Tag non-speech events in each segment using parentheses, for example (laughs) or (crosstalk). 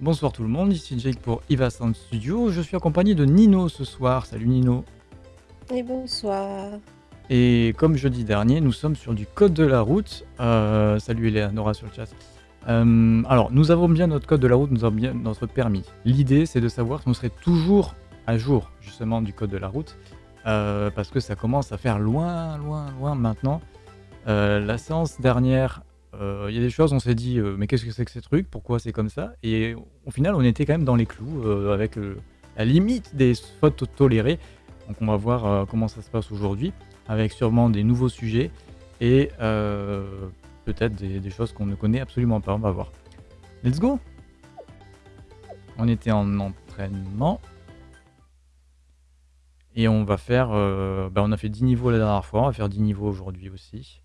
Bonsoir tout le monde, ici Jake pour Iva Sound Studio. Je suis accompagné de Nino ce soir. Salut Nino. Et bonsoir. Et comme jeudi dernier, nous sommes sur du code de la route. Euh, salut Eleonora sur le chat. Euh, alors, nous avons bien notre code de la route, nous avons bien notre permis. L'idée, c'est de savoir si on serait toujours à jour, justement, du code de la route. euh, parce que ça commence à faire loin, loin, loin maintenant. Euh, la séance dernière, il y a des choses, on s'est dit, euh, mais qu'est-ce que c'est que ces trucs? Pourquoi c'est comme ça? Et au final, on était quand même dans les clous, euh, avec euh, la limite des fautes tolérées. Donc on va voir euh, comment ça se passe aujourd'hui, avec sûrement des nouveaux sujets et euh, peut-être des, choses qu'on ne connaît absolument pas. On va voir. Let's go On était en entraînement. Et on va faire... euh, bah, on a fait 10 niveaux la dernière fois, on va faire 10 niveaux aujourd'hui aussi.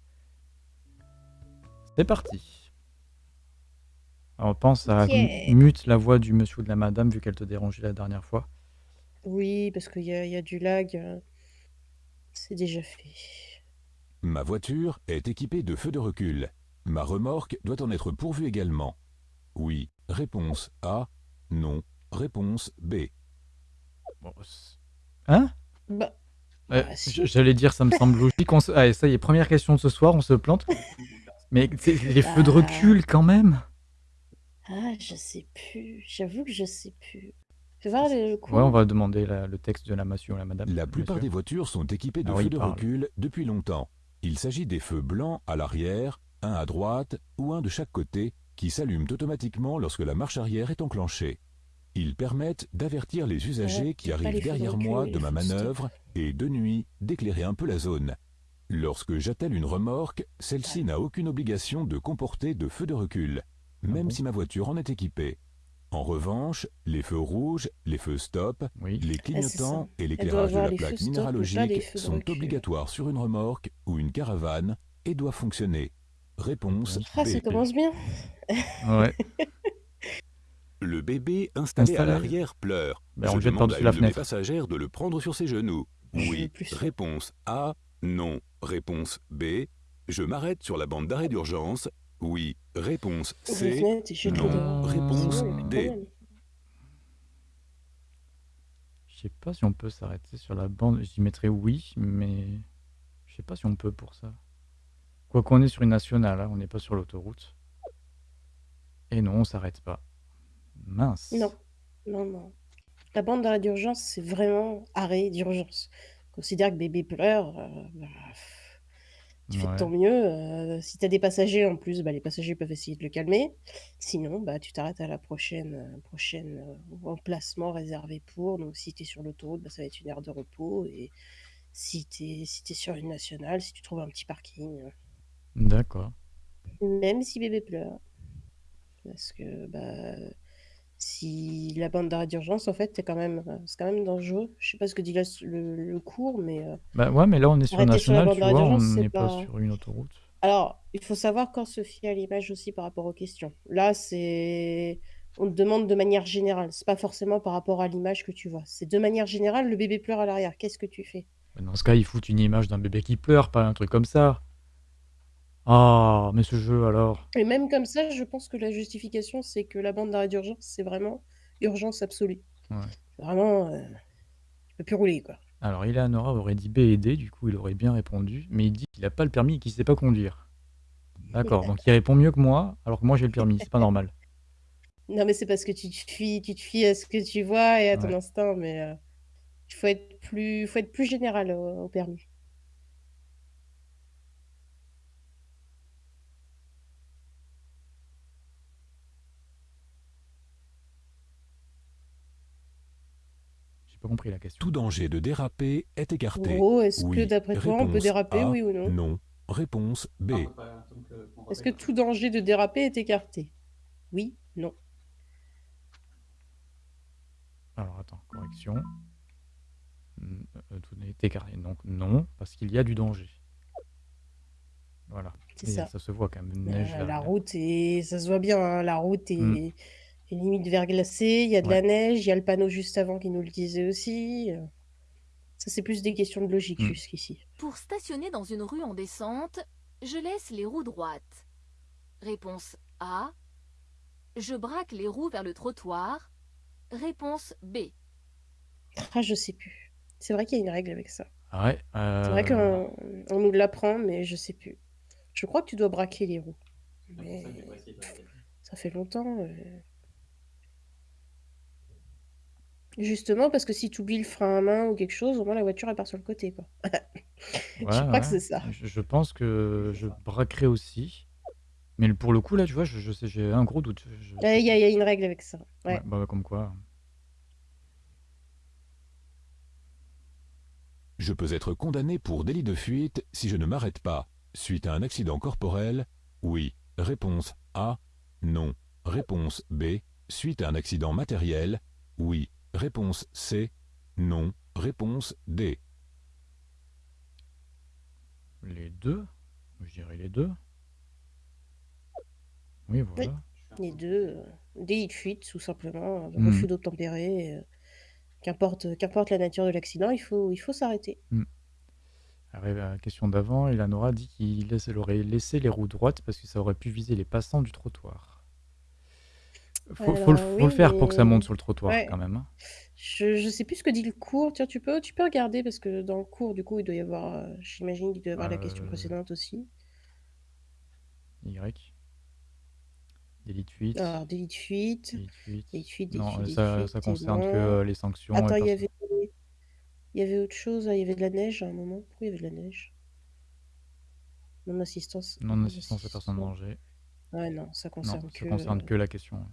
C'est parti. Alors, on pense à Ok. mute la voix du monsieur ou de la madame vu qu'elle te dérangeait la dernière fois. Oui, parce qu'il y a, il y a du lag. euh, C'est déjà fait. Ma voiture est équipée de feux de recul. Ma remorque doit en être pourvue également. Oui. Réponse A. Non. Réponse B. Bon, c'est- hein? Bah, Ouais, Bah, si. J'allais dire, ça me semble logique. On se... Allez, ça y est, première question de ce soir, on se plante. (laughs) Mais c'est les feux de recul quand même. ah, je sais plus. J'avoue que je sais plus. Voir le coup. Ouais, on va demander la- le texte de la monsieur ou la madame. La plupart des monsieur. voitures sont équipées de Ah oui, feux il de parle. recul depuis longtemps. Il s'agit des feux blancs à l'arrière, un à droite ou un de chaque côté, qui s'allument automatiquement lorsque la marche arrière est enclenchée. Ils permettent d'avertir les usagers Ouais, qui pas les arrivent feux de derrière recul, moi les de ma feux stop. manœuvre et de nuit d'éclairer un peu la zone. Lorsque j'attelle une remorque, celle-ci n'a aucune obligation de comporter de feux de recul, même bon si ma voiture en est équipée. En revanche, les feux rouges, les feux stop, Oui. les Ah, clignotants et l'éclairage de la plaque minéralogique sont recul. obligatoires sur une remorque ou une caravane et doivent fonctionner. Réponse Ah, ça commence bien. Ouais. (laughs) Le bébé installé Installé. à l'arrière pleure. Ben, on Je demande à une la de mes passagères de le prendre sur ses genoux. Je Oui. Réponse A. Non. Réponse B. Je m'arrête sur la bande d'arrêt d'urgence. Oui. Réponse C. Non. Réponse D. Je sais pas si on peut s'arrêter sur la bande. J'y mettrais oui, mais je sais pas si on peut pour ça. Quoi qu'on est sur une nationale, hein, on n'est pas sur l'autoroute. Et non, on s'arrête pas. Mince. Non, non, non. La bande d'arrêt d'urgence, c'est vraiment arrêt d'urgence. Considère que bébé pleure, euh, bah, pff, tu fais de Ouais. ton mieux. euh, si tu as des passagers en plus, bah, les passagers peuvent essayer de le calmer. Sinon, bah, tu t'arrêtes à la prochaine, euh, prochaine euh, emplacement réservé pour. Donc, si tu es sur l'autoroute, bah, ça va être une aire de repos. Et si tu es, si t'es sur une nationale, si tu trouves un petit parking, euh, D'accord. même si bébé pleure. Parce que bah, si la bande d'arrêt d'urgence, en fait, c'est quand même, euh, c'est quand même dangereux. Je sais pas ce que dit là le, le cours, mais euh, Bah ouais, mais là on est sur arrêter sur la nationale, bande tu d'arrêt vois, d'urgence, on c'est n'est pas pas. sur une autoroute. Alors, il faut savoir quand se fier à l'image aussi par rapport aux questions. Là, c'est. On te demande de manière générale. C'est pas forcément par rapport à l'image que tu vois. C'est de manière générale, le bébé pleure à l'arrière. Qu'est-ce que tu fais? Bah, Dans ce cas, ils foutent une image d'un bébé qui pleure, pas un truc comme ça. Ah, mais ce jeu alors. Et même comme ça, je pense que la justification, c'est que la bande d'arrêt d'urgence, c'est vraiment urgence absolue. Ouais. Vraiment, tu peux plus rouler, quoi. Alors, Eleanora aurait dit B et D, du coup il aurait bien répondu, mais il dit qu'il a pas le permis et qu'il sait pas conduire. D'accord, (laughs) donc il répond mieux que moi, alors que moi j'ai le permis, c'est pas normal. Non, mais c'est parce que tu te fies, tu te fies à ce que tu vois et à ton Ouais. instinct, mais euh, il faut être plus, faut être plus général au, au permis. Pas compris la question. Tout danger de déraper est écarté. Gros, est-ce que Oui. d'après toi, on peut déraper, A. oui ou non? Non. Réponse B. Est-ce que tout danger de déraper est écarté? Oui, non. Alors attends, correction. Euh, tout est écarté, donc non, parce qu'il y a du danger. Voilà. C'est Et ça. ça se voit quand même, neige Euh, la route est, ça se voit bien, hein, la route est, Mm. Est limite verglacée, il y a de Ouais. la neige, il y a le panneau juste avant qui nous le disait aussi. euh. Ça, c'est plus des questions de logique Mm. jusqu'ici. Pour stationner dans une rue en descente, je laisse les roues droites. Réponse A. Je braque les roues vers le trottoir. Réponse B. Ah, je sais plus. C'est vrai qu'il y a une règle avec ça. Ah ouais, C'est vrai euh, qu'on on nous l'apprend, mais je sais plus. Je crois que tu dois braquer les roues. Mais ça fait longtemps. euh. Justement, parce que si tu oublies le frein à main ou quelque chose, au moins la voiture elle part sur le côté, quoi. (laughs) Je ouais, crois que ouais. c'est ça. Je, je pense que je braquerai aussi. Mais le- pour le coup, là, tu vois, je, je sais, j'ai un gros doute. Je- je- Il y, a- il y a une règle avec ça. Ouais. Ouais, bah, comme quoi. Je peux être condamné pour délit de fuite si je ne m'arrête pas. Suite à un accident corporel Oui. Réponse A. Non. Réponse B. Suite à un accident matériel Oui. Réponse C. Non. Réponse D. Les deux Je dirais les deux. Oui, voilà. Les deux, euh, délit de fuite, tout simplement, euh, Mm. refus d'obtempérer. euh, Qu'importe, qu'importe la nature de l'accident, il faut, il faut s'arrêter. Alors, la question d'avant, Eleanora dit qu'il aurait laissé les roues droites parce que ça aurait pu viser les passants du trottoir. Faut, faut le, Alors, faut oui, le faire pour que ça mais- monte sur le trottoir Ouais. quand même. hein. Je, je sais plus ce que dit le cours. Tiens, tu peux, tu peux regarder parce que dans le cours, du coup, il doit y avoir, euh, j'imagine qu'il doit y avoir la question Euh, précédente aussi. Y. Délit de fuite. Alors, délit de fuite, Délit de fuite. délit de fuite, délit de Non, fuite, ça, fuite, ça c'est concerne que bon. euh, les sanctions. et Attends, il y avait, il y avait autre chose. hein, Il y avait de la neige à un moment. Pourquoi il y avait de la neige? Non-assistance. Non-assistance à personne en danger. Ouais, non, ça Non, concerne ça que. concerne que la question.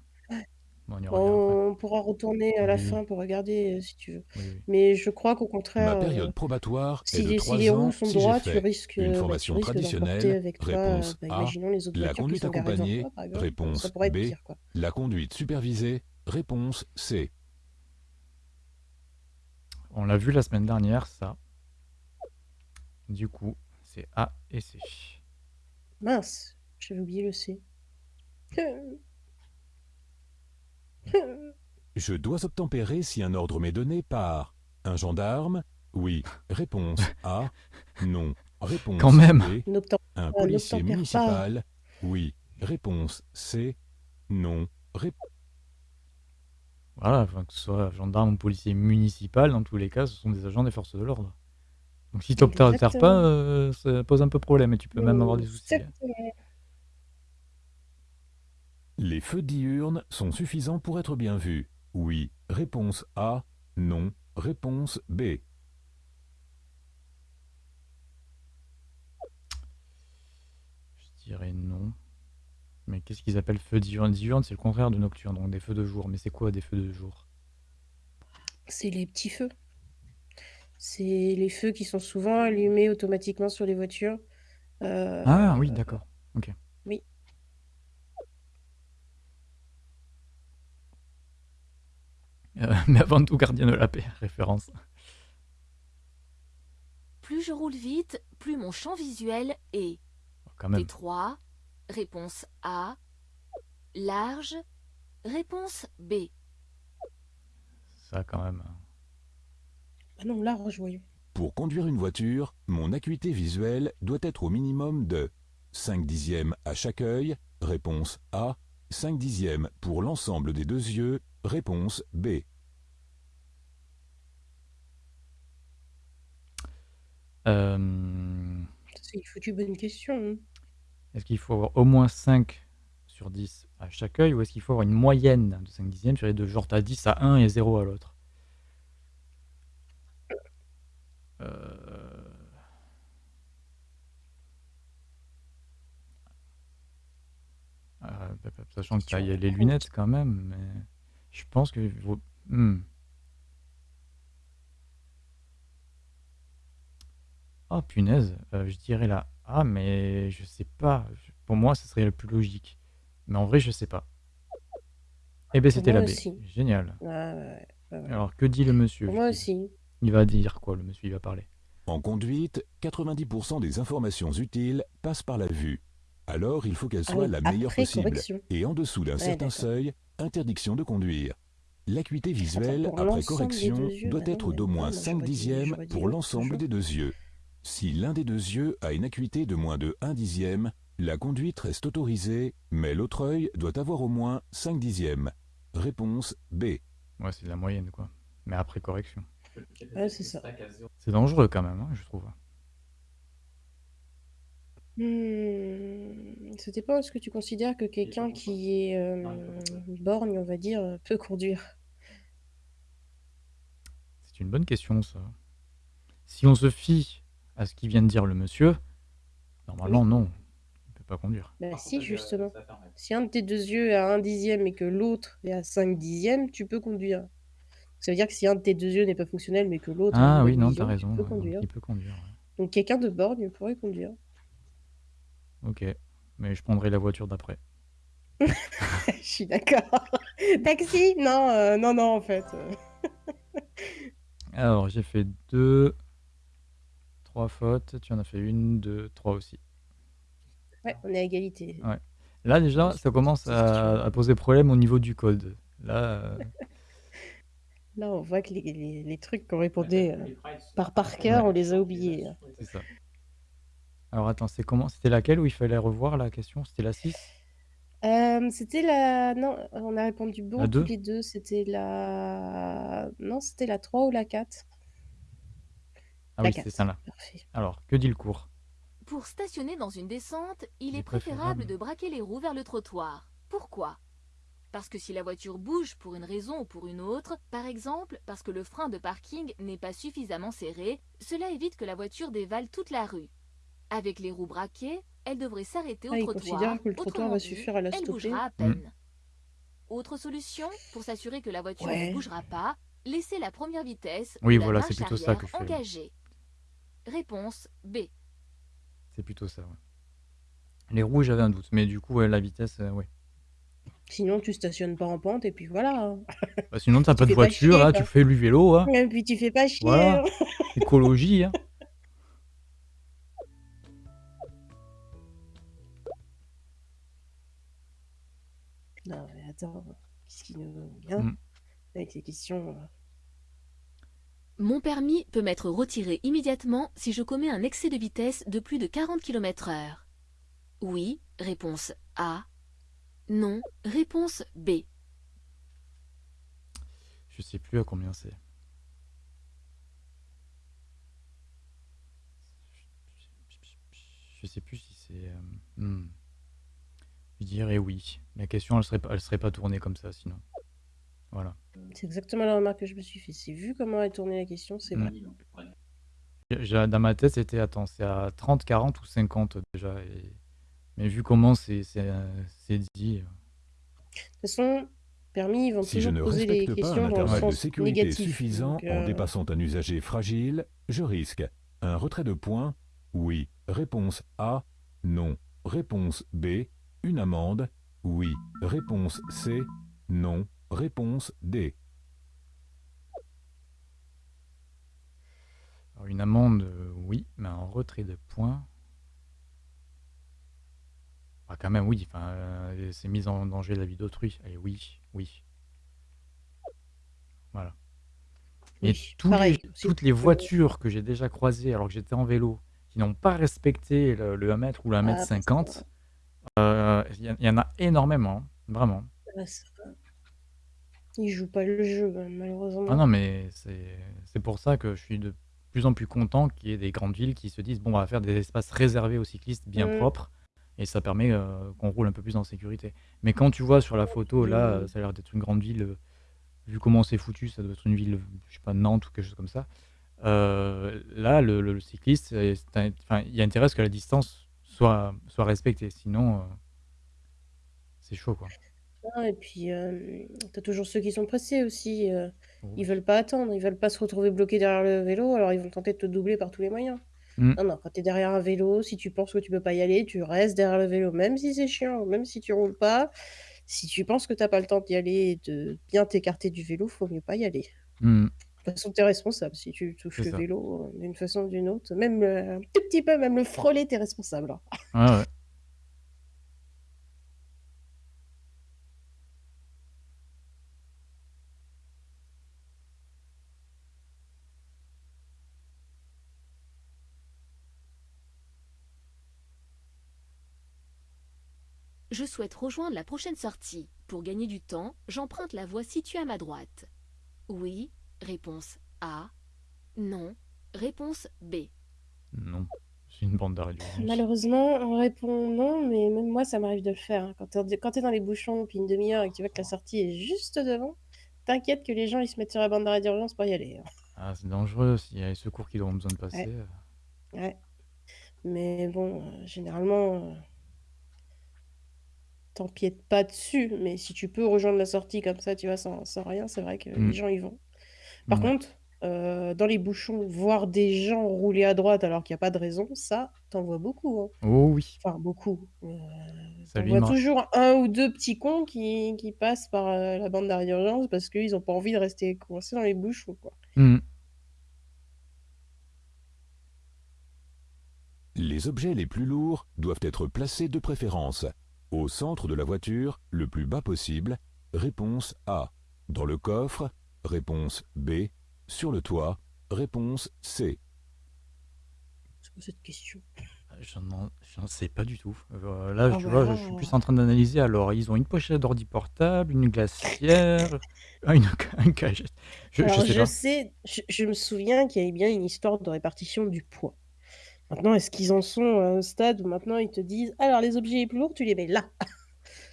On y revient après. On pourra retourner à la Oui, fin pour regarder euh, si tu veux. Oui, oui. Mais je crois qu'au Ma contraire, euh, période probatoire si est de les, si 3 les roues ans sont si j'ai droites, tu fait risques, une euh, bah, tu formation risques d'emporter traditionnelle. avec toi, Réponse bah, A. imaginons les autres La voitures qui conduite sont garées devant accompagnée. toi, par exemple. Réponse Ça pourrait être B. pire, quoi. La conduite supervisée. Réponse C. On l'a vu la semaine dernière, ça. Du coup, c'est A et C. Mince, j'avais oublié le C. Je dois obtempérer si un ordre m'est donné par un gendarme Oui. Réponse A. Non. Réponse Quand même. B. Un policier municipal Oui. Réponse C. Non. Rép- Voilà, enfin, que ce soit gendarme ou policier municipal, dans tous les cas, ce sont des agents des forces de l'ordre. Donc si tu n'obtempères pas, euh, ça pose un peu problème et tu peux même avoir des soucis. hein. Exactement. Les feux diurnes sont suffisants pour être bien vus Oui. Réponse A. Non. Réponse B. Je dirais non. Mais qu'est-ce qu'ils appellent feu diurne Diurne, c'est le contraire de nocturne, donc des feux de jour. Mais c'est quoi des feux de jour? C'est les petits feux. C'est les feux qui sont souvent allumés automatiquement sur les voitures. Euh, Ah oui, d'accord. Ok. Euh, (laughs) mais avant tout, gardien de la paix, référence. Plus je roule vite, plus mon champ visuel est Quand même. étroit. Réponse A. Large. Réponse B. Ça, quand même. Ah non, large, voyons. Pour conduire une voiture, mon acuité visuelle doit être au minimum de 5 dixièmes à chaque œil, réponse A, 5 dixièmes pour l'ensemble des deux yeux, réponse B. C'est une foutue bonne question. hein. Est-ce qu'il faut avoir au moins 5 sur 10 à chaque œil ou est-ce qu'il faut avoir une moyenne de 5 dixièmes sur les deux? Genre, t'as 10 à 1 et 0 à l'autre. Euh, euh, Sachant que t'as il y a les lunettes quand même, mais je pense que... vaut-. Oh punaise, euh, je dirais la A, mais je sais pas. Pour moi, ce serait le plus logique. Mais en vrai, je sais pas. Eh ben, c'était la B. aussi. Génial. Ah, ouais, ouais, ouais, ouais. Alors, que dit le monsieur moi aussi. Il va dire quoi, le monsieur? Il va parler. En conduite, 90% des informations utiles passent par la vue. Alors il faut qu'elle Ah soit oui, la meilleure possible. correction. Et en dessous d'un Ouais, certain seuil, interdiction de conduire. L'acuité visuelle après correction yeux, doit bah non, être d'au moins moi, 5 j'aurais dit- dixièmes pour l'ensemble des deux yeux. Si l'un des deux yeux a une acuité de moins de 1 dixième, La conduite reste autorisée, mais l'autre œil doit avoir au moins 5 dixièmes. Réponse B. Ouais, c'est de la moyenne, quoi. Mais après correction. Ouais, c'est ça. C'est dangereux quand même, hein, je trouve. Hmm, Ça dépend, est-ce que tu considères que quelqu'un qui est euh, borgne, on va dire, peut conduire? C'est une bonne question, ça. Si on se fie à ce qu'il vient de dire le monsieur, normalement, non. Il ne peut pas conduire. Bah si, justement. Si un de tes deux yeux est à un dixième et que l'autre est à cinq dixièmes, tu peux conduire. Ça veut dire que si un de tes deux yeux n'est pas fonctionnel, mais que l'autre a Ah oui, non, vision, t'as tu raison. peux ouais, conduire. Il peut conduire. ouais. Donc quelqu'un de borgne pourrait conduire. Ok. Mais je prendrai la voiture d'après. (laughs) Je suis d'accord. (laughs) Taxi? Non, euh, non, non, en fait. euh. Alors, j'ai fait deux, trois fautes. Tu en as fait une, deux, trois aussi. Ouais, on est à égalité. Ouais. Là, déjà, ça commence à, à poser problème au niveau du code. Là, euh, Là, on voit que les, les- les trucs qu'on répondait euh, par par cœur, on les a oubliés. hein. c'est ça. Alors, attends, c'est comment? C'était laquelle où il fallait revoir la question? C'était la 6? Euh, c'était la... Non, on a répondu bon La deux? tous les deux. C'était la... Non, c'était la 3 ou la 4. Ah La oui, 4. c'est ça là. Parfait. Alors, que dit le cours? Pour stationner dans une descente, il Il est est préférable préférable. de braquer les roues vers le trottoir. Pourquoi? Parce que si la voiture bouge pour une raison ou pour une autre, par exemple parce que le frein de parking n'est pas suffisamment serré, cela évite que la voiture dévale toute la rue. Avec les roues braquées, elle devrait s'arrêter au Ah, il trottoir. considère que le trottoir Autrement va dit, suffire à la elle stopper. bougera à peine. Autre solution, pour s'assurer que la voiture Ouais. ne bougera pas, laissez la première vitesse Oui, ou la voilà, marche c'est plutôt ça arrière que je fais. engagée. Réponse B. C'est plutôt ça, ouais. Les roues, j'avais un doute. Mais du coup, ouais, la vitesse, euh, ouais. Sinon, tu stationnes pas en pente et puis voilà. hein. (laughs) Bah, sinon, t'as Tu pas de fais pas voiture, chier, hein, quoi. tu fais du vélo, hein. Et puis tu fais pas chier. Voilà. hein. (laughs) Écologie, hein. Non, mais attends, qu'est-ce qui nous vient Mm. avec les questions euh. Mon permis peut m'être retiré immédiatement si je commets un excès de vitesse de plus de 40 km heure. Oui, réponse A. Non, réponse B. Je sais plus à combien c'est. Je sais plus si c'est. euh, hmm. Je dirais oui. La question, elle serait elle serait pas tournée comme ça, sinon. Voilà. C'est exactement la remarque que je me suis fait. C'est vu comment a tourné la question, c'est vrai. J'ai- Dans ma tête, c'était, attends, c'est à 30, 40 ou 50 déjà. et- Mais vu comment c'est c'est, euh, c'est dit. euh, De toute façon, permis, ils vont Si je toujours ne poser les respecte pas questions un dans le intervalle de sens sécurité négatif. suffisant Donc, en euh, dépassant un usager fragile, je risque un retrait de points Oui. Réponse A Non. Réponse B Une amende Oui. Réponse C Non. Réponse D Alors, une amende, euh, oui, mais un retrait de points. Ah, quand même, oui. Enfin, euh, c'est mise en danger la vie d'autrui. Allez, oui, oui. Voilà. Et oui, tous les- pareil. C'est- toutes les voitures que j'ai déjà croisées alors que j'étais en vélo, qui n'ont pas respecté le, le 1 mètre ou le 1 mètre Ah, 50, euh, il y, en- il y en a énormément, hein, vraiment. Ils jouent pas le jeu, hein, malheureusement. Ah non, mais c'est c'est pour ça que je suis de plus en plus content qu'il y ait des grandes villes qui se disent bon, on va faire des espaces réservés aux cyclistes bien Mm. propres et ça permet euh, qu'on roule un peu plus en sécurité. Mais quand tu vois sur la photo, là, ça a l'air d'être une grande ville, euh, vu comment c'est foutu, ça doit être une ville, je sais pas, Nantes ou quelque chose comme ça. Euh, là, le, le- le cycliste, c'est- c'est un- enfin, il y a intérêt à ce que la distance soit, soit respectée, sinon euh, c'est chaud quoi. Ah, et puis, euh, t'as toujours ceux qui sont pressés aussi. Ils veulent pas attendre, ils veulent pas se retrouver bloqués derrière le vélo, alors ils vont tenter de te doubler par tous les moyens. Mm. Non, non, quand t'es derrière un vélo, si tu penses que tu peux pas y aller, tu restes derrière le vélo, même si c'est chiant, même si tu roules pas. Si tu penses que t'as pas le temps d'y aller et de bien t'écarter du vélo, faut mieux pas y aller. Mm. De toute façon, t'es responsable si tu touches C'est le ça. vélo d'une façon ou d'une autre. Même un tout petit peu, même le frôler, t'es responsable. hein. Ouais, ouais. Je souhaite rejoindre la prochaine sortie. Pour gagner du temps, j'emprunte la voie située à ma droite. Oui. Réponse A. Non. Réponse B. Non, c'est une bande d'arrêt d'urgence. Malheureusement, on répond non, mais même moi, ça m'arrive de le faire. hein. Quand t'es quand t'es dans les bouchons, puis une demi-heure et que tu vois que la sortie est juste devant, t'inquiète que les gens, ils se mettent sur la bande d'arrêt d'urgence pour y aller. hein. Ah, c'est dangereux s'il y a les secours qui auront besoin de passer. Ouais. euh. Ouais. Mais bon, euh, généralement, euh, t'empiètes pas dessus. Mais si tu peux rejoindre la sortie comme ça, tu vois, sans, sans rien, c'est vrai que les gens y vont. Par Ouais. contre, euh, dans les bouchons, voir des gens rouler à droite alors qu'il n'y a pas de raison, ça, t'en vois beaucoup. hein. Oh oui, Enfin, beaucoup. Euh, ça t'en vois toujours un ou deux petits cons qui, qui passent par euh, la bande d'arrêt d'urgence parce qu'ils n'ont pas envie de rester coincés dans les bouchons, quoi. Mm. Les objets les plus lourds doivent être placés de préférence au centre de la voiture, le plus bas possible. Réponse A. Dans le coffre. Réponse B. Sur le toit. Réponse C. C'est quoi cette question? J'en en- j'en sais pas du tout. Euh, là, Ah tu bah vois, je suis plus en train d'analyser. Alors, ils ont une pochette d'ordi portable, une glacière, (laughs) ah, une, une cagette. Je, je sais je sais, je, je me souviens qu'il y avait bien une histoire de répartition du poids. Maintenant, est-ce qu'ils en sont à un stade où maintenant ils te disent, alors les objets les plus lourds, tu les mets là?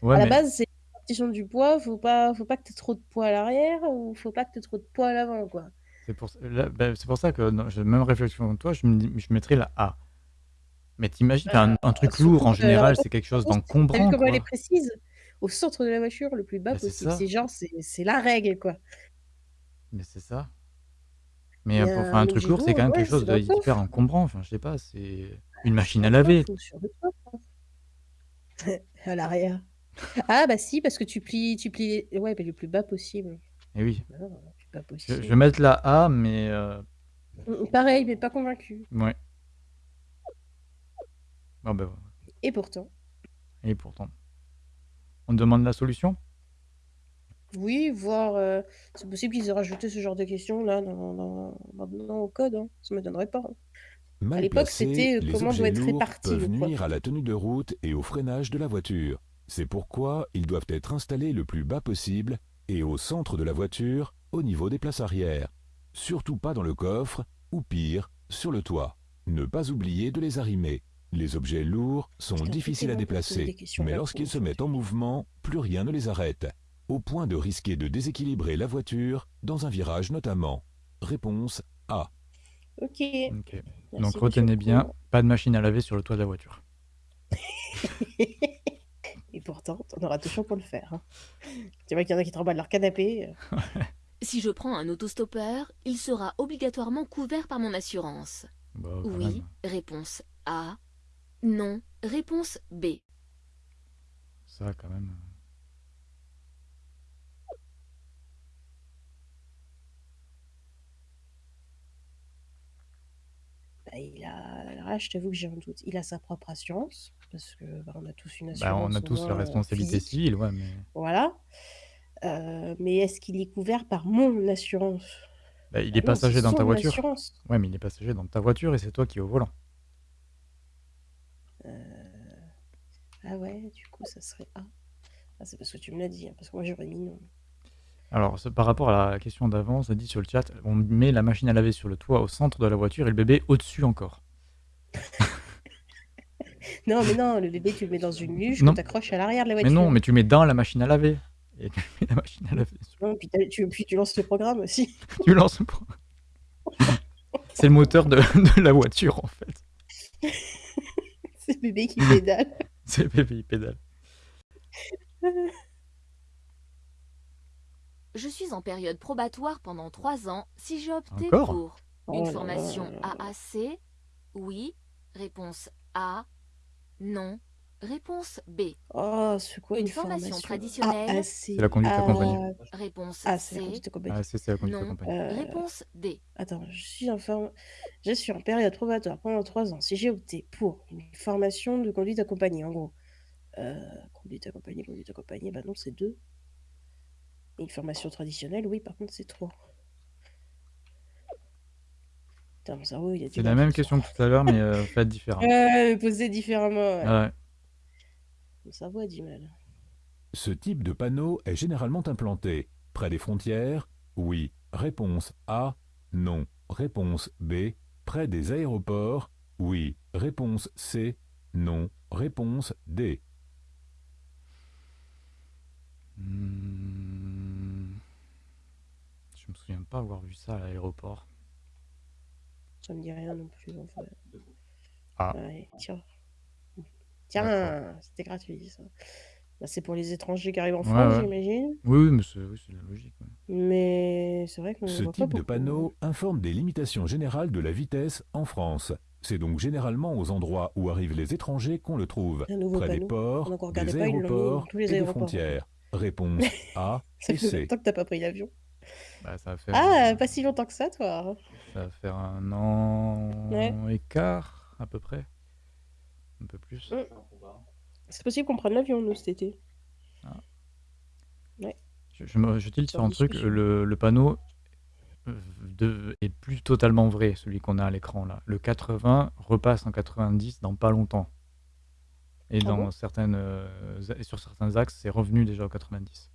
Ouais, À la mais base, c'est la répartition du poids, faut pas, faut pas que tu aies trop de poids à l'arrière ou faut pas que tu aies trop de poids à l'avant, quoi. c'est pour, là, c'est pour ça que non, j'ai la même réflexion que toi. Je, me dis- je mettrais la A. Mais t'imagines, un, un truc surtout lourd en que, général, alors, c'est quelque chose d'encombrant, comment elle est quoi. précise? Au centre de la voiture, le plus bas Mais c'est possible. ça. C'est genre, c'est c'est la règle, quoi. Mais c'est ça. Mais euh, pour faire un truc lourd, c'est quand même quelque chose d'hyper encombrant. Enfin, je sais pas, c'est une machine à laver. (laughs) À l'arrière. Ah bah si, parce que tu plies, tu plies. Ouais, mais le plus bas possible. Et oui. Non, le plus bas Je, possible. je vais mettre la A, mais euh, Mm, Pareil, mais pas convaincu. ouais. Ah bah, Et pourtant, et pourtant. On demande la solution? Oui, voir. euh, c'est possible qu'ils aient rajouté ce genre de questions là dans, dans- maintenant au code. Hein. Ça m'étonnerait pas. hein. À Mal l'époque, placés, c'était euh, les comment doit objets être lourds réparti peuvent poids. nuire à la tenue de route et au freinage de la voiture. C'est pourquoi ils doivent être installés le plus bas possible et au centre de la voiture, au niveau des places arrière. Surtout pas dans le coffre, ou pire, sur le toit. Ne pas oublier de les arrimer. Les objets lourds sont difficiles à déplacer, questions mais là, lorsqu'ils se mettent en mouvement, plus rien ne les arrête, au point de risquer de déséquilibrer la voiture, dans un virage notamment. Réponse A. Ok. Donc retenez bien, pas de machine à laver sur le toit de la voiture. (laughs) Et pourtant, t'en auras toujours pour le faire. hein. Tu vois qu'il y en a qui tremballent leur canapé. euh. Si je prends un autostoppeur, il sera obligatoirement couvert par mon assurance. Oui. même. Réponse A. Non. Réponse B. Ça, quand même. Bah, il a... Là, je t'avoue que j'ai un doute. Il a sa propre assurance, parce que bah, on a tous une Bah, assurance. on a au tous la moins, euh, responsabilité physique. civile, ouais, mais. Voilà. Euh, mais est-ce qu'il est couvert par mon assurance? Bah, il Bah est non, passager dans ta son voiture. assurance. Ouais, mais il est passager dans ta voiture et c'est toi qui es au volant. Ah ouais, du coup, ça serait A. Ah, c'est parce que tu me l'as dit, hein, parce que moi j'aurais mis non. Alors, par rapport à la question d'avant, ça dit sur le chat, on met la machine à laver sur le toit au centre de la voiture et le bébé au-dessus encore. (laughs) Non, mais non, le bébé, tu le mets dans une luge tu accroches à l'arrière de la Mais voiture. non, mais tu mets dans la machine à laver. Et tu mets la machine à laver. sur- Non, puis, tu, puis tu lances le programme aussi. (laughs) Tu lances le pro- (laughs) C'est le moteur de, de la voiture en fait. c'est le bébé qui pédale. C'est le bébé, il pédale. Je suis en période probatoire pendant trois ans si j'ai opté Encore pour Oh une là formation là là là. AAC. Oui. Réponse A. Non. Réponse B. Oh, c'est quoi Une une, formation formation traditionnelle. Ah, C'est la conduite accompagnée. Réponse Ah, c'est la C. conduite accompagnée. Ah, c'est c'est la conduite Non. accompagnée. Euh, Réponse D. Attends, je suis, en forme- je suis en période probatoire pendant trois ans. Si j'ai opté pour une formation de conduite accompagnée, en gros. Euh, conduite accompagnée, conduite accompagnée, bah non, c'est deux. Et une formation traditionnelle, oui, par contre, c'est trois. Putain, mon cerveau, il a du C'est la même question que tout à l'heure, mais euh, (laughs) faite différemment. Ouais, mais posé différemment. ouais. Ouais. Sa voix dit mal. Ce type de panneau est généralement implanté près des frontières Oui. Réponse A. Non. Réponse B. Près des aéroports Oui. Réponse C. Non. Réponse D. Hmm. Je me souviens pas avoir vu ça à l'aéroport. Ça me dit rien non plus. Enfin. Ah. Ouais, tiens. Tiens, c'était gratuit ça. Bah, c'est pour les étrangers qui arrivent en Ouais, France, ouais. j'imagine. Oui, oui, mais c'est oui, la logique. ouais. Mais c'est vrai qu'on Ce voit pas type de beaucoup. panneau informe des limitations générales de la vitesse en France. C'est donc généralement aux endroits où arrivent les étrangers qu'on le trouve. Un nouveau Près des panneau. ports, des pas, mis dans aéroports et des aéroports. frontières. (laughs) Réponse A et C. longtemps que t'as pas pris l'avion. Bah, ça va faire, Ah, euh, pas si longtemps que ça, toi. ça va faire un an et quart, à peu près. Un peu plus. Mm. C'est possible qu'on prenne l'avion, nous, cet été. Je, je, me- je tilte C'est sur un truc, discussion. le, le panneau euh, de, est plus totalement vrai, celui qu'on a à l'écran là. Le 80 repasse en 90 dans pas longtemps. Et Ah dans certaines, euh, et sur certains axes, c'est revenu déjà au 90.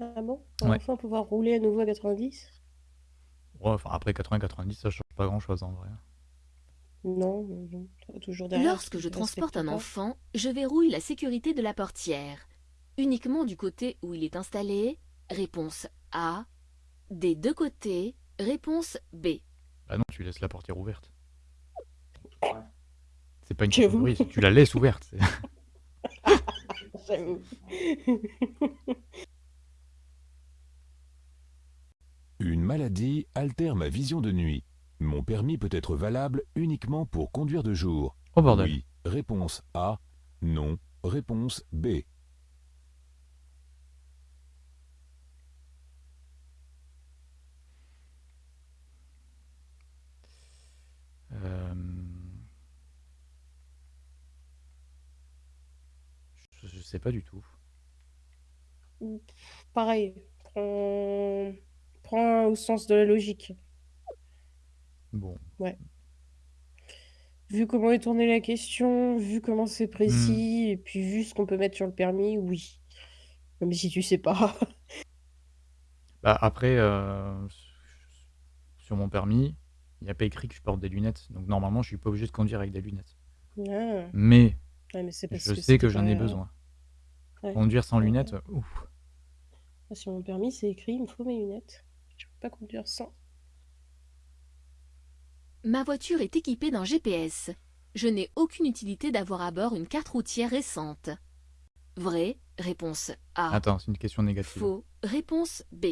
Ah bon? On va Ouais. enfin pouvoir rouler à nouveau à 90 Ouais, enfin, après 80-90, ça change pas grand chose en vrai. Non. Ça va toujours derrière. Lorsque je transporte un pas. enfant, je verrouille la sécurité de la portière. Uniquement du côté où il est installé. Réponse A. Des deux côtés. Réponse B. Bah non, tu laisses la portière ouverte. C'est pas une question de J'avoue. tu la laisses ouverte. c'est- (laughs) J'avoue. (laughs) Une maladie altère ma vision de nuit. Mon permis peut être valable uniquement pour conduire de jour. Oh bordel. Oui. Réponse A. Non. Réponse B. Euh, Je, je sais pas du tout. Pareil. Prends au sens de la logique. Bon. Vu comment est tournée la question, vu comment c'est Hmm. précis, et puis vu ce qu'on peut mettre sur le permis, oui. Même si tu sais pas. (laughs) Bah, après, euh, sur mon permis, il n'y a pas écrit que je porte des lunettes. Donc normalement, je suis pas obligé de conduire avec des lunettes. Ah. Mais Ouais, mais c'est parce je que sais que j'en ai besoin. Ouais. Conduire sans Ouais. lunettes, ouf. Sur mon permis, c'est écrit, il me faut mes lunettes. Je peux pas conduire sans. Ma voiture est équipée d'un GPS. Je n'ai aucune utilité d'avoir à bord une carte routière récente. Vrai. Réponse A. Attends, c'est une question négative. Faux. Réponse B.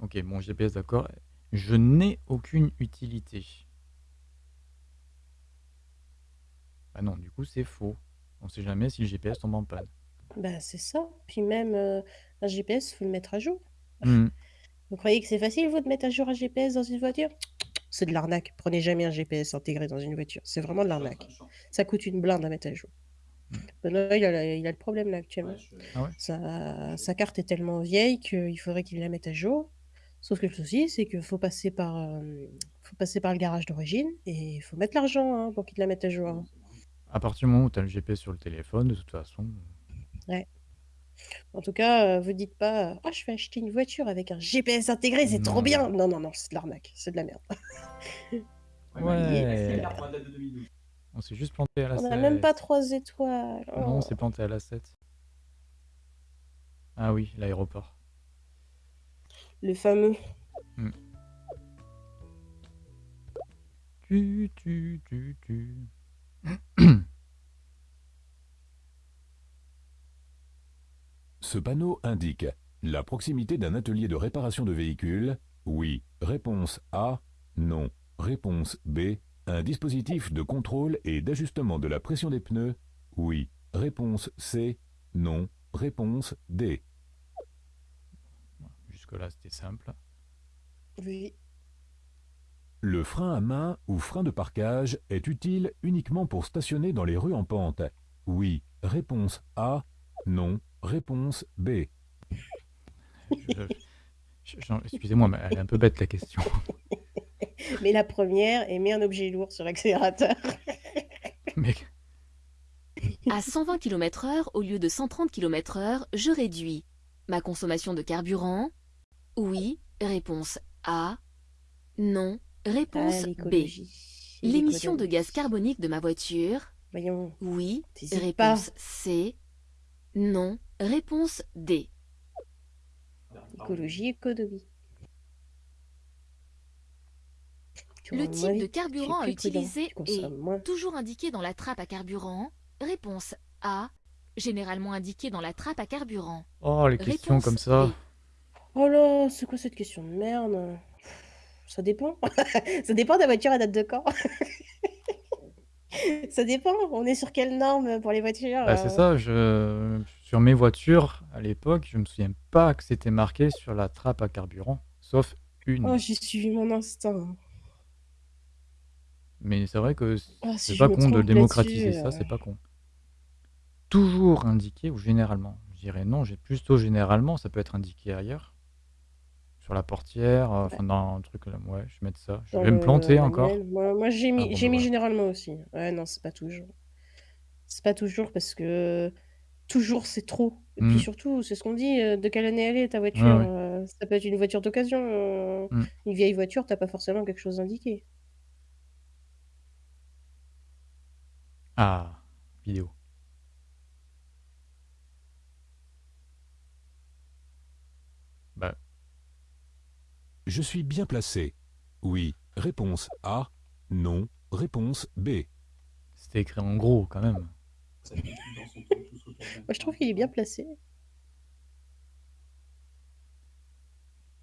Ok, bon, GPS, d'accord. Je n'ai aucune utilité. Bah non, du coup, c'est faux. On sait jamais si le GPS tombe en panne. Bah, c'est ça. Puis même, euh, un GPS, faut le mettre à jour. Hmm. Vous croyez que c'est facile, vous, de mettre à jour un GPS dans une voiture? C'est de l'arnaque. Prenez jamais un GPS intégré dans une voiture. C'est vraiment de l'arnaque. Ça coûte une blinde à mettre à jour. Benoît, il a, il a le problème là actuellement. Ah ouais? Sa, sa carte est tellement vieille qu'il faudrait qu'il la mette à jour. Sauf que le souci, c'est qu'il faut passer par, euh, faut passer par le garage d'origine et il faut mettre l'argent hein, pour qu'il la mette à jour. À partir du moment où tu as le GPS sur le téléphone, de toute façon. En tout cas, euh, vous dites pas Ah, je vais acheter une voiture avec un GPS intégré, c'est trop Non. bien. Non, non, non, c'est de l'arnaque, c'est de la merde. (laughs) Ouais. On s'est juste planté à la On 7. n'a même pas trois étoiles. Non, on Oh. s'est planté à la 7. Ah oui, l'aéroport. Le fameux. Tu, tu, tu, tu. (clears throat) Ce panneau indique la proximité d'un atelier de réparation de véhicules. Oui. Réponse A. Non. Réponse B. Un dispositif de contrôle et d'ajustement de la pression des pneus. Oui. Réponse C. Non. Réponse D. Jusque-là, c'était simple. Oui. Le frein à main ou frein de parquage est utile uniquement pour stationner dans les rues en pente. Oui. Réponse A. Non. Réponse B. Excusez-moi, mais elle est un peu bête la question. (laughs) Mais la première, et met un objet lourd sur l'accélérateur. (laughs) Mais (laughs) À 120 km/h au lieu de 130 km/h, je réduis ma consommation de carburant? Oui. Réponse A. Non. Ah, Réponse B. l'écologie. L'émission de gaz carbonique de ma voiture? Voyons. Oui. Réponse C. Non. Réponse D. Écologie, économie. Le type de carburant à utiliser est moins. toujours indiqué dans la trappe à carburant. Réponse A. Généralement indiqué dans la trappe à carburant. Oh, les questions Réponse comme ça. B. Oh là, c'est quoi cette question de merde? Ça dépend. (laughs) Ça dépend de la voiture, elle date de quand (laughs) (laughs) Ça dépend. On est sur quelle norme pour les voitures Bah, c'est euh ça, je... sur mes voitures, à l'époque, je me souviens pas que c'était marqué sur la trappe à carburant, sauf une. Oh, j'ai suivi mon instinct. Mais c'est vrai que Ah, c'est si je pas me con de trompe démocratiser ça, euh, c'est pas con. Toujours indiqué ou généralement? Je dirais non, j'ai plutôt généralement, ça peut être indiqué ailleurs. Sur la portière, euh, enfin dans un truc là, ouais, je vais mettre ça. Je dans vais me le planter encore. manuel. Moi, moi, j'ai Ah mis, bon, j'ai mis voilà. généralement aussi. Ouais, non, c'est pas toujours. C'est pas toujours parce que toujours c'est trop. Et puis Mm. surtout, c'est ce qu'on dit, euh, de quelle année elle est ta Ouais, voiture. ouais. euh, Ça peut être une voiture d'occasion. euh, Mm. Une vieille voiture, t'as pas forcément quelque chose indiqué. Ah, vidéo. Bah, Je suis bien placé. Oui. Réponse A. Non. Réponse B. c'était écrit en gros quand même. Moi, je trouve qu'il est bien placé.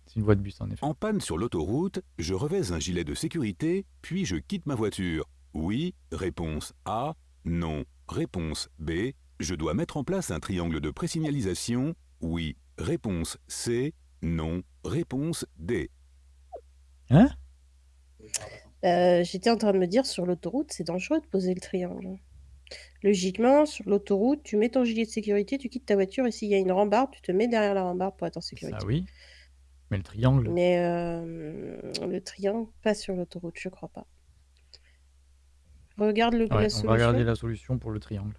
C'est une voie de bus en effet. En panne sur l'autoroute, je revais un gilet de sécurité, puis je quitte ma voiture. Oui. Réponse A. Non. Réponse B. Je dois mettre en place un triangle de présignalisation. Oui. Réponse C. Non. Réponse D. Hein? Euh, J'étais en train de me dire, sur l'autoroute, c'est dangereux de poser le triangle. Logiquement, sur l'autoroute, tu mets ton gilet de sécurité, tu quittes ta voiture et s'il y a une rambarde, tu te mets derrière la rambarde pour être en sécurité. Ça oui. Mais le triangle, Mais euh, le triangle, pas sur l'autoroute, je crois pas. Regarde le, ouais, la on va solution. regarder la solution pour le triangle.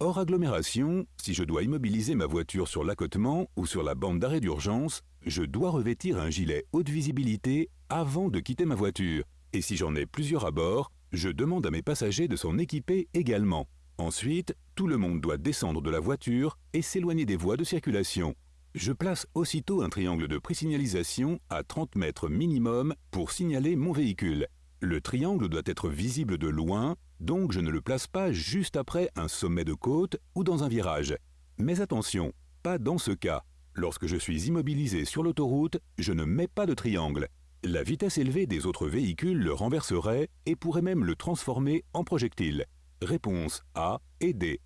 Hors agglomération, si je dois immobiliser ma voiture sur l'accotement ou sur la bande d'arrêt d'urgence, je dois revêtir un gilet haute visibilité avant de quitter ma voiture. Et si j'en ai plusieurs à bord, je demande à mes passagers de s'en équiper également. Ensuite, tout le monde doit descendre de la voiture et s'éloigner des voies de circulation. Je place aussitôt un triangle de présignalisation à 30 mètres minimum pour signaler mon véhicule. Le triangle doit être visible de loin, donc je ne le place pas juste après un sommet de côte ou dans un virage. Mais attention, pas dans ce cas. Lorsque je suis immobilisé sur l'autoroute, je ne mets pas de triangle. La vitesse élevée des autres véhicules le renverserait et pourrait même le transformer en projectile. Réponse A et D.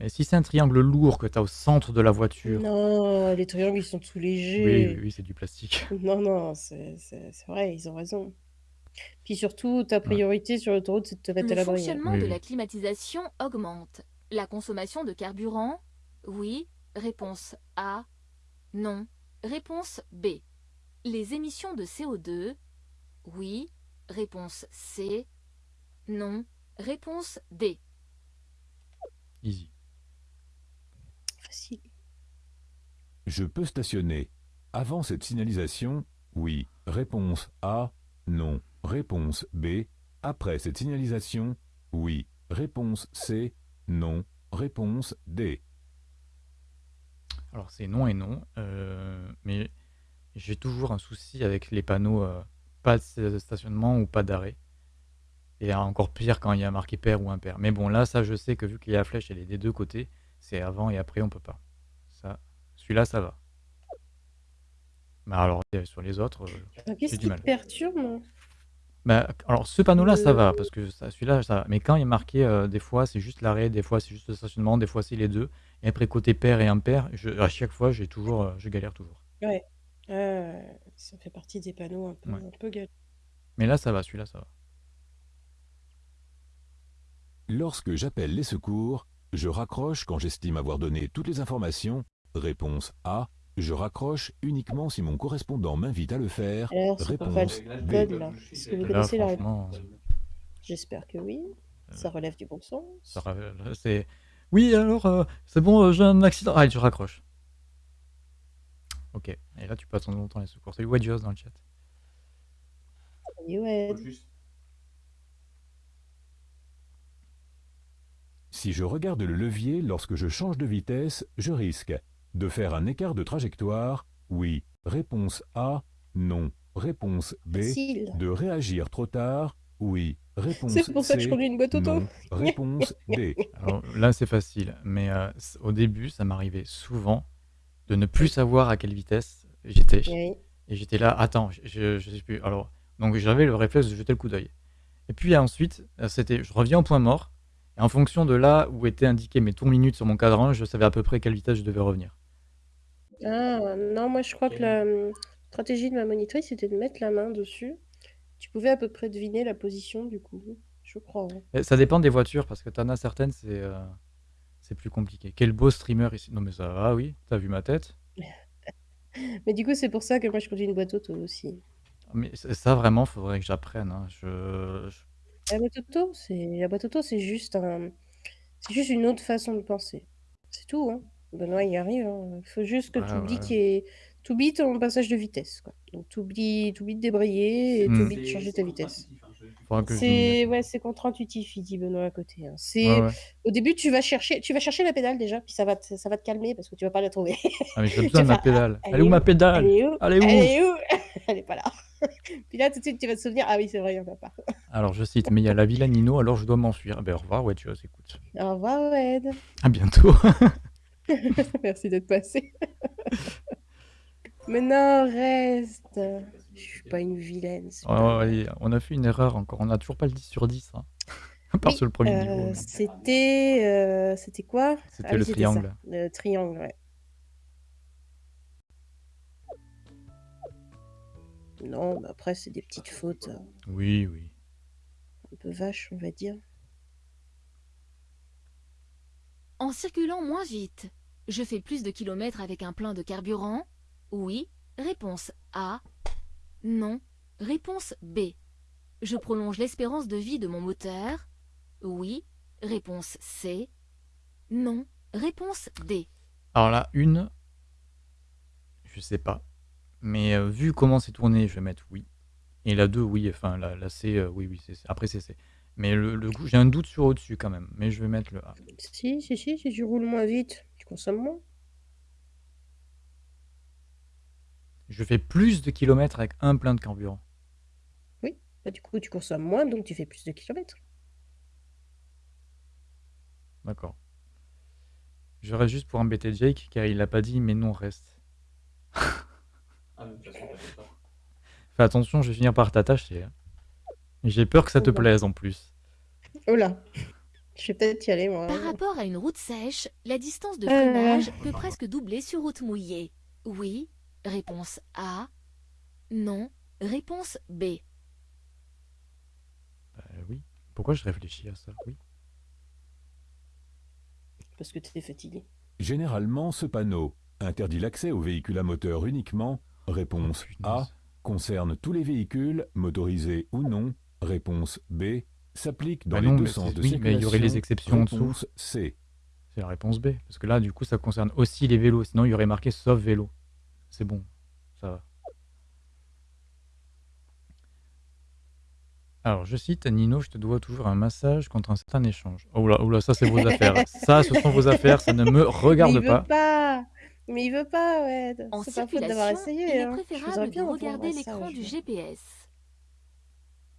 Mais si c'est un triangle lourd que tu as au centre de la voiture, Non, les triangles, ils sont tout oui, légers. oui, oui, c'est du plastique. (laughs) Non, non, c'est vrai, ils ont raison. Puis surtout, ta priorité sur l'autoroute, c'est de te mettre à Le l'abri. hein. fonctionnement Oui, de oui. la climatisation augmente. La consommation de carburant Oui. Réponse A. Non. Réponse B. Les émissions de CO2 Oui. Réponse C. Non. Réponse D. Easy. Facile. Je peux stationner. Avant cette signalisation, oui. Réponse A, non. Réponse B. Après cette signalisation, oui. Réponse C, non. Réponse D. Alors c'est non et non, euh, mais j'ai toujours un souci avec les panneaux euh, pas de stationnement ou pas d'arrêt. Et encore pire quand il y a marqué pair ou impair. Mais bon, là, ça, je sais que vu qu'il y a la flèche, elle est des deux côtés. C'est avant et après, on peut pas. Ça, celui-là, ça va. Mais alors, euh, sur les autres, Ah, Qu'est-ce du qui mal. te perturbe moi? Bah, alors ce panneau-là, ça va, parce que ça- celui-là, ça va. Mais quand il est marqué, des fois, c'est juste l'arrêt, des fois, c'est juste le stationnement, des fois, c'est les deux. Et après, côté pair et impair, je, à chaque fois, j'ai toujours, euh, je galère toujours. Ouais. Euh, ça fait partie des panneaux un peu, Ouais. un peu gal- Mais là, ça va, celui-là, ça va. Lorsque j'appelle les secours, je raccroche quand j'estime avoir donné toutes les informations. Réponse A. Je raccroche uniquement si mon correspondant m'invite à le faire. Alors, c'est pas Réponse B. code là. Est-ce que vous Là, connaissez la réponse franchement, euh, J'espère que oui. Ça relève du bon sens. Ça ra- c'est... Oui, alors, euh, c'est bon, euh, j'ai un accident. Allez, tu raccroches. Ok, et là tu peux attendre longtemps les secours. Salut Wedgeos dans le chat. Salut, Wed. Si je regarde le levier lorsque je change de vitesse, je risque de faire un écart de trajectoire, oui. Réponse A, non. Réponse B, Facile. de réagir trop tard, oui. Réponse C'est pour ça que je conduis une boîte auto. non. Réponse (laughs) D. Alors là c'est facile, mais euh, c- au début ça m'arrivait souvent de ne plus savoir à quelle vitesse j'étais. Oui. Et j'étais là, attends, je, je, je sais plus. Alors, donc j'avais le réflexe de jeter le coup d'œil. Et puis ensuite, euh, c'était, je reviens au point mort. Et en fonction de là où étaient indiquées mes tours minutes sur mon cadran, je savais à peu près à quelle vitesse je devais revenir. Ah, non, moi je crois que la hum, stratégie de ma monitrice c'était de mettre la main dessus. Tu pouvais à peu près deviner la position du coup. Je crois. hein. Et ça dépend des voitures, parce que t'en as certaines, c'est euh, c'est plus compliqué. Quel beau streamer ici. Non mais ça va, oui, t'as vu ma tête? (laughs) Mais du coup, c'est pour ça que moi je conduis une boîte auto aussi. Mais c- ça vraiment, faudrait que j'apprenne. hein. Je, je- La boîte auto, c'est la boîte auto, c'est juste un, c'est juste une autre façon de penser. C'est tout, hein. Benoît y arrive. hein. Il faut juste que Ouais, tu oublies ouais. qu'il y ait- t'oublies ton passage de vitesse, quoi. Donc t'oublies de débrayer et Hmm. t'oublies de changer ta vitesse. je m'y C'est ouais, c'est contre-intuitif, il dit Benoît à côté. hein. C'est Ouais, ouais. au début tu vas chercher, tu vas chercher la pédale déjà, puis ça va te, ça va te calmer parce que tu vas pas la trouver. Ah mais j'ai (laughs) besoin de ma pédale. Ah, Elle est où ma pédale Elle est où Elle est où Elle est où (laughs) Elle est pas là. (laughs) puis là tout de suite tu vas te souvenir, ah oui c'est vrai, il y en a pas. Alors je cite, mais il y a la Villa Nino, alors je dois m'enfuir. Ben au revoir, ouais, tu vois, écoute. Au revoir Wed. À bientôt. Merci d'être passé. Mais non, reste. Je suis pas une vilaine. c'est Ouais, pas ouais, vrai. ouais, on a fait une erreur encore. On a toujours pas le 10 sur 10. Hein. (laughs) À part Oui, sur le premier euh, niveau. mais C'était euh, c'était quoi? C'était Ah oui, le c'était ça, triangle. Le triangle, ouais. Non, mais après c'est des petites fautes euh, Oui, oui. un peu vaches, on va dire. En circulant moins vite, je fais plus de kilomètres avec un plein de carburant Oui. Réponse A. Non. Réponse B. Je prolonge l'espérance de vie de mon moteur Oui. Réponse C. Non. Réponse D. Alors là, une, je sais pas. Mais euh, vu comment c'est tourné, je vais mettre oui. Et la 2, oui. Enfin, la, la C, euh, oui, oui. c'est C. Après, c'est C. Mais le, le goût, j'ai un doute sur au-dessus quand même. Mais je vais mettre le A. Si, si, si, si tu roules moins vite, tu consommes moins. Je fais plus de kilomètres avec un plein de carburant. Bah, du coup, tu consommes moins, donc tu fais plus de kilomètres. D'accord. Je reste juste pour embêter Jake, car il l'a pas dit, mais non, reste. Fais attention, je vais finir par t'attacher. hein. J'ai peur que ça te Oh plaise en plus. Oh là Je vais peut-être y aller, moi. Par rapport à une route sèche, la distance de Euh. freinage peut presque doubler sur route mouillée. Oui. Réponse A. Non. Réponse B. Bah oui. Pourquoi je réfléchis à ça? Oui. Parce que tu es fatigué. Généralement, ce panneau interdit l'accès aux véhicules à moteur uniquement. Réponse Oh, A. Concerne tous les véhicules, motorisés ou non. Réponse B. S'applique dans Bah les non, deux sens c'est- de oui, circulation. mais il y aurait les exceptions en dessous. Réponse C. C'est la réponse B. Parce que là, du coup, ça concerne aussi les vélos. Sinon, il y aurait marqué sauf vélo. C'est bon. Ça va. Alors, je cite, Nino, je te dois toujours un massage contre un certain échange. Oh là, oh là, ça, c'est vos affaires. (laughs) Ça, ce sont vos affaires. Ça ne me mais regarde il pas. veut pas Mais il veut pas, ouais. En C'est pas faute d'avoir essayé. il est hein. Préférable de regarder l'écran du. GPS.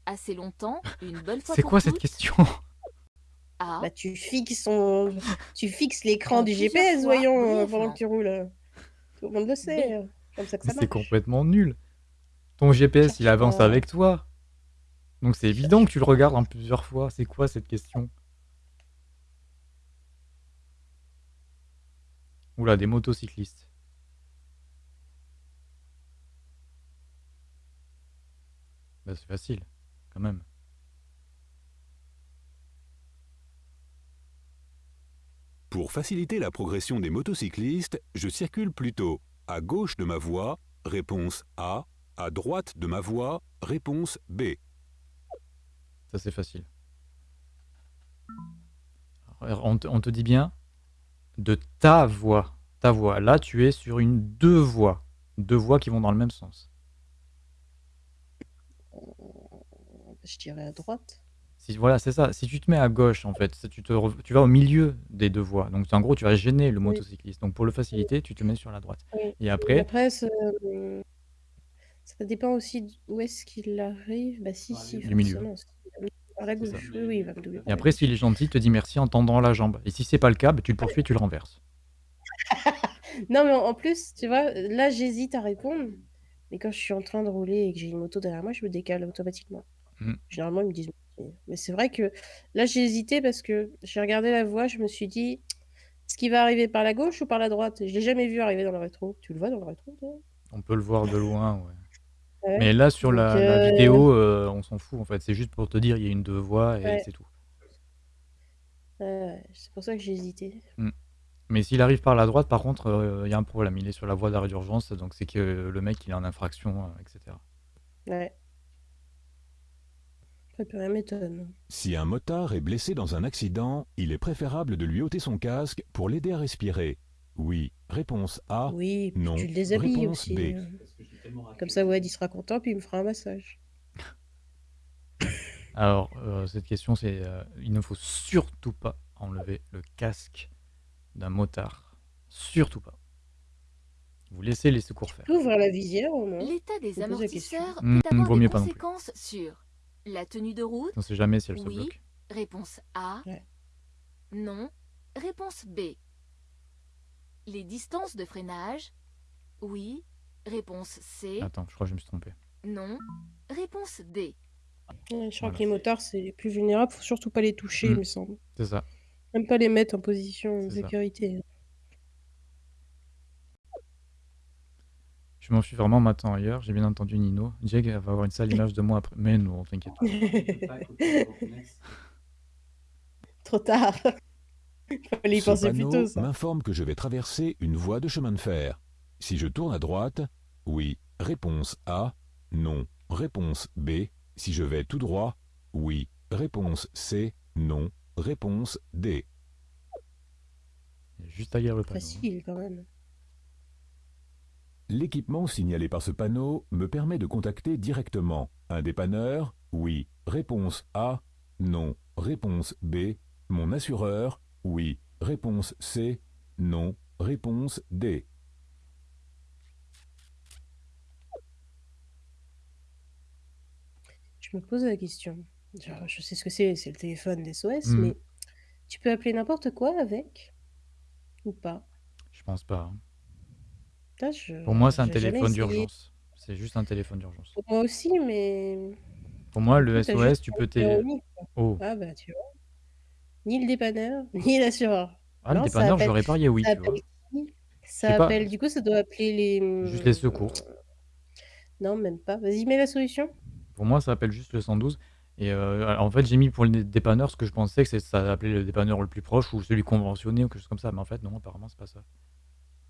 Assez longtemps, une bonne fois C'est quoi cette question? A. Bah, tu fixes ton... tu fixes l'écran du GPS, fois, voyons, euh, pendant que tu roules. Tout le monde le sait. B. Comme ça que Mais ça c'est complètement nul. Ton GPS, il avance avec toi. Donc c'est évident que tu le regardes en plusieurs fois. C'est quoi cette question? Oula, des motocyclistes. Bah c'est facile, quand même. Pour faciliter la progression des motocyclistes, je circule plutôt à gauche de ma voie, réponse A, à droite de ma voie, réponse B. Ça c'est facile. On te, on te dit bien de ta voie. Ta voie. Là, tu es sur une deux voies. Deux voies qui vont dans le même sens. Je dirais à droite. Si, voilà, c'est ça. Si tu te mets à gauche, en fait, tu, te, re- tu vas au milieu des deux voies. Donc, en gros, tu vas gêner le Oui. motocycliste. Donc, pour le faciliter, tu te mets sur la droite. Oui. Et après, après, ça, euh, ça dépend aussi d'où est-ce qu'il arrive. Bah si, si, Du milieu. forcément. s'il va me doubler Par la C'est ça. gauche, oui, oui, il va me doubler et par la après, s'il est gentil, il te dit merci en tendant la jambe. Et si c'est pas le cas, bah, tu le poursuis, tu le renverses. (laughs) Non, mais en en plus, tu vois, là, j'hésite à répondre. Mais quand je suis en train de rouler et que j'ai une moto derrière moi, je me décale automatiquement. Mm. Généralement, ils me disent. Mais c'est vrai que là, j'ai hésité parce que j'ai regardé la voie, je me suis dit, est-ce qu'il va arriver par la gauche ou par la droite? Je l'ai jamais vu arriver dans le rétro. Tu le vois dans le rétro, toi? On peut le voir de loin, ouais. Ouais. Mais là, sur Donc, la, la euh, vidéo, euh, on s'en fout, en fait. C'est juste pour te dire, il y a une deux voies et Ouais. c'est tout. ouais, c'est pour ça que j'ai hésité. Mais s'il arrive par la droite, par contre, euh, il y a un problème. Il est sur la voie d'arrêt d'urgence, donc c'est que le mec, il est en infraction, euh, etc. Ouais. Ça peut rien m'étonne. Si un motard est blessé dans un accident, il est préférable de lui ôter son casque pour l'aider à respirer. Oui. Réponse A. Oui, non. tu le déshabilles Réponse aussi. B. hein. Comme ça, ouais, il sera content, puis il me fera un massage. (laughs) Alors, euh, cette question, c'est euh, il ne faut surtout pas enlever le casque d'un motard. Surtout pas. Vous laissez les secours faire. Ouvrir la visière au moins L'état des amortisseurs Hmm, peut avoir des conséquences sur la tenue de route, On sait jamais si elle se Oui. bloque. réponse A, Ouais. non, réponse B. Les distances de freinage, oui, réponse C, Attends, je crois que je me suis trompé. non, réponse D. Ouais, je crois Voilà. que les motards, c'est les plus vulnérables. Faut surtout pas les toucher, Mm. il me semble. C'est ça. Même pas les mettre en position de C'est ça. Je m'en suis vraiment maintenant ailleurs. J'ai bien entendu Nino. Jake va avoir une sale image de moi après. Mais non, t'inquiète pas. (laughs) Trop tard. Fallait y Ce penser plus panneau tôt, ça. m'informe que je vais traverser une voie de chemin de fer. Si je tourne à droite, oui. Réponse A. Non. Réponse B. Si je vais tout droit, oui. Réponse C. Non. Réponse D. Il y a juste à le panneau. Facile, quand même. L'équipement signalé par ce panneau me permet de contacter directement un dépanneur, oui. Réponse A, non. Réponse B, mon assureur, oui. Réponse C, non. Réponse D. Je me pose la question. Genre, je sais ce que c'est, c'est le téléphone d'SOS, Mm. mais tu peux appeler n'importe quoi avec Ou pas? Je pense pas. hein. Putain, je- Pour moi, c'est un j'ai jamais téléphone essayé. d'urgence. C'est juste un téléphone d'urgence. Pour moi aussi, mais. Pour moi, le coup, SOS, juste tu un peux numéro t'aider. unique, quoi. Oh. Ah bah tu vois. Ni le dépanneur, (laughs) ni l'assureur. Ah, le Non, ça dépanneur, appelle- j'aurais parié oui, ça tu vois. appelle qui Ça sais pas. appelle, du coup, ça doit appeler les. Juste les secours. Non, même pas. Vas-y, mets la solution. Pour moi, ça appelle juste le 112. Et euh, en fait, j'ai mis pour le dépanneur ce que je pensais que c'est ça appelait le dépanneur le plus proche ou celui conventionné ou quelque chose comme ça. Mais en fait, non, apparemment, c'est pas ça.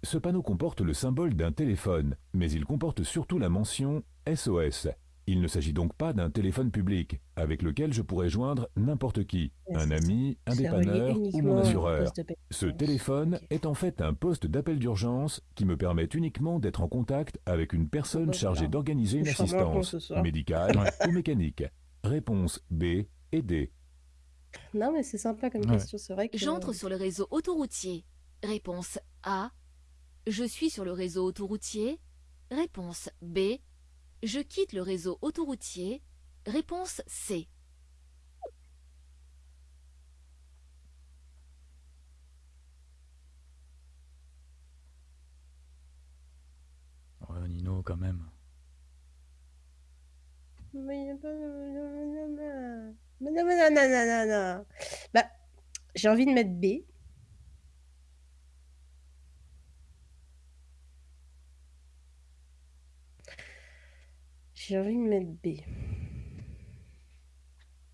Ce panneau comporte le symbole d'un téléphone, mais il comporte surtout la mention SOS. Il ne s'agit donc pas d'un téléphone public, avec lequel je pourrais joindre n'importe qui, un ami, un dépanneur ou mon assureur. Ce téléphone est en fait un poste d'appel d'urgence qui me permet uniquement d'être en contact avec une personne chargée d'organiser une assistance, médicale ou mécanique. Réponse B et D. Non, mais c'est sympa comme Ouais. question. C'est vrai que. J'entre sur le réseau autoroutier. Réponse A. Je suis sur le réseau autoroutier. Réponse B. Je quitte le réseau autoroutier. Réponse C. Ouais, Nino, quand même. Mais y a pas de- Mais non, mais non, non, non, non, non. Bah, j'ai envie de mettre B. J'ai envie de mettre B.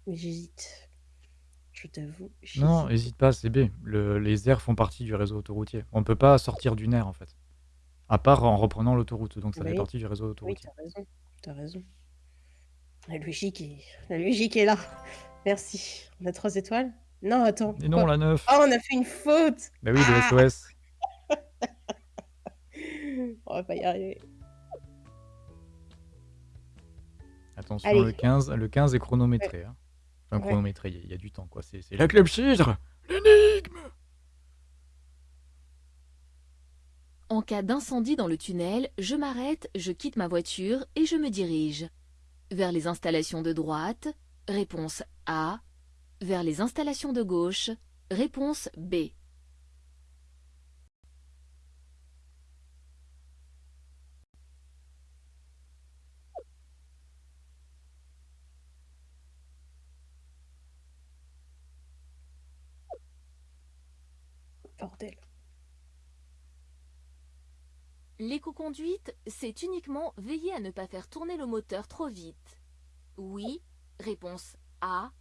Mais j'hésite. Je t'avoue. Non, j'hésite. hésite pas, c'est B. Le- les aires font partie du réseau autoroutier. On peut pas sortir d'une aire, en fait. À part en reprenant l'autoroute. Donc ça fait Oui. partie du réseau Oui, autoroutier. t'as raison. T'as raison. La logique est... La logique est là. Merci. On a trois étoiles? Non, attends. Et non, quoi? la 9 Oh, on a fait une faute Bah oui, le Ah SOS. (laughs) On va pas y arriver. Attention, Allez. le 15, le 15 est chronométré. hein. Enfin, Ouais. chronométré, il y, a- il y a du temps, quoi. C'est la clepsydre L'énigme En cas d'incendie dans le tunnel, je m'arrête, je quitte ma voiture et je me dirige. Vers les installations de droite, réponse A. Vers les installations de gauche, réponse B. Bordel. L'éco-conduite, c'est uniquement veiller à ne pas faire tourner le moteur trop vite. Oui, réponse A.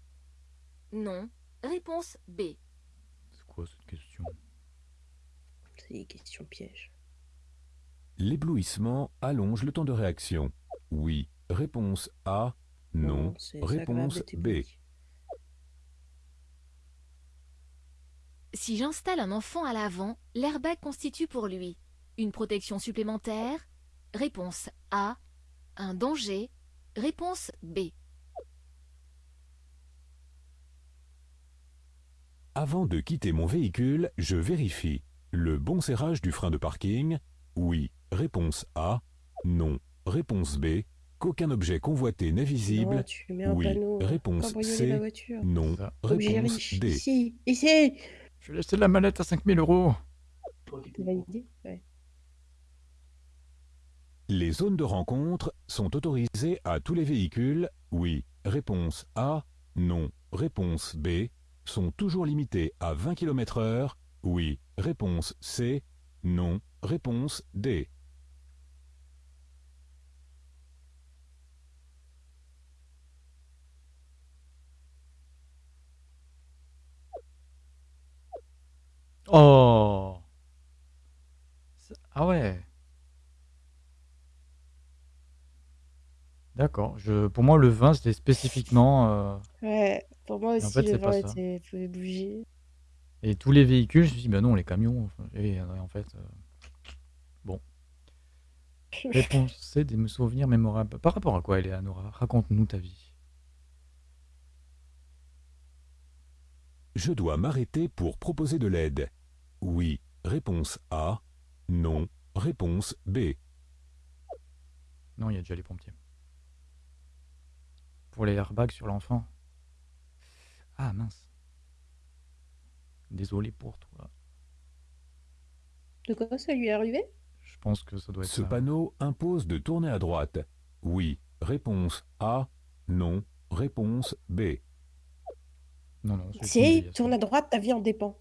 Non, réponse B. C'est quoi cette question? C'est des questions pièges. L'éblouissement allonge le temps de réaction. Oui. Réponse A. Non. agréable Réponse B. Si j'installe un enfant à l'avant, l'airbag constitue pour lui une protection supplémentaire? Réponse A. Un danger Réponse B. Avant de quitter mon véhicule, je vérifie. Le bon serrage du frein de parking? Oui. Réponse A. Non. Réponse B. Qu'aucun objet convoité n'est visible? Non, tu mets un Oui. panneau. Réponse C. ma voiture. Non. Ça. Réponse. D. Ici, ici. Je vais laisser la mallette à 5000 euros. Ouais. Les zones de rencontre sont autorisées à tous les véhicules Oui. Réponse A. Non. Réponse B. Sont toujours limitées à 20 km/h Oui. Réponse C. Non. Réponse D. Oh Ah ouais D'accord. Je... Pour moi, le vin, c'était spécifiquement... euh, Ouais, pour moi en aussi, fait, le c'est pas vin ça. était pouvait bouger. Et tous les véhicules, je me suis dit, bah non, les camions. enfin, Et euh, en fait... euh, Bon. (laughs) Réponse C, des souvenirs mémorables? Par rapport à quoi, Eleanora? Raconte-nous ta vie. Je dois m'arrêter pour proposer de l'aide. Oui. Réponse A. Non. Réponse B. Non, il y a déjà les pompiers. Pour les airbags sur l'enfant. Ah mince. Désolé pour toi. De quoi ça lui est arrivé? Je pense que ça doit être Ce ça. panneau impose de tourner à droite. Oui. Réponse A. Non. Réponse B. Non, non, déviation. tourne à droite, ta vie en dépend.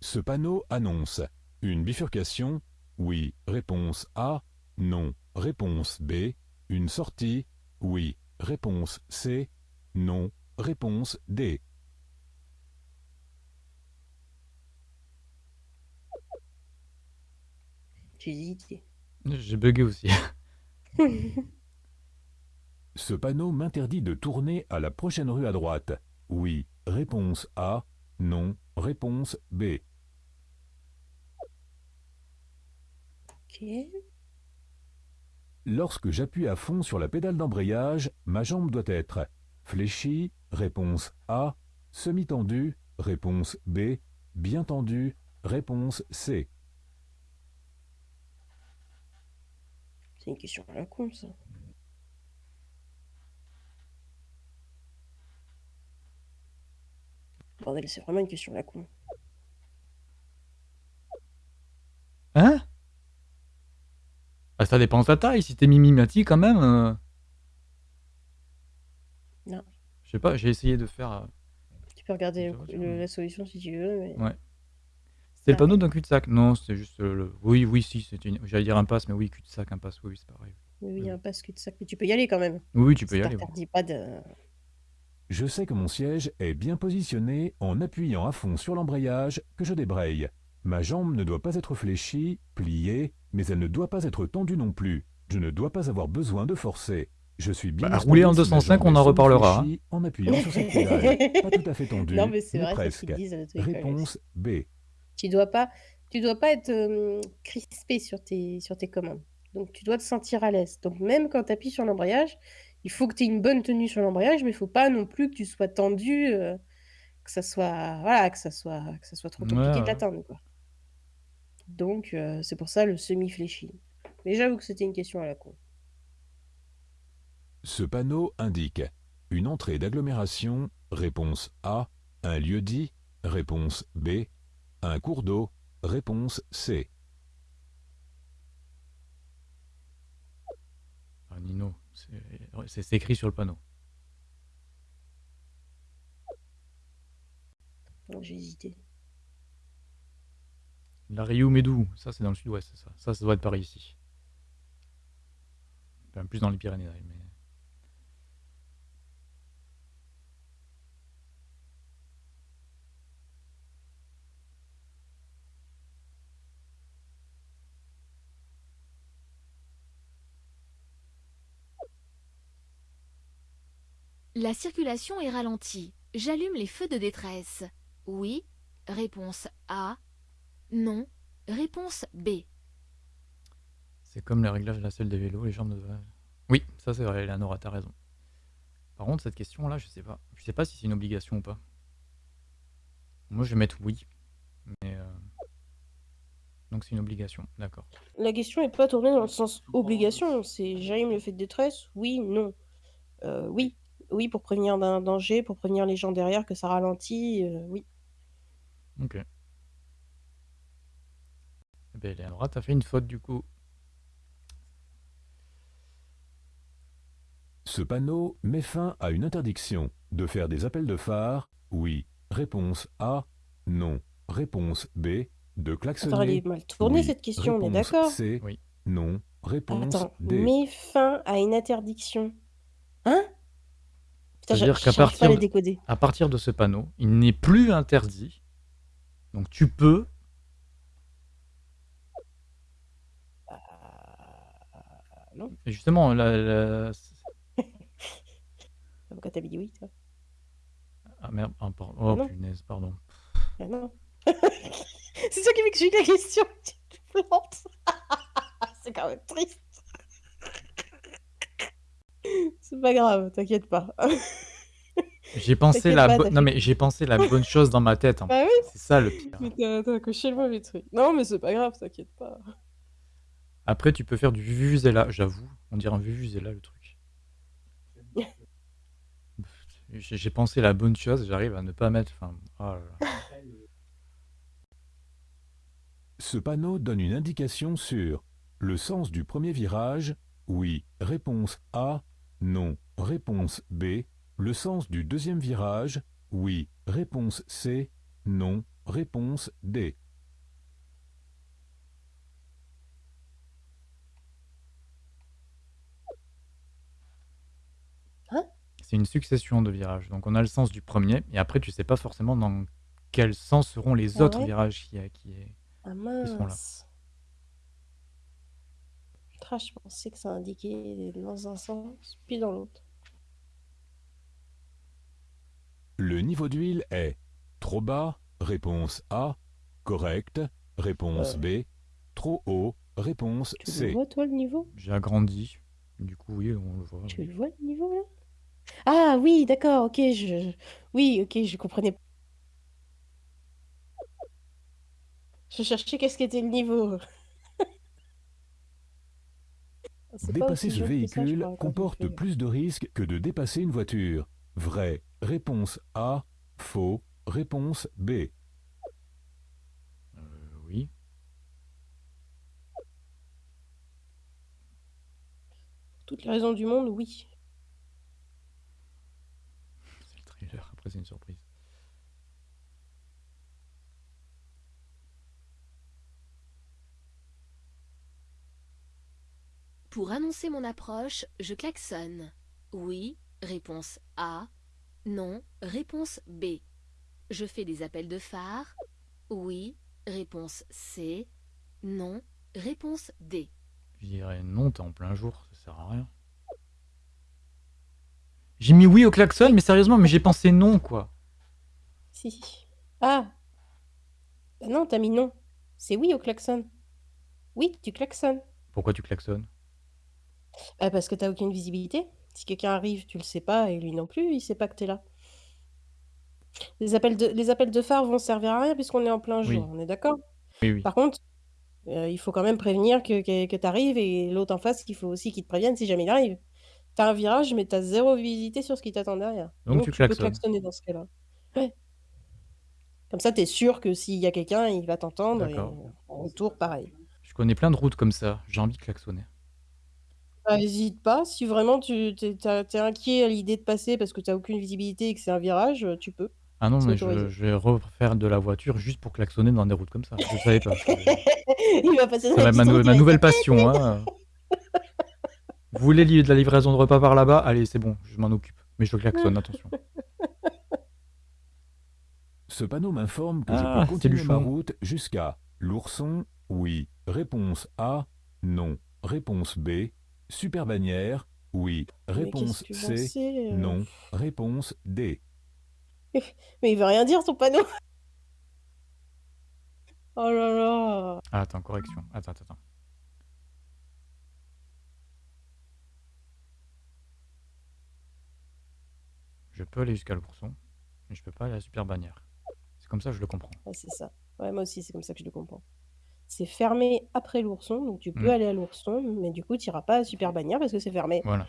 Ce panneau annonce une bifurcation. Oui. Réponse A. Non. Réponse B. Une sortie. Oui. Réponse C. Non. Réponse D. J'ai hésité. J'ai bugué aussi. (laughs) Ce panneau m'interdit de tourner à la prochaine rue à droite. Oui. Réponse A. Non. Réponse B. ok. Lorsque j'appuie à fond sur la pédale d'embrayage, ma jambe doit être fléchie, réponse A, semi-tendue, réponse B, bien tendue, réponse C. C'est une question à la con, ça. Bordel, c'est vraiment une question à la con. Hein? Ah, Ça dépend de ta taille. Si t'es mimimati quand même. euh, Non. Je sais pas, j'ai essayé de faire. euh, Tu peux regarder Ça va, le- la solution si tu veux, mais... Ouais. C'était le Ah. panneau d'un cul-de-sac. Non, c'était juste euh, le. Oui, oui, si, c'était une. J'allais dire impasse, mais oui, cul-de-sac, impasse, oui, oui, c'est pareil. Oui, oui, il y a Oui. un passe cul-de-sac, mais tu peux y aller quand même. Oui, oui, tu peux y aller. oui. t'interdit pas de... Je sais que mon siège est bien positionné en appuyant à fond sur l'embrayage que je débraye. Ma jambe ne doit pas être fléchie, pliée, mais elle ne doit pas être tendue non plus. Je ne dois pas avoir besoin de forcer. Je suis bien Bah, rouler en si ma 205, jambe on en reparlera, en appuyant sur cette (laughs) pédale. Pas tout à fait tendu, Non, mais c'est vrai, ce presque. disent. Réponse B. Tu dois pas, tu dois pas être euh, crispé sur tes, sur tes commandes. Donc, tu dois te sentir à l'aise. Donc, même quand tu appuies sur l'embrayage, il faut que tu aies une bonne tenue sur l'embrayage, mais il faut pas non plus que tu sois tendu, euh, que ça soit, voilà, que ça soit, que ça soit trop Ouais, compliqué de ouais. l'atteindre, quoi. Donc, euh, c'est pour ça le semi-fléchi. Mais j'avoue que c'était une question à la con. Ce panneau indique une entrée d'agglomération, réponse A, un lieu dit, réponse B, un cours d'eau, réponse C. Ah, Nino, c'est écrit sur le panneau. Bon, j'ai hésité. La Rio Médou, ça c'est dans le sud-ouest, ça. Ça, ça doit être par ici. Enfin, plus dans les Pyrénées, mais... La circulation est ralentie. J'allume les feux de détresse. Oui. Réponse A. Non. Réponse B. C'est comme les réglages de la selle des vélos, les jambes de... Oui, ça c'est vrai, Eleonora, t'as raison. Par contre, cette question-là, je sais pas. Je sais pas si c'est une obligation ou pas. Moi, je vais mettre oui. Mais... euh, Donc c'est une obligation, d'accord. La question n'est pas tournée dans le sens obligation. C'est j'aime le fait de détresse Oui, non. Euh, oui. Oui, pour prévenir d'un danger, pour prévenir les gens derrière que ça ralentit. euh, oui. Ok. Eleonora, t'as fait une faute du coup. Ce panneau met fin à une interdiction de faire des appels de phare, oui. Réponse A, non. Réponse B, de Attends, elle klaxonner, est mal tournée oui. cette question, on est Réponse d'accord C, Oui. non. Réponse Attends, D. met fin à une interdiction. Hein? C'est-à-dire qu'à partir de-. À partir de ce panneau, il n'est plus interdit. Donc tu peux non. Justement, la, la- (laughs) Pourquoi t'as dit oui, toi Ah merde, ah, pardon. Ah Oh non. punaise, pardon. Ah non. (laughs) C'est toi qui m'explique la question. Tu te plantes. (laughs) C'est quand même triste. C'est pas grave, t'inquiète pas. J'ai pensé la pas, bo- t'as non mais j'ai pensé la bonne chose dans ma tête. en Bah oui. C'est ça le pire. Mais t'as coché le mauvais truc. Non, mais c'est pas grave, t'inquiète pas. Après, tu peux faire du vuvuzela, j'avoue. On dirait un vuvuzela le truc. J'ai pensé la bonne chose, j'arrive à ne pas mettre. Oh. Ce panneau donne une indication sur le sens du premier virage, oui. Réponse A, non. Réponse B, le sens du deuxième virage, oui. Réponse C, non. Réponse D. C'est une succession de virages. Donc on a le sens du premier, et après tu sais pas forcément dans quel sens seront les Ah autres ouais virages qui, qui est. Ah sont là. mince. Je pensais que ça indiquait dans un sens, puis dans l'autre. Le niveau d'huile est trop bas, réponse A, correct, réponse B, trop haut, réponse Tu le C. vois, toi, le niveau? J'ai agrandi. Du coup, oui, on le voit. Tu oui. le vois, le niveau, là? Ah oui, d'accord, ok, je... Oui, ok, je comprenais. Je cherchais qu'est-ce qu'était le niveau. (laughs) C'est pas Dépasser aussi ce jaune que ça, je véhicule crois, quand on comporte fait- plus de risques que de dépasser une voiture. Vrai. Réponse A. Faux. Réponse B. Euh, oui. Pour toutes les raisons du monde, oui. C'est le trailer, après c'est une surprise. Pour annoncer mon approche, je klaxonne. Oui, réponse A. Non, réponse B. Je fais des appels de phare. Oui, réponse C. Non, réponse D. Je dirais non, t'es en plein jour, ça sert à rien. J'ai mis oui au klaxon, mais sérieusement, mais j'ai pensé non, quoi. Si. Ah Bah non, t'as mis non. C'est oui au klaxon. Oui, tu klaxonnes. Pourquoi tu klaxonnes? Bah parce que t'as aucune visibilité. Si quelqu'un arrive, tu le sais pas, et lui non plus, il sait pas que t'es là. Les appels de, les appels de phare vont servir à rien puisqu'on est en plein Oui. jour, on est d'accord? Oui, oui. Par contre, euh, il faut quand même prévenir que, que, que t'arrives et l'autre en face, il faut aussi qu'il te prévienne si jamais il arrive. T'as un virage, mais t'as zéro visibilité sur ce qui t'attend derrière. Donc tu peux klaxonnes. klaxonner dans ce cas-là. Ouais. Comme ça, t'es sûr que s'il y a quelqu'un, il va t'entendre et D'accord. en retour, pareil. Je connais plein de routes comme ça. J'ai envie de klaxonner. Bah, hésite pas, si vraiment tu t'es, t'as- t'es inquiet à l'idée de passer parce que t'as aucune visibilité et que c'est un virage, euh, tu peux. Ah non, C'est mais je, autorisé. je vais refaire de la voiture juste pour klaxonner dans des routes comme ça. Je savais pas. (laughs) il va passer Ça dans va être ma, petite nou- route, ma il va nouvelle passion. Hein. (laughs) Vous voulez de la livraison de repas par là-bas? Allez, c'est bon, je m'en occupe. Mais je klaxonne, attention. Ce panneau m'informe que je Ah, peux continuer ma route jusqu'à l'ourson, oui. Réponse A, non. Réponse B, super bannière, oui. Réponse C, sais, euh non. Réponse D. (laughs) Mais il veut rien dire ton panneau. (laughs) Oh là là. Ah, attends, correction. Attends, attends, Je peux aller jusqu'à l'ourson, mais je peux pas aller à la super bannière. C'est comme ça que je le comprends. Ouais, c'est ça. Ouais, moi aussi, c'est comme ça que je le comprends. C'est fermé après l'ourson, donc tu peux Mm. aller à l'ourson, mais du coup, tu iras pas à Super Bannière parce que c'est fermé. Voilà.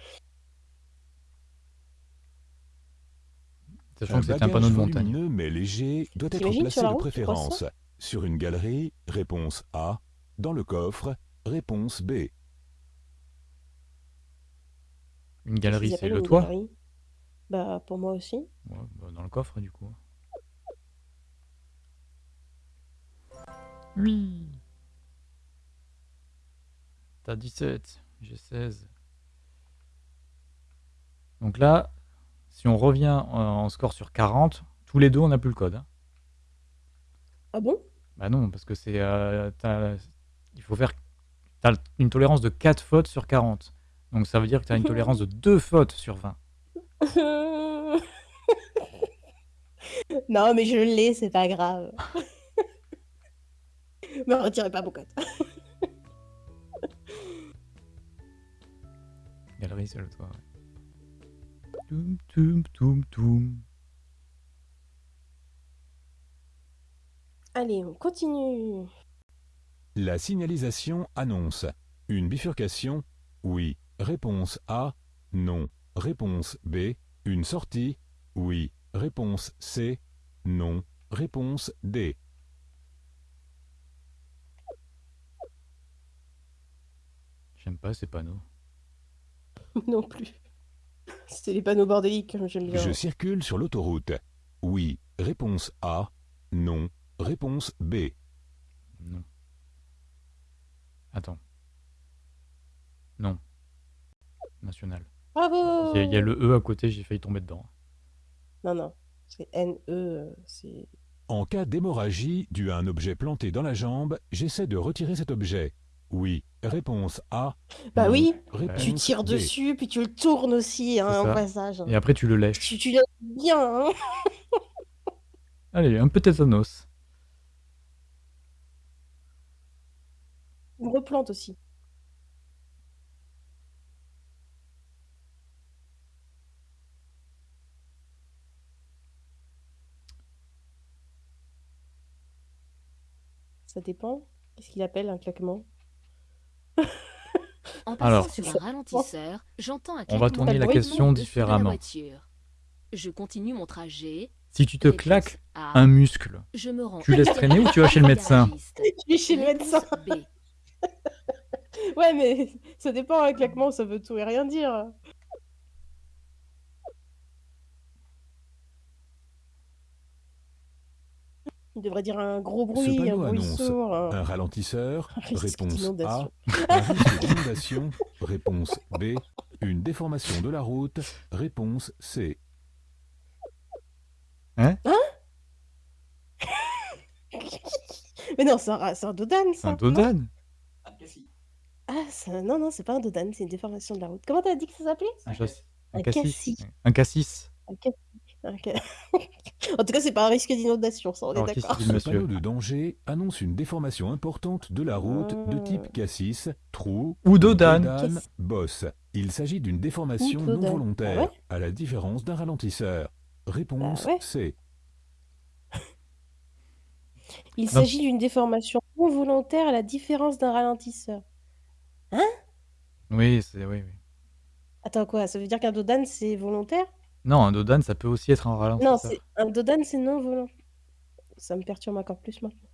Sachant Un que c'est un bagage panneau de montagne. volumineux mais léger doit être T'imagines placé la de route, tu crois préférence sur une galerie, réponse A, dans le coffre, réponse B. Une Qu'est-ce galerie, qu'ils c'est appellent le une toit galerie? Bah, pour moi aussi. Ouais, bah, Dans le coffre, du coup. Oui T'as 17, j'ai 16. Donc là, si on revient en, en score sur 40, tous les deux, on n'a plus le code. hein. Ah bon? Bah non, parce que c'est... euh, t'as- il faut faire... T'as une tolérance de 4 fautes sur 40. Donc ça veut dire que t'as une (laughs) tolérance de 2 fautes sur 20. (laughs) Non, mais je l'ai, c'est pas grave. (laughs) Me retirez pas mon code. (laughs) Galerie, c'est le toit, ouais. Toum, toum, toum, toum. Allez, on continue. La signalisation annonce une bifurcation, oui. Réponse A, non. Réponse B, une sortie, oui. Réponse C, non. Réponse D. J'aime pas ces panneaux. (laughs) non plus. C'est les panneaux bordéliques, comme j'aime bien. Je circule sur l'autoroute. Oui. Réponse A, non. Réponse B. Non. Attends. Non. National. Bravo Il y, a- il y a le E à côté, j'ai failli tomber dedans. Non, non. C'est NE, euh, c'est... En cas d'hémorragie due à un objet planté dans la jambe, j'essaie de retirer cet objet. Oui. Réponse A. Bah non. oui, Réponse tu tires dessus, puis tu le tournes aussi, hein, au ça. passage. Et après, tu le lèches. Tu, tu bien, hein (laughs) Allez, un peu tétanos. On replante aussi. Ça dépend. Qu'est-ce qu'il appelle un claquement? En passant Alors. sur un ralentisseur, j'entends un On va claquement tourner la question différemment. Je continue mon trajet. Si tu te Réponse claques A, un muscle, je me rends tu laisses traîner ou tu vas chez le médecin? Je suis (laughs) chez le médecin. Réponse B. (laughs) Ouais, mais ça dépend, un claquement, ça veut tout et rien dire. Il devrait dire un gros Ce bruit, un bruit sourd. un- un ralentisseur. (laughs) Un risque Réponse A. d'inondation. Un risque d'inondation. Réponse B. Une déformation de la route. Réponse C. (laughs) Mais non, c'est un, c'est un dodan, ça. un dodan Ah, ça- non, non, c'est pas un dodan, c'est une déformation de la route. Comment t'as dit que ça s'appelait? Un, châssis- Un Un cassis. cassis. Un cassis. Un cassis. (laughs) En tout cas, c'est pas un risque d'inondation, ça, on est Alors, d'accord. Ce panneau de danger annonce une déformation importante de la route de type Ah. cassis, trou Ou dodane. Bosse. Il s'agit d'une déformation non volontaire, Ah ouais à la différence d'un ralentisseur. Réponse ouais. C. Il s'agit d'une déformation non volontaire à la différence d'un ralentisseur. Oui, c'est oui, oui. Attends, quoi? Ça veut dire qu'un dodane, c'est volontaire? Non, un dodane, ça peut aussi être un Non, ralentisseur. un dodane, c'est non volontaire. Ça me perturbe encore plus maintenant.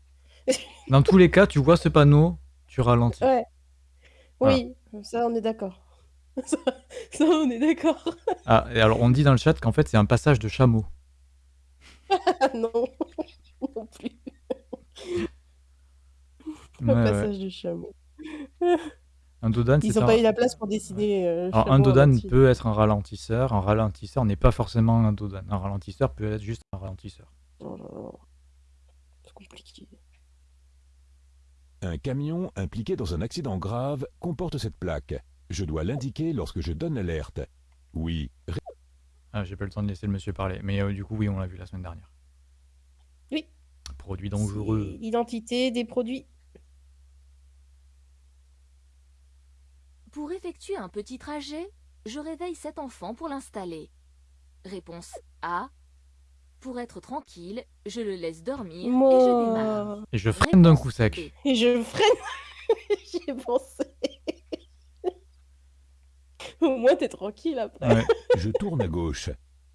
(laughs) Dans tous les cas, tu vois ce panneau, tu ralentis. Ouais. Voilà. Oui, ça, on est d'accord. (laughs) Ça, ça, on est d'accord. (laughs) Ah, et alors on dit dans le chat qu'en fait c'est un passage de chameau. Ah non, non plus. Ouais, ouais. passage du chameau. Un dodane, Ils n'ont un... pas eu la place pour dessiner. euh, Alors, chameau un entier. peut être un ralentisseur. Un ralentisseur n'est pas forcément un dodane. Un ralentisseur peut être juste un ralentisseur. Oh. C'est compliqué. Un camion impliqué dans un accident grave comporte cette plaque. Je dois l'indiquer lorsque je donne l'alerte. Oui. Ah, j'ai pas le temps de laisser le monsieur parler. Mais euh, du coup, oui, on l'a vu la semaine dernière. Oui. Produit C'est dangereux. L'identité des produits. Pour effectuer un petit trajet, je réveille cet enfant pour l'installer. Réponse A. Pour être tranquille, je le laisse dormir et je démarre. Moi. Et je freine d'un coup sec. B. Et je freine. (laughs) J'y ai pensé. (laughs) Au moins, t'es tranquille après. Ouais. (laughs) Je tourne à gauche.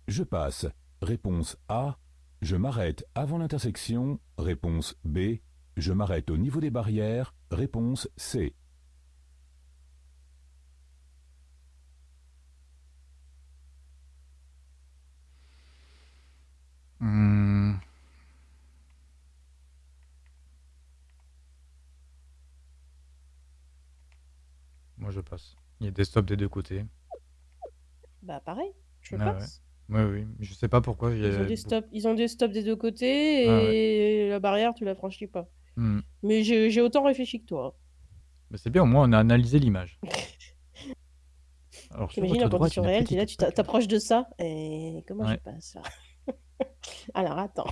Je passe. Réponse A. Je m'arrête avant l'intersection. Réponse B. Je m'arrête au niveau des barrières. Réponse C. je passe. Il y a des stops des deux côtés. Bah, pareil. Je Ouais, passe. Oui, oui. Je sais pas pourquoi. il y Ils a ont, des stops, ils ont des stops des deux côtés et Ah ouais. la barrière, tu la franchis pas. Hmm. Mais j'ai j'ai autant réfléchi que toi. Mais c'est bien, au moins on a analysé l'image. (laughs) Alors, sur T'imagines votre en droite, condition une réelle, t'es là, tu t'a- plaque. t'approches de ça et comment je Ouais. passe là? (laughs) Alors attends.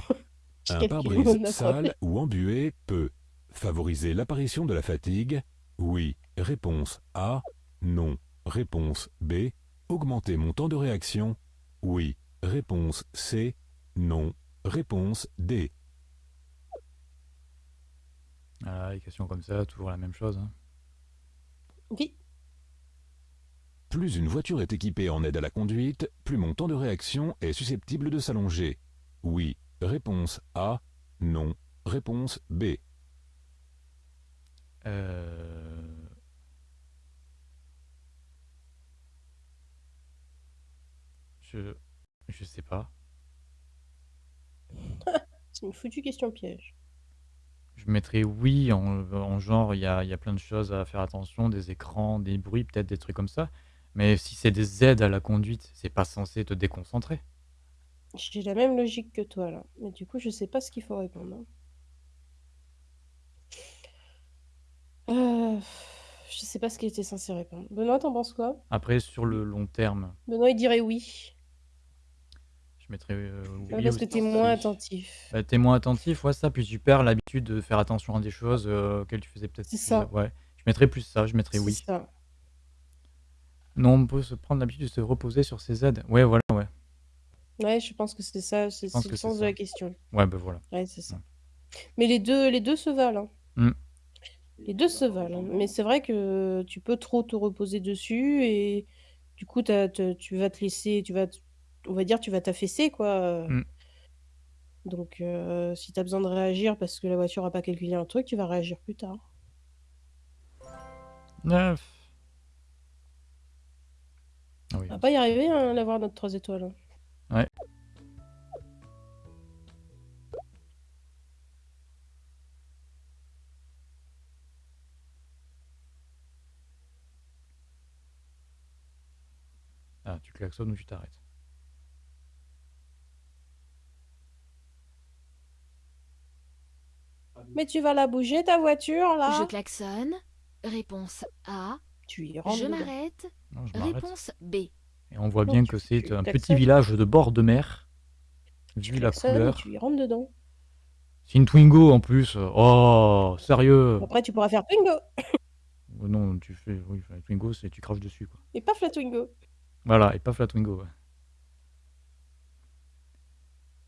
Je Un calcule pare-brise mon sale ou embué peut favoriser l'apparition de la fatigue? Oui. Réponse A. Non. Réponse B. Augmenter mon temps de réaction. Oui. Réponse C. Non. Réponse D. Ah, les questions comme ça, toujours la même chose. hein. Oui. Plus une voiture est équipée en aide à la conduite, plus mon temps de réaction est susceptible de s'allonger. Oui. Réponse A. Non. Réponse B. Euh... Je... Je sais pas. (laughs) C'est une foutue question piège. Je mettrais oui en, en genre, il y a, il y a plein de choses à faire attention, des écrans, des bruits, peut-être des trucs comme ça. Mais si c'est des aides à la conduite, c'est pas censé te déconcentrer. J'ai la même logique que toi là. Mais du coup, je sais pas ce qu'il faut répondre. hein. Euh, je sais pas ce qu'il était censé répondre. Benoît, t'en penses quoi? Après, sur le long terme, Benoît, il dirait oui. Je mettrais euh, parce que t'es moins attentif. Bah, t'es moins attentif, ouais, ça, puis tu perds l'habitude de faire attention à des choses euh, auxquelles tu faisais peut-être C'est ça. Ouais, je mettrais plus ça, je mettrais oui. ça. Non, on peut se prendre l'habitude de se reposer sur ses aides. Ouais, voilà, ouais. Ouais, je pense que c'est ça, c'est le sens de la question. Ouais, bah voilà. Ouais, c'est ça. Ouais. Mais les deux, les deux se valent. hein. Mm. Les deux se valent. hein. Mais c'est vrai que tu peux trop te reposer dessus et du coup, tu vas te laisser, tu vas, te- on va dire, tu vas t'affaisser, quoi. Mm. Donc, euh, si tu as besoin de réagir parce que la voiture n'a pas calculé un truc, tu vas réagir plus tard. Neuf. Ah oui. On va pas y arriver hein, à l'avoir notre 3 étoiles. hein. Ouais. Ah, tu klaxonnes ou tu t'arrêtes? Mais tu vas la bouger, ta voiture, là Je klaxonne. Réponse A. Tu y rentres Je dedans. m'arrête. Non, je m'arrête. Réponse B. Et on voit Non, bien tu- que c'est un petit village de bord de mer. Tu Vu la couleur. Tu y rentres dedans. C'est une Twingo en plus. Oh, sérieux. Après, tu pourras faire Twingo. Oh Non, tu fais. Oui, la Twingo, c'est tu craches dessus. Quoi. Et paf la Twingo. Voilà, et pas la Twingo. ouais.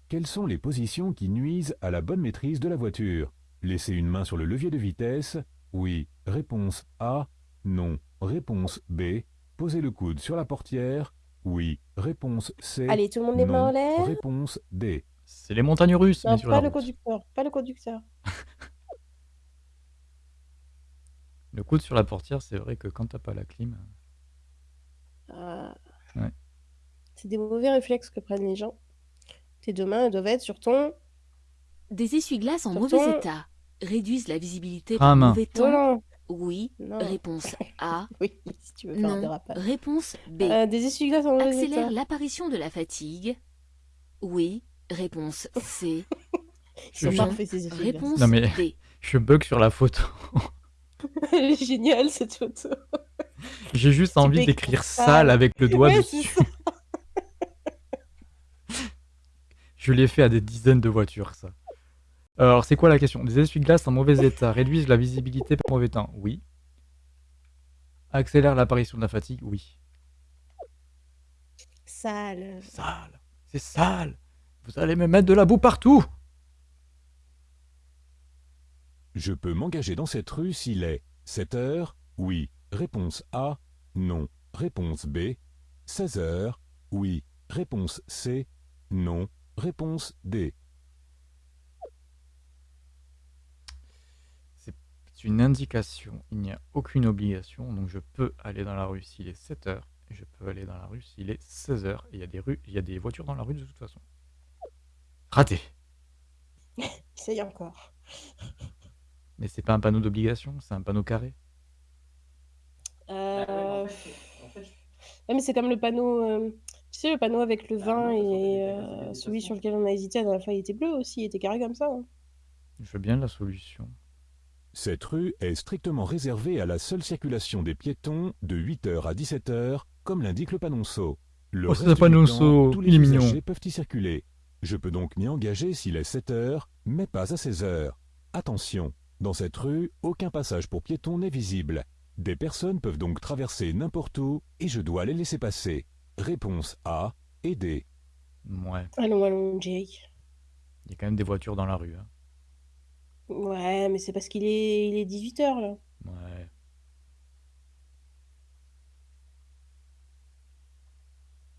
Quelles sont les positions qui nuisent à la bonne maîtrise de la voiture? Laisser une main sur le levier de vitesse Oui. Réponse A. Non. Réponse B. Poser le coude sur la portière Oui. Réponse C. Allez, tout le monde les mains en l'air. Réponse D. C'est les montagnes russes, Non, mais sur pas la le route. conducteur. Pas le conducteur. (laughs) Le coude sur la portière, c'est vrai que quand t'as pas la clim. Ah. Ouais. C'est des mauvais réflexes que prennent les gens. Tes deux mains elles doivent être sur ton Des essuie-glaces en Sur mauvais ton- état réduisent la visibilité à par main. mauvais temps. Oui. Non. Réponse A. (laughs) Oui, si tu veux faire un Non. dérapage. Réponse B. Euh, des essuie-glaces en mauvais Accélère l'apparition de la fatigue. Oui. Réponse C. (laughs) Ils sont Je- parfaits, ces essuie-glaces. Réponse Non, mais- D. (laughs) Je bug sur la photo. Elle est géniale, cette photo. J'ai juste envie peux d'écrire écrire sale sale. avec le doigt Ouais, dessus. c'est. Je l'ai fait à des dizaines de voitures, ça. Alors, c'est quoi la question? Des essuie-glaces en mauvais état réduisent la visibilité par mauvais temps? Oui. Accélèrent l'apparition de la fatigue? Oui. Sale. Sale. C'est sale. Vous allez me mettre de la boue partout. Je peux m'engager dans cette rue s'il est 7 heures? Oui. Réponse A. Non. Réponse B. 16 heures? Oui. Réponse C. Non. Réponse D. C'est une indication. Il n'y a aucune obligation. Donc, je peux aller dans la rue s'il est 7 heures. Et je peux aller dans la rue s'il est 16 heures. Et il y a des rues, il y a des voitures dans la rue de toute façon. Raté. (laughs) Essaye encore. Mais c'est pas un panneau d'obligation, c'est un panneau carré. Euh... Ouais, mais c'est comme le panneau. euh, Tu sais, le panneau avec le vin et euh, celui sur lequel on a hésité la dernière fois, il était bleu aussi, il était carré comme ça. hein. Je veux bien la solution. Cette rue est strictement réservée à la seule circulation des piétons de 8h à 17h, comme l'indique le panonceau. Le Oh, reste du panonceau, temps, tous les il est mignon. usagers peuvent y circuler. Je peux donc m'y engager s'il est 7h, mais pas à 16h. Attention, dans cette rue, aucun passage pour piétons n'est visible. Des personnes peuvent donc traverser n'importe où et je dois les laisser passer. Réponse A et D. Ouais, Allons, allons, Jake. il y a quand même des voitures dans la rue. hein. Ouais, mais c'est parce qu'il est, il est 18h là. Ouais.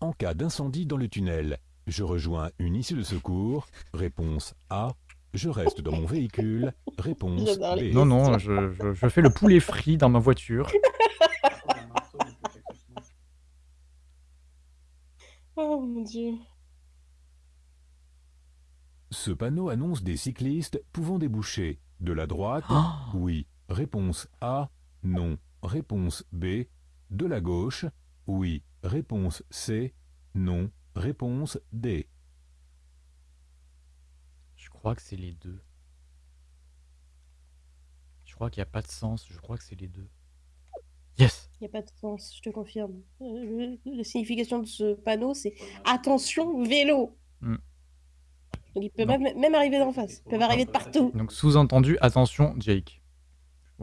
En cas d'incendie dans le tunnel, je rejoins une issue de secours. Réponse A. Je reste dans mon véhicule. Réponse J'adore les- B. Non, non, je, je- je fais le poulet frit dans ma voiture. (laughs) Oh mon dieu. Ce panneau annonce des cyclistes pouvant déboucher. De la droite, Oh, oui. Réponse A, non. Réponse B, de la gauche, oui. Réponse C, non. Réponse D. je crois que c'est les deux. Je crois qu'il n'y a pas de sens, je crois que c'est les deux. Yes Il n'y a pas de sens, je te confirme. Euh, la signification de ce panneau, c'est attention, vélo. Hmm. Donc il peut Non. même, même arriver d'en face. Ils peuvent arriver de partout. (laughs) Donc sous-entendu, attention, Jake. (laughs)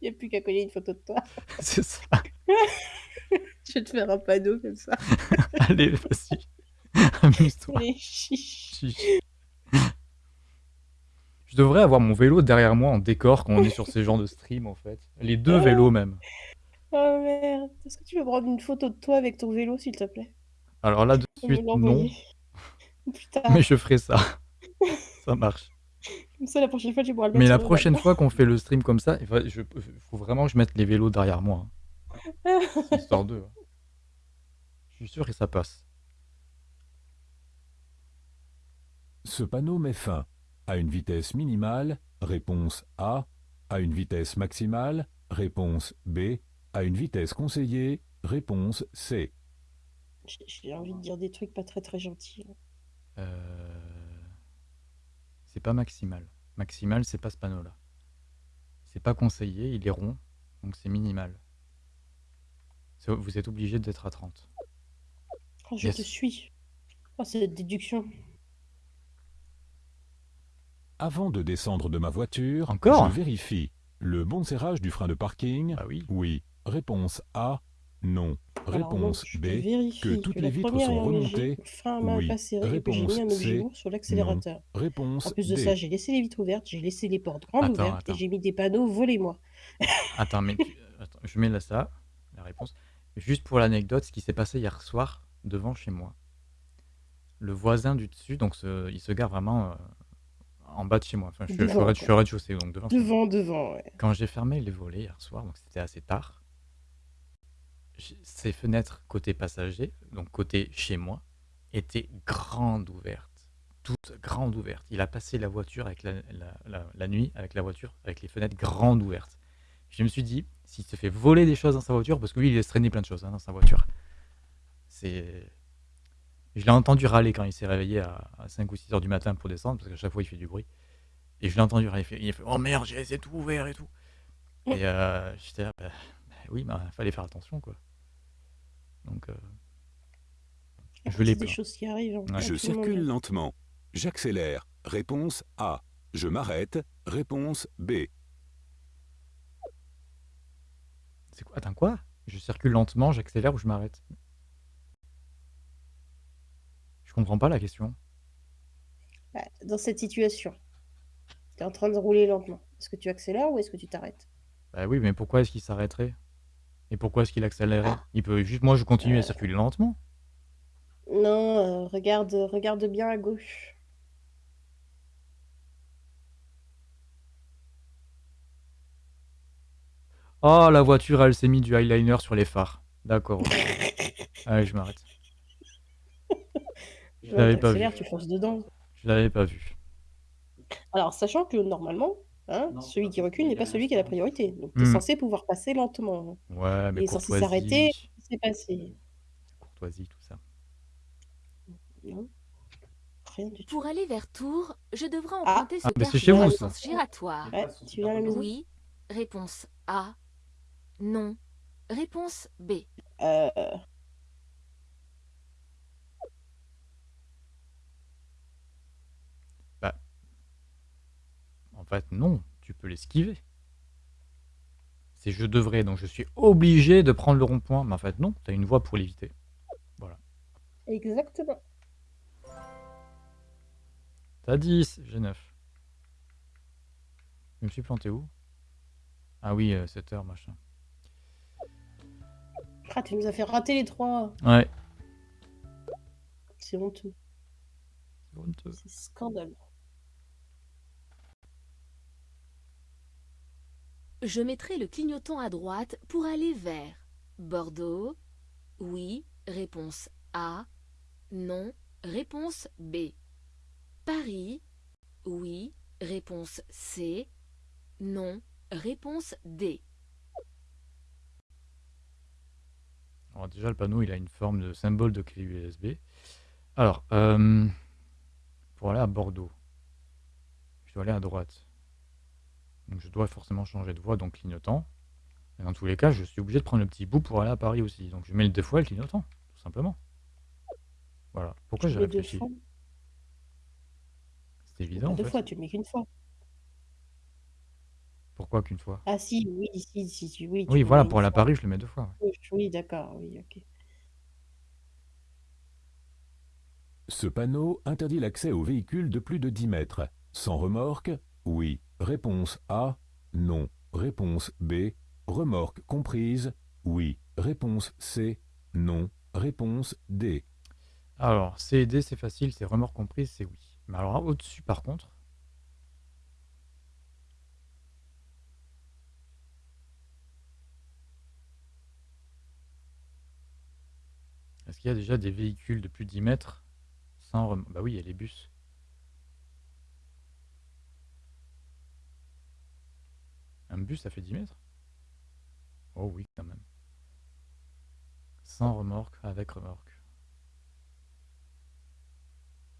Il n'y a plus qu'à coller une photo de toi. (laughs) c'est ça. Je vais te faire un panneau comme ça. Allez, vas-y. Amuse-toi. Je devrais avoir mon vélo derrière moi en décor quand on est sur ces genres de stream en fait. Les deux vélos même. Oh merde. Est-ce que tu peux prendre une photo de toi avec ton vélo, s'il te plaît? Alors là de suite non, (laughs) mais je ferai ça. (laughs) Ça marche. Comme ça, la prochaine fois, tu pourras le mettre Mais la sur le prochaine fois qu'on fait le stream comme ça, il je- faut vraiment que je mette les vélos derrière moi. hein. C'est (laughs) histoire d'eux. hein. Je suis sûr que ça passe. Ce panneau met fin à une vitesse minimale. Réponse A. À une vitesse maximale. Réponse B. À une vitesse conseillée. Réponse C. J'ai- envie de dire des trucs pas très très gentils. Euh, C'est pas maximal. Maximal, c'est pas ce panneau-là. C'est pas conseillé, il est rond, donc c'est minimal. C'est- Vous êtes obligé d'être à 30. Oh, je Yes. te suis. Oh, cette déduction. Avant de descendre de ma voiture, Encore? je vérifie le bon serrage du frein de parking. Bah oui. Oui. Réponse A. Non. Alors, donc, Réponse je te B. que toutes les vitres sont remontées. frein à main Oui. Réponse mis un objet C. lourd sur l'accélérateur. Réponse En plus de D. ça, j'ai laissé les vitres ouvertes, j'ai laissé les portes grandes Attends, ouvertes attends. et j'ai mis des panneaux volez-moi. (laughs) Attends, mais tu- attends, je mets là ça, la réponse. Juste pour l'anecdote, ce qui s'est passé hier soir devant chez moi. Le voisin du dessus, donc ce- il se gare vraiment euh, en bas de chez moi. Enfin, je, je suis Devant, au rez- je suis au rez-de-chaussée, donc devant. chez moi. Devant, devant, ouais. Quand j'ai fermé les volets hier soir, donc c'était assez tard, ces fenêtres côté passager, donc côté chez moi, étaient grandes ouvertes. Toutes grandes ouvertes. Il a passé la voiture avec la, la- la- la nuit, avec la voiture, avec les fenêtres grandes ouvertes. Je me suis dit, s'il se fait voler des choses dans sa voiture, parce que lui, il laisse traîner plein de choses hein, dans sa voiture. C'est. Je l'ai entendu râler quand il s'est réveillé à, à 5 ou 6 heures du matin pour descendre, parce qu'à chaque fois, il fait du bruit. Et je l'ai entendu râler. Il fait, il fait, Oh merde, j'ai laissé tout ouvert et tout. Et euh, j'étais là, bah, bah oui, il fallait faire attention, quoi. Donc, euh, je l'ai des choses qui arrivent. Ouais. Je monde. circule lentement. J'accélère. Réponse A. Je m'arrête. Réponse B. C'est quoi? Attends, quoi? Je circule lentement, j'accélère ou je m'arrête? Je comprends pas la question. Bah, dans cette situation, tu es en train de rouler lentement. Est-ce que tu accélères ou est-ce que tu t'arrêtes? Bah oui, mais pourquoi est-ce qu'il s'arrêterait? Et pourquoi est-ce qu'il accélérerait Il peut juste, moi, je continue à circuler lentement. Non, euh, regarde, regarde bien à gauche. Oh, la voiture, elle s'est mis du eyeliner sur les phares. D'accord. ok. (laughs) Allez, je m'arrête. Je l'avais pas vu. tu fonces dedans. Je l'avais pas vu. Alors, sachant que normalement, hein, celui qui recule n'est pas celui qui a la priorité. Donc, tu es Hmm. censé pouvoir passer lentement. Ouais, mais Il est censé s'arrêter. courtoisie. C'est passé. Courtoisie, tout ça. Non Rien du tout. Pour aller vers Tours, je devrais Ah. emprunter ce Ah, mais c'est carrefour chez vous, à ça. sens giratoire. Ouais, tu viens à la maison? Oui. Réponse A. Non. Réponse B. Euh, En fait, non, tu peux l'esquiver. C'est je devrais, donc je suis obligé de prendre le rond-point. Mais en fait, non, tu as une voie pour l'éviter. Exactement. T'as 10, j'ai 9. Je me suis planté où? Ah oui, 7 heures, machin. Ah, tu nous as fait rater les trois. Ouais. C'est honteux. c'est honteux. C'est scandaleux. Je mettrai le clignotant à droite pour aller vers Bordeaux. Oui. Réponse A. Non. Réponse B. Paris. Oui. Réponse C. Non. Réponse D. Déjà, le panneau, il a une forme de symbole de clé USB. Alors, euh, pour aller à Bordeaux, je dois aller à droite. Donc je dois forcément changer de voie, donc clignotant. Et dans tous les cas, je suis obligé de prendre le petit bout pour aller à Paris aussi. Donc je mets le deux fois le clignotant, tout simplement. Voilà. Pourquoi j'ai réfléchi. C'est Pas évident, en deux fait. fois, tu le mets qu'une fois. Pourquoi qu'une fois? Ah si, oui, si, si, si, oui. tu Oui, voilà, pour une aller à fois. Paris, je le mets deux fois. Oui, d'accord, oui, ok. Ce panneau interdit l'accès aux véhicules de plus de 10 mètres. Sans remorque? Oui. Réponse A. Non. Réponse B. Remorque comprise Oui. Réponse C. Non. Réponse D. Alors, C et D, c'est facile, c'est remorque comprise, c'est oui. Mais alors, au-dessus, par contre, est-ce qu'il y a déjà des véhicules de plus de 10 mètres sans remorque? Bah oui, il y a les bus. Un bus, ça fait 10 mètres? Oh oui, quand même. Sans remorque, avec remorque.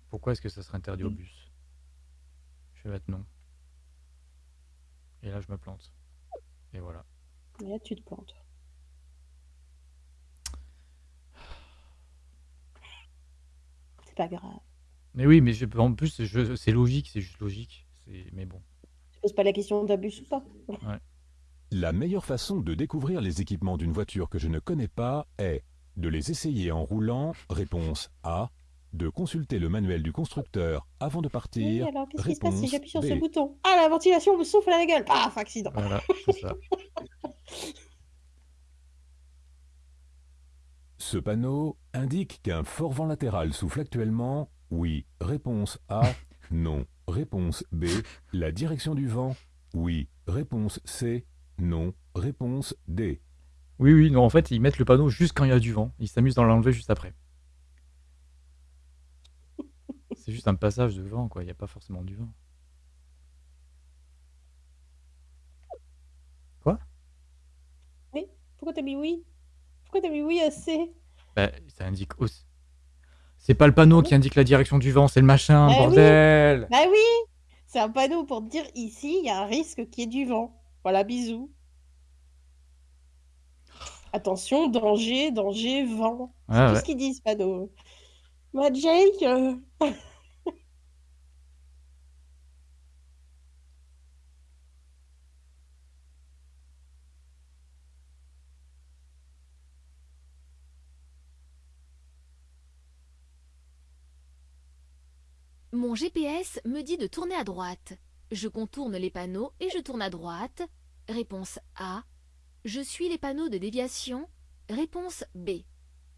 Pourquoi est-ce que ça serait interdit au mm. bus? Je vais mettre non. Et là, je me plante. Et voilà. Là, tu te plantes. C'est pas grave. Mais oui, mais je, en plus, c'est logique, c'est juste logique. Mais bon. Pas la question d'abus ou pas. La meilleure façon de découvrir les équipements d'une voiture que je ne connais pas est de les essayer en roulant, réponse A, de consulter le manuel du constructeur avant de Oui, partir, alors qu'est-ce qui se passe si réponse j'appuie sur ce B. bouton? Ah, la ventilation me souffle à la gueule! Paf! Accident. Voilà, c'est ça. (laughs) Ce panneau indique qu'un fort vent latéral souffle actuellement. Oui. Réponse A. Non. Réponse B. La direction du vent. Oui. Réponse C. Non. Réponse D. Oui, oui, non, en fait, ils mettent le panneau juste quand il y a du vent. Ils s'amusent dans l'enlever juste après. C'est juste un passage de vent, quoi. Il n'y a pas forcément du vent. Quoi? Oui? Pourquoi t'as mis oui? Pourquoi t'as mis oui à C? Bah, ça indique aussi. C'est pas le panneau qui indique la direction du vent, c'est le machin, Bah oui. bordel! Bah oui! C'est un panneau pour te dire ici, il y a un risque qu'il y ait du vent. Voilà, bisous. Attention, danger, danger, vent. C'est Ouais, tout ouais. ce qu'ils disent, panneau? Bah, Jake, euh, (laughs) Mon GPS me dit de tourner à droite. Je contourne les panneaux et je tourne à droite. Réponse A. Je suis les panneaux de déviation. Réponse B.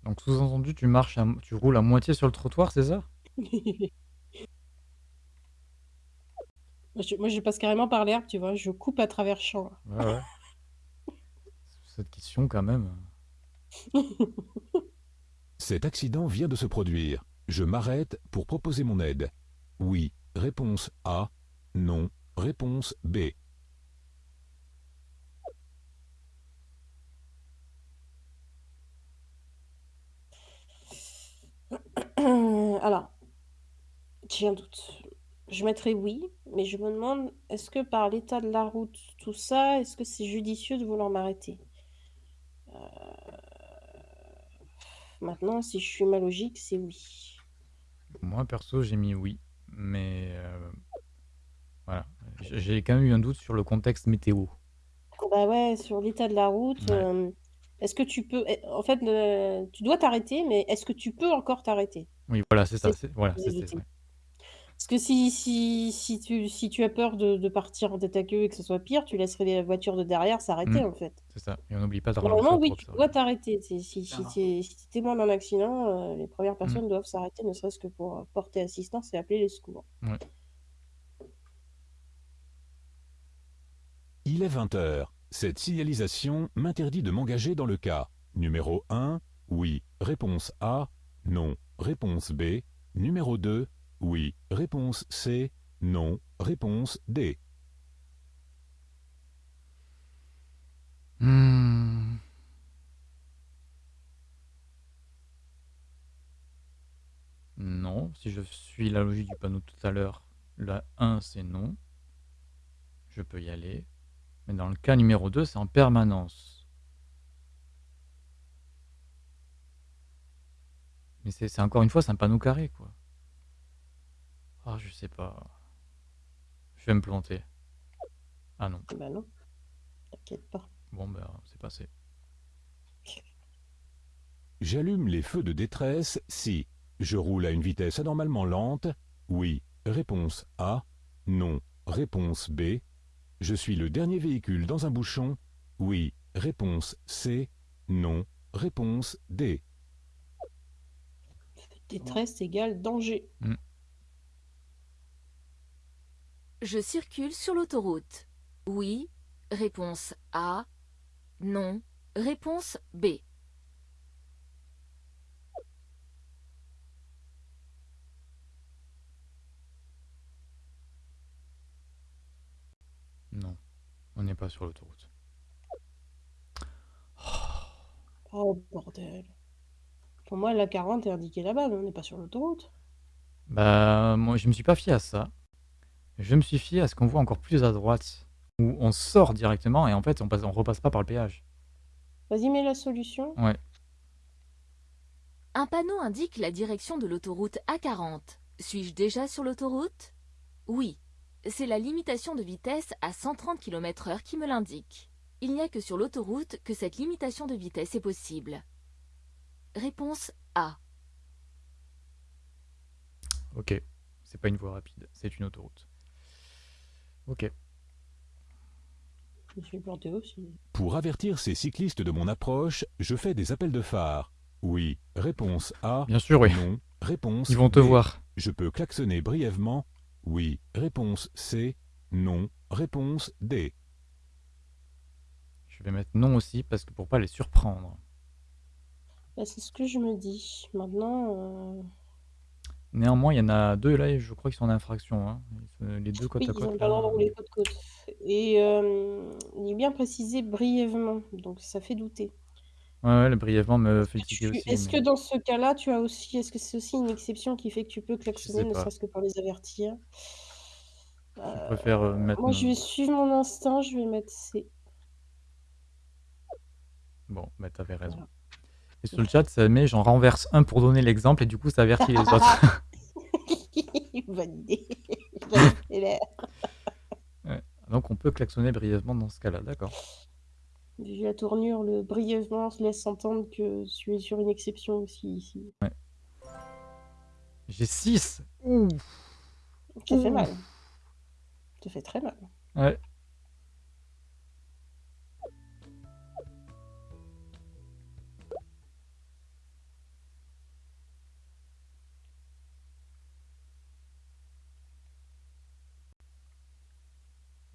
Donc, sous-entendu, tu marches, à- tu roules à moitié sur le trottoir, c'est ça? (laughs) Moi je, moi, je passe carrément par l'herbe, tu vois. Je coupe à travers champ. Ouais, ouais. (laughs) Cette question, quand même. (laughs) Cet accident vient de se produire. Je m'arrête pour proposer mon aide. Oui. Réponse A. Non. Réponse B. (clears throat) Alors, j'ai un doute. Je mettrais oui, mais je me demande, est-ce que par l'état de la route, tout ça, est-ce que c'est judicieux de vouloir m'arrêter? Euh, Maintenant, si je suis ma logique, c'est oui. Moi, perso, j'ai mis oui. Mais euh, voilà. J'ai quand même eu un doute sur le contexte météo. Bah ouais, sur l'état de la route, Ouais. euh, est-ce que tu peux... eh, En fait, tu dois t'arrêter, mais est-ce que tu peux encore t'arrêter? Oui, voilà, c'est ça. C'est Voilà, c'est ouais. Parce que si, si, si, tu, si tu as peur de, de partir en tête à queue et que ce soit pire, tu laisserais les voitures de derrière s'arrêter, Mm. en fait. C'est ça. Et on n'oublie pas de Normalement, ralentir oui, pour tu ça. dois t'arrêter. C'est- Si, si, tu es, si t'es témoin d'un accident, euh, les premières Mm. personnes doivent s'arrêter, ne serait-ce que pour euh, porter assistance et appeler les secours. Ouais. Il est 20 heures. Cette signalisation m'interdit de m'engager dans le cas. Numéro 1, oui. Réponse A, non. Réponse B. Numéro 2, oui. Réponse C, non. Réponse D. Hmm. Non, si je suis la logique du panneau tout à l'heure, la 1 c'est non. Je peux y aller. Mais dans le cas numéro 2, c'est en permanence. Mais c'est encore une fois, c'est un panneau carré, quoi. Ah, je sais pas. Je vais me planter. Ah non. Bah non, t'inquiète pas. Bon, ben, c'est passé. J'allume les feux de détresse si je roule à une vitesse anormalement lente. Oui. Réponse A. Non. Réponse B. Je suis le dernier véhicule dans un bouchon. Oui. Réponse C. Non. Réponse D. Détresse égale danger. Je circule sur l'autoroute. Oui. Réponse A. Non. Réponse B. Non, on n'est pas sur l'autoroute. Oh bordel. Pour moi, la 40 est indiquée là-bas, mais on n'est pas sur l'autoroute. Bah, moi, je me suis pas fié à ça. Je me suis fié à ce qu'on voit encore plus à droite, où on sort directement et en fait, on passe, on repasse pas par le péage. Vas-y, mets la solution. Ouais. Un panneau indique la direction de l'autoroute A40. Suis-je déjà sur l'autoroute? Oui. C'est la limitation de vitesse à 130 km h qui me l'indique. Il n'y a que sur l'autoroute que cette limitation de vitesse est possible. Réponse A. Ok, c'est pas une voie rapide, c'est une autoroute. Ok. Je me suis planté aussi. Pour avertir ces cyclistes de mon approche, je fais des appels de phare. Oui. Réponse A. Bien sûr, oui. Non. Réponse Ils vont te B. voir. Je peux klaxonner brièvement. Oui. Réponse C. Non. Réponse D. Je vais mettre non aussi parce que pour pas les surprendre. Bah, c'est ce que je me dis. Maintenant, euh, Néanmoins, il y en a deux là, et je crois qu'ils sont en infraction. hein. Ils Les deux côte oui, à ils ont côte. droit de rouler côte à côte. Et euh, il est bien précisé brièvement, donc ça fait douter. Ouais, ouais, le brièvement me fait Tu- tiquer aussi. Est-ce mais- que dans ce cas-là, tu as aussi, est-ce que c'est aussi une exception qui fait que tu peux klaxonner, ne pas. serait-ce que pour les avertir? Je préfère euh, mettre Moi, je vais suivre mon instinct, je vais mettre C. Bon, bah t'avais raison. Voilà. Et sur le chat, ça met j'en renverse un pour donner l'exemple et du coup ça avertit les autres. (laughs) (laughs) Bonne idée. Donc on peut klaxonner brièvement dans ce cas-là, d'accord. Vu la tournure, le brièvement laisse entendre que tu es sur une exception aussi ici. J'ai 6 Ouh Ça fait mal. Ça fait très mal. Ouais.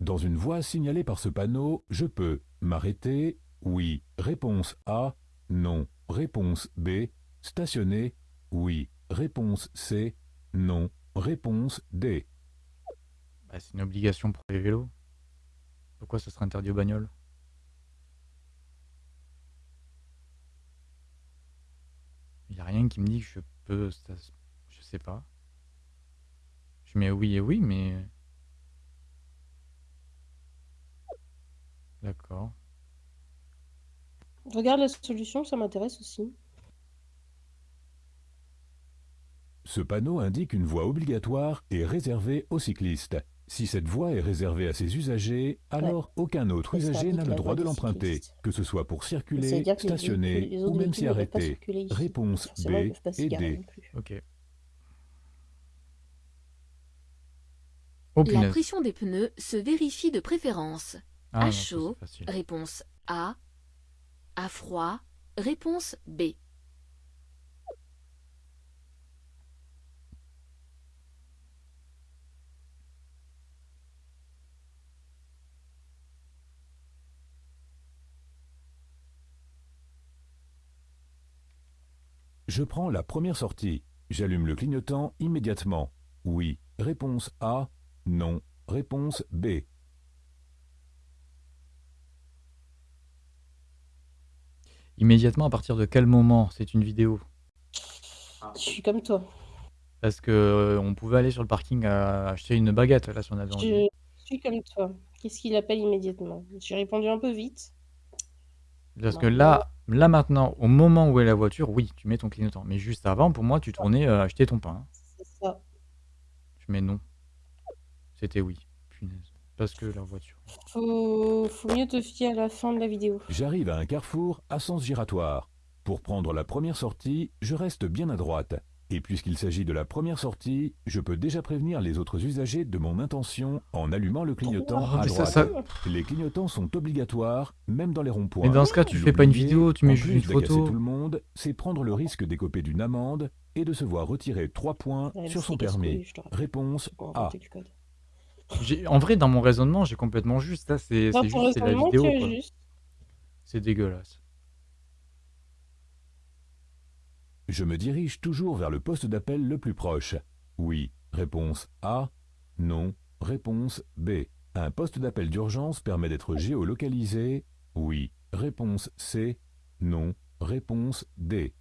Dans une voie signalée par ce panneau, je peux m'arrêter. Oui. Réponse A. Non. Réponse B. Stationner. Oui. Réponse C. Non. Réponse D. Bah, c'est une obligation pour les vélos. Pourquoi ça serait interdit aux bagnoles? Il n'y a rien qui me dit que je peux... Je sais pas. Je mets oui et oui, mais... D'accord. Regarde la solution, ça m'intéresse aussi. Ce panneau indique une voie obligatoire et réservée aux cyclistes. Si cette voie est réservée à ses usagers, alors aucun autre usager n'a le droit de l'emprunter, que ce soit pour circuler, les stationner les ou même s'y arrêter. Réponse B et D. Oh La pression des pneus se vérifie de préférence. Ah, à non, chaud, réponse A. À froid, réponse B. Je prends la première sortie. J'allume le clignotant immédiatement. Oui. Réponse A. Non. Réponse B. Immédiatement, à partir de quel moment c'est une vidéo? Je suis comme toi. Parce que euh, on pouvait aller sur le parking à acheter une baguette là si on avait envie. Je suis comme toi. Qu'est-ce qu'il appelle immédiatement? J'ai répondu un peu vite. Parce que là, là maintenant, au moment où est la voiture, oui, tu mets ton clignotant. Mais juste avant, pour moi, tu tournais euh, acheter ton pain. C'est ça. Je mets non. C'était oui. Punaise. Parce que la voiture. Faut, faut mieux te fier à la fin de la vidéo. J'arrive à un carrefour à sens giratoire. Pour prendre la première sortie, je reste bien à droite. Et puisqu'il s'agit de la première sortie, je peux déjà prévenir les autres usagers de mon intention en allumant le clignotant Oh, à ça- droite. ça- Les clignotants sont obligatoires, même dans les ronds-points. Mais dans ce cas, tu fais pas une vidéo, tu mets juste une photo. tout le monde, c'est prendre le risque d'écoper d'une amende et de se voir retirer 3 points Ouais, sur son permis. Réponse A. J'ai- En vrai, dans mon raisonnement, j'ai complètement juste. Ça, c'est Dans c'est ton juste c'est la raisonnement, vidéo. quoi. juste. C'est dégueulasse. Je me dirige toujours vers le poste d'appel le plus proche. Oui. Réponse A. Non. Réponse B. Un poste d'appel d'urgence permet d'être géolocalisé. Oui. Réponse C. Non. Réponse D.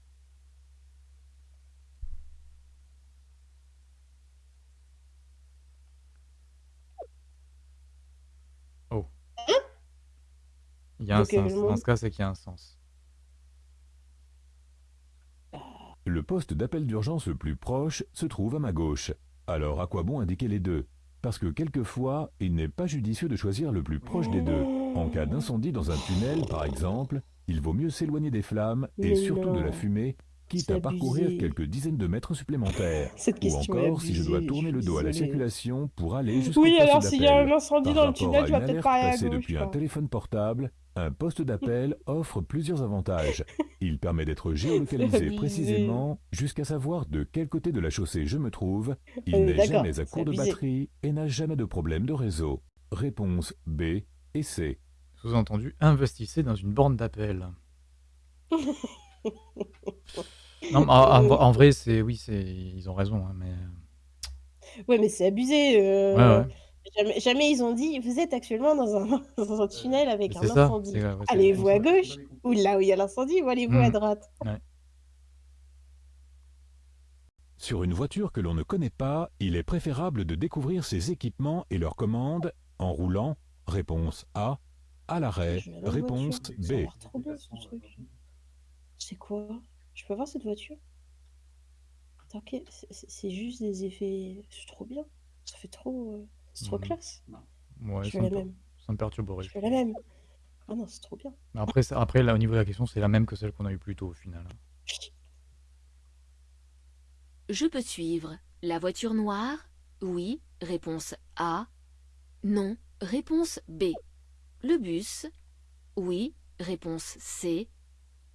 Il y a un Donc, euh, sens. le Dans ce cas, c'est qu'il y a un sens. Le poste d'appel d'urgence le plus proche se trouve à ma gauche. Alors à quoi bon indiquer les deux? Parce que quelquefois, il n'est pas judicieux de choisir le plus proche des deux. En cas d'incendie dans un tunnel, par exemple, il vaut mieux s'éloigner des flammes et Mais surtout de la fumée, quitte à parcourir abusé. quelques dizaines de mètres supplémentaires. Cette Ou encore si je dois tourner je le dos à la circulation pour aller jusqu'au Oui, alors s'il y a un incendie Par dans le tunnel, tu vas peut-être à passée gauche. depuis un téléphone portable, un poste d'appel (laughs) offre plusieurs avantages. Il permet d'être géolocalisé précisément jusqu'à savoir de quel côté de la chaussée je me trouve. Il est n'est jamais à court de batterie et n'a jamais de problème de réseau. Réponse B et C. Sous-entendu, investissez dans une borne d'appel. (laughs) non, mais en, en- en vrai, c'est oui, c'est ils ont raison, hein, mais Ouais, mais c'est abusé. euh, ouais, ouais. Jamais, jamais ils ont dit vous êtes actuellement dans un, (laughs) dans un tunnel avec Mais un c'est ça. incendie. c'est- ouais, c'est- Allez-vous à gauche ou là où il y a l'incendie ou allez-vous à Mm. droite Sur une voiture que l'on ne connaît pas, il est préférable de découvrir ses équipements et leurs commandes en roulant. Réponse A. À l'arrêt. Je vais à la Réponse voiture, Ça a B. l'air trop bien ce truc. C'est quoi? Je peux voir cette voiture? Attends, ok, c'est- c'est c'est juste des effets. C'est trop bien. Ça fait trop. euh, C'est trop Mhm. classe. Ouais, je me, la même. ça me perturberait. Je veux la même. Ah non, c'est trop bien. Mais après, ça- après là, au niveau de la question, c'est la même que celle qu'on a eue plus tôt au final. Je peux suivre. La voiture noire? Oui. Réponse A. Non. Réponse B. Le bus? Oui. Réponse C.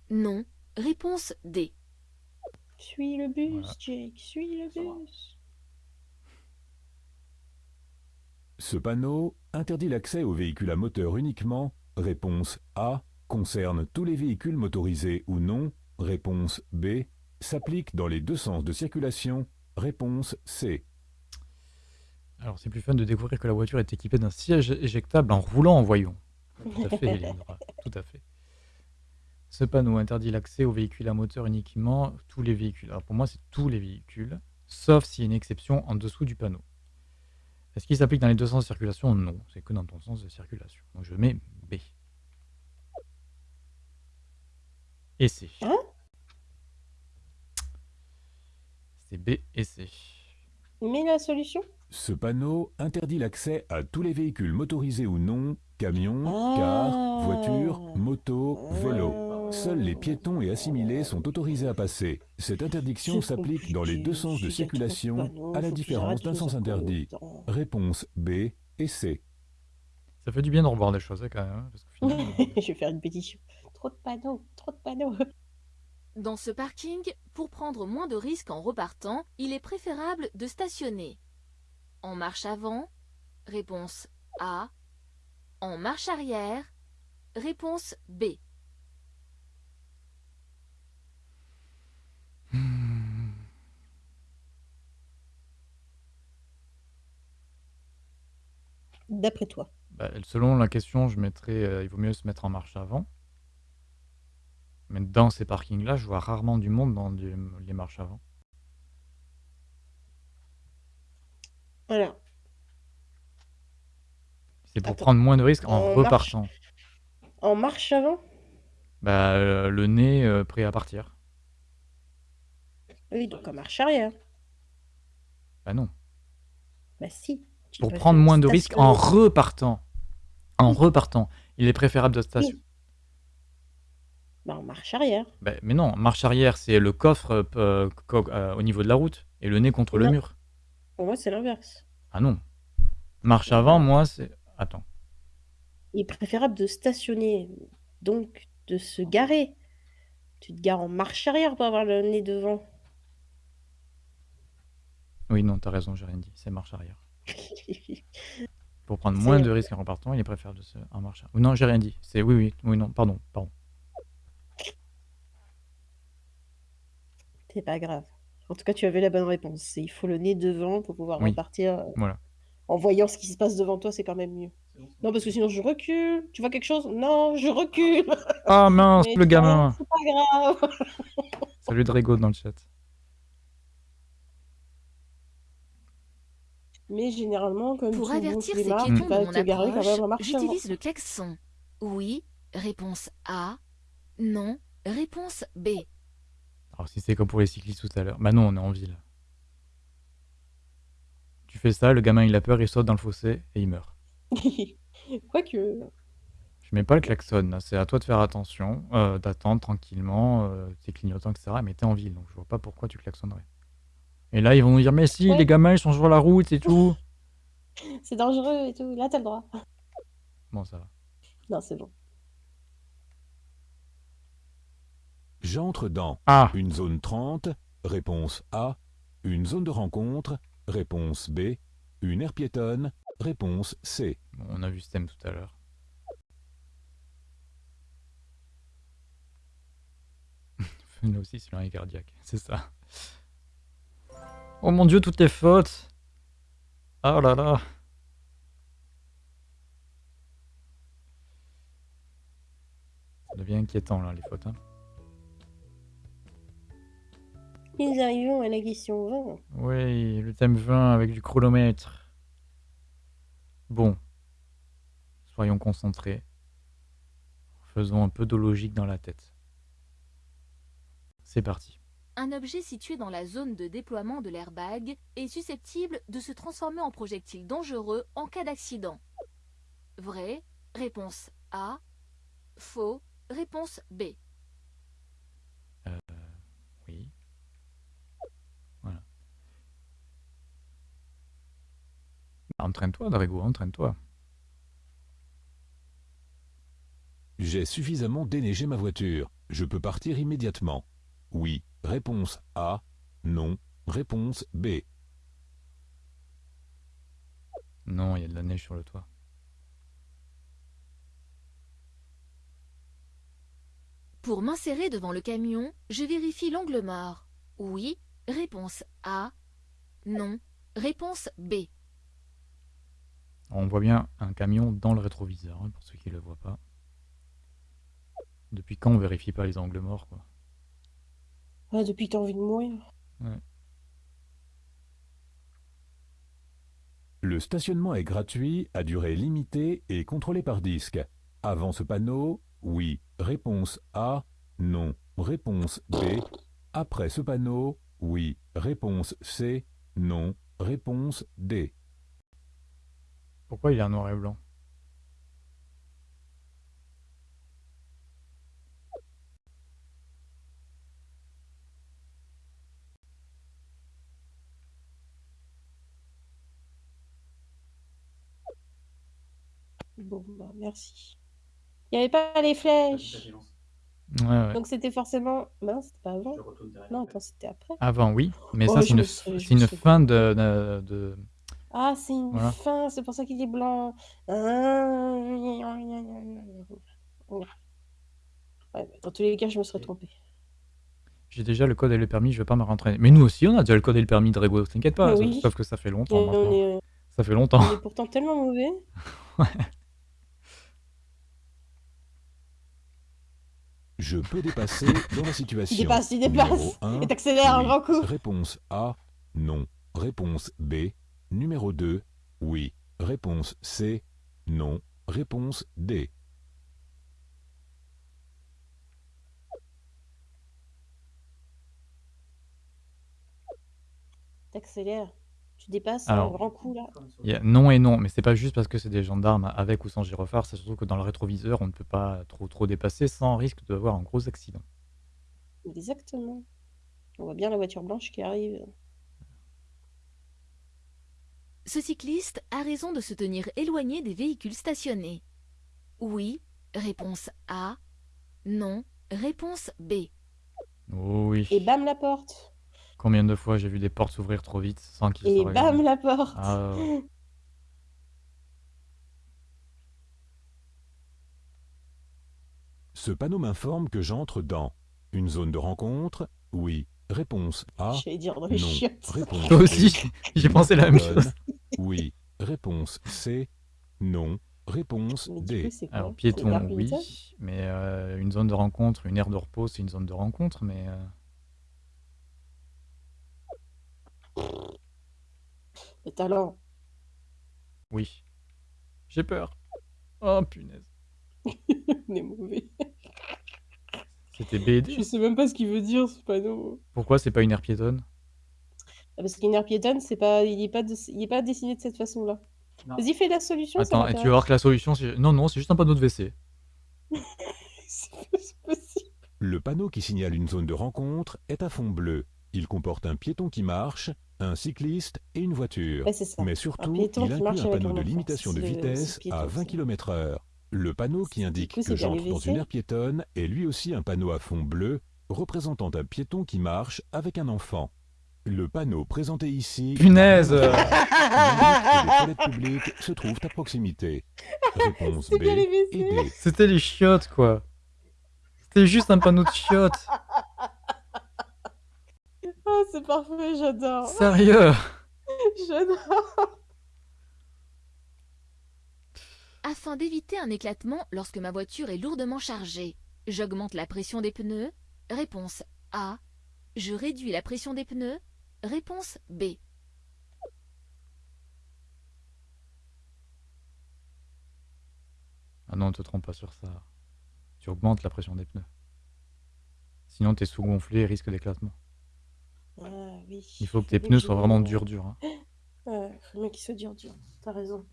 Non. Réponse D. Suis le bus, Voilà. Jake, suis le bus. Ce panneau interdit l'accès aux véhicules à moteur uniquement. Réponse A. Concerne tous les véhicules motorisés ou non. Réponse B. S'applique dans les deux sens de circulation. Réponse C. Alors, c'est plus fun de découvrir que la voiture est équipée d'un siège éjectable en roulant en voyant. Tout à fait, (laughs) Eleonora, tout à fait. Ce panneau interdit l'accès aux véhicules à moteur uniquement, tous les véhicules. Alors pour moi, c'est tous les véhicules, sauf s'il y a une exception en dessous du panneau. Est-ce qu'il s'applique dans les deux sens de circulation? Non, c'est que dans ton sens de circulation. Donc je mets B. Et C. Hein C'est B et C. Mais la solution? Ce panneau interdit l'accès à tous les véhicules motorisés ou non, camions, Ah. cars, voitures, motos, vélos. Seuls les piétons et assimilés sont autorisés à passer. Cette interdiction s'applique dans les deux sens de circulation, à la différence d'un sens interdit. Réponse B et C. Ça fait du bien de revoir des choses hein, quand même. hein, parce (laughs) Je vais faire une pétition. Trop de panneaux, trop de panneaux. Dans ce parking, pour prendre moins de risques en repartant, il est préférable de stationner. En marche avant Réponse A. En marche arrière Réponse B. D'après toi. Bah, selon la question, je mettrais, euh, il vaut mieux se mettre en marche avant. Mais dans ces parkings-là, je vois rarement du monde dans les marches avant. Alors, C'est pour Attends. prendre moins de risques en En marche repartant. en marche avant? Bah, euh, le nez euh, prêt à partir. Oui, donc en marche arrière. Bah non. Bah si. Pour prendre moins de risques en repartant. En repartant. Il est préférable de stationner. Oui. Bah en marche arrière. Bah, mais non, marche arrière, c'est le coffre euh, euh, co- euh, au niveau de la route et le nez contre le mur. Pour moi, c'est l'inverse. Ah non. Marche avant, moi, c'est. Attends. Il est préférable de stationner, donc de se garer. Tu te gares en marche arrière pour avoir le nez devant. Oui, non, t'as raison, j'ai rien dit. C'est marche arrière. (laughs) Pour prendre moins de risques en repartant, il est préférable de se. En arrière. Ou non, j'ai rien dit. C'est oui, oui, oui, non, pardon, pardon. C'est pas grave. En tout cas, tu avais la bonne réponse. Il faut le nez devant pour pouvoir Oui. repartir. euh, Voilà. En voyant ce qui se passe devant toi, c'est quand même mieux. Non, parce que sinon je recule. Tu vois quelque chose? Non, je recule. Ah mince, (laughs) Mais le non, gamin C'est pas grave. Salut Drago dans le chat. Mais généralement, comme Pour avertir ces piétons de mon approche, j'utilise le klaxon. Oui. Réponse A. Non. Réponse B. Alors si c'est comme pour les cyclistes tout à l'heure. Bah non, on est en ville. Tu fais ça, le gamin il a peur, il saute dans le fossé et il meurt. (laughs) Quoique. Je mets pas le klaxon, là. c'est à toi de faire attention, euh, d'attendre tranquillement, euh, tes clignotants, etc. Mais t'es en ville, donc je vois pas pourquoi tu klaxonnerais. Et là, ils vont nous dire, mais si, Ouais. les gamins, ils sont sur la route et tout. (laughs) C'est dangereux et tout. Là, t'as le droit. Bon, ça va. Non, c'est bon. J'entre dans Ah une zone 30, réponse A. Une zone de rencontre, réponse B. Une aire piétonne, réponse C. Bon, on a vu ce thème tout à l'heure. (laughs) Nous aussi, c'est cardiaque, c'est ça. Oh mon dieu, toutes les fautes Oh là là Ça devient inquiétant là, les fautes. Hein. Nous arrivons à la question 20. Oui, le thème 20 avec du chronomètre. Bon. Soyons concentrés. Faisons un peu de logique dans la tête. C'est parti. Un objet situé dans la zone de déploiement de l'airbag est susceptible de se transformer en projectile dangereux en cas d'accident. Vrai Réponse A. Faux Réponse B. Oui. Voilà. Bah, Entraîne-toi, Drago, entraîne-toi. J'ai suffisamment déneigé ma voiture. Je peux partir immédiatement. Oui. Réponse A. Non. Réponse B. Non, il y a de la neige sur le toit. Pour m'insérer devant le camion, je vérifie l'angle mort. Oui. Réponse A. Non. Réponse B. On voit bien un camion dans le rétroviseur, hein, pour ceux qui ne le voient pas. Depuis quand on vérifie pas les angles morts, quoi? Ah, depuis que t'as envie de mourir. Le stationnement est gratuit, à durée limitée et contrôlé par disque. Avant ce panneau, oui. Réponse A. Non. Réponse B. Après ce panneau, oui. Réponse C. Non. Réponse D. Pourquoi il est en noir et blanc? Bon, bah, merci. Il n'y avait pas les flèches. Ouais, ouais. Donc c'était forcément. Bah non, c'était pas avant. Non, attends, c'était après. Avant, oui, mais Oh, ça, je c'est une, fin de, de- de- Ah, c'est une Voilà. fin, c'est pour ça qu'il est blanc. Ah. Ouais, dans tous les cas, je me serais trompée. J'ai déjà le code et le permis, je vais pas me rentraîner. Mais nous aussi, on a déjà le code et le permis, Drago, t'inquiète pas. Sauf- oui. Sauf que ça fait longtemps est, Ça fait longtemps. on est pourtant tellement mauvais. (laughs) Je peux dépasser dans la situation. Il dépasse, il Numéro dépasse. un, Et t'accélères un grand coup. Réponse A. Non. Réponse B. Numéro 2. Oui. Réponse C. Non. Réponse D. T'accélères. Tu dépasses Alors. un grand coup là. Il y a non et non, mais c'est pas juste parce que c'est des gendarmes avec ou sans gyrophare, c'est surtout que dans le rétroviseur, on ne peut pas trop trop dépasser sans risque d'avoir un gros accident. Exactement. On voit bien la voiture blanche qui arrive. Ce cycliste a raison de se tenir éloigné des véhicules stationnés. Oui. Réponse A. Non. Réponse B. Oh oui. Et bam la porte. Combien de fois j'ai vu des portes s'ouvrir trop vite sans qu'ils Et se regardent bam la porte. Ah, ouais. Ce panneau m'informe que j'entre dans une zone de rencontre. Oui. Réponse A. J'allais dire dans les Non. chiottes. Réponse (laughs) Toi B. aussi, j'ai pensé la même Bonne. chose. Oui. Réponse C. Non. Réponse Mais du D. coup, c'est quoi Alors C'est piéton, oui, mais euh, une zone de rencontre, une aire de repos, c'est une zone de rencontre, mais euh, Le talent. oui. J'ai peur. Oh punaise. (laughs) On est mauvais. C'était BD Je sais même pas ce qu'il veut dire ce panneau. Pourquoi c'est pas une aire piétonne? Ah, parce qu'une aire piétonne, c'est pas, il est pas, dess- il est pas dessiné de cette façon-là. Non. Vas-y, fais la solution. ça Attends, et tu vas m'intéresse. voir que la solution, c'est... Non, non, c'est juste un panneau de WC. (laughs) C'est pas- c'est possible. Le panneau qui signale une zone de rencontre est à fond bleu. Il comporte un piéton qui marche, un cycliste et une voiture. Ouais, c'est ça. Mais surtout, il inclut un panneau de limitation de le- vitesse à 20 ça. km/h. Le panneau qui indique coup, que j'entre dans une aire piétonne est lui aussi un panneau à fond bleu représentant un piéton qui marche avec un enfant. Le panneau présenté ici Punaise les toilettes publiques se trouvent à proximité. Réponse B et. D. C'était les chiottes, quoi. C'était juste un panneau de chiottes. (laughs) Ah, c'est parfait, j'adore. Sérieux? (laughs) J'adore. Afin d'éviter un éclatement lorsque ma voiture est lourdement chargée, j'augmente la pression des pneus? Réponse A. Je réduis la pression des pneus? Réponse B. Ah non, ne te trompe pas sur ça. Tu augmentes la pression des pneus. Sinon, t'es sous-gonflé et risque d'éclatement. Ah oui. Il faut que tes pneus soient vraiment durs, durs. hein. Ouais, faut bien qu'ils soient durs, durs. T'as raison.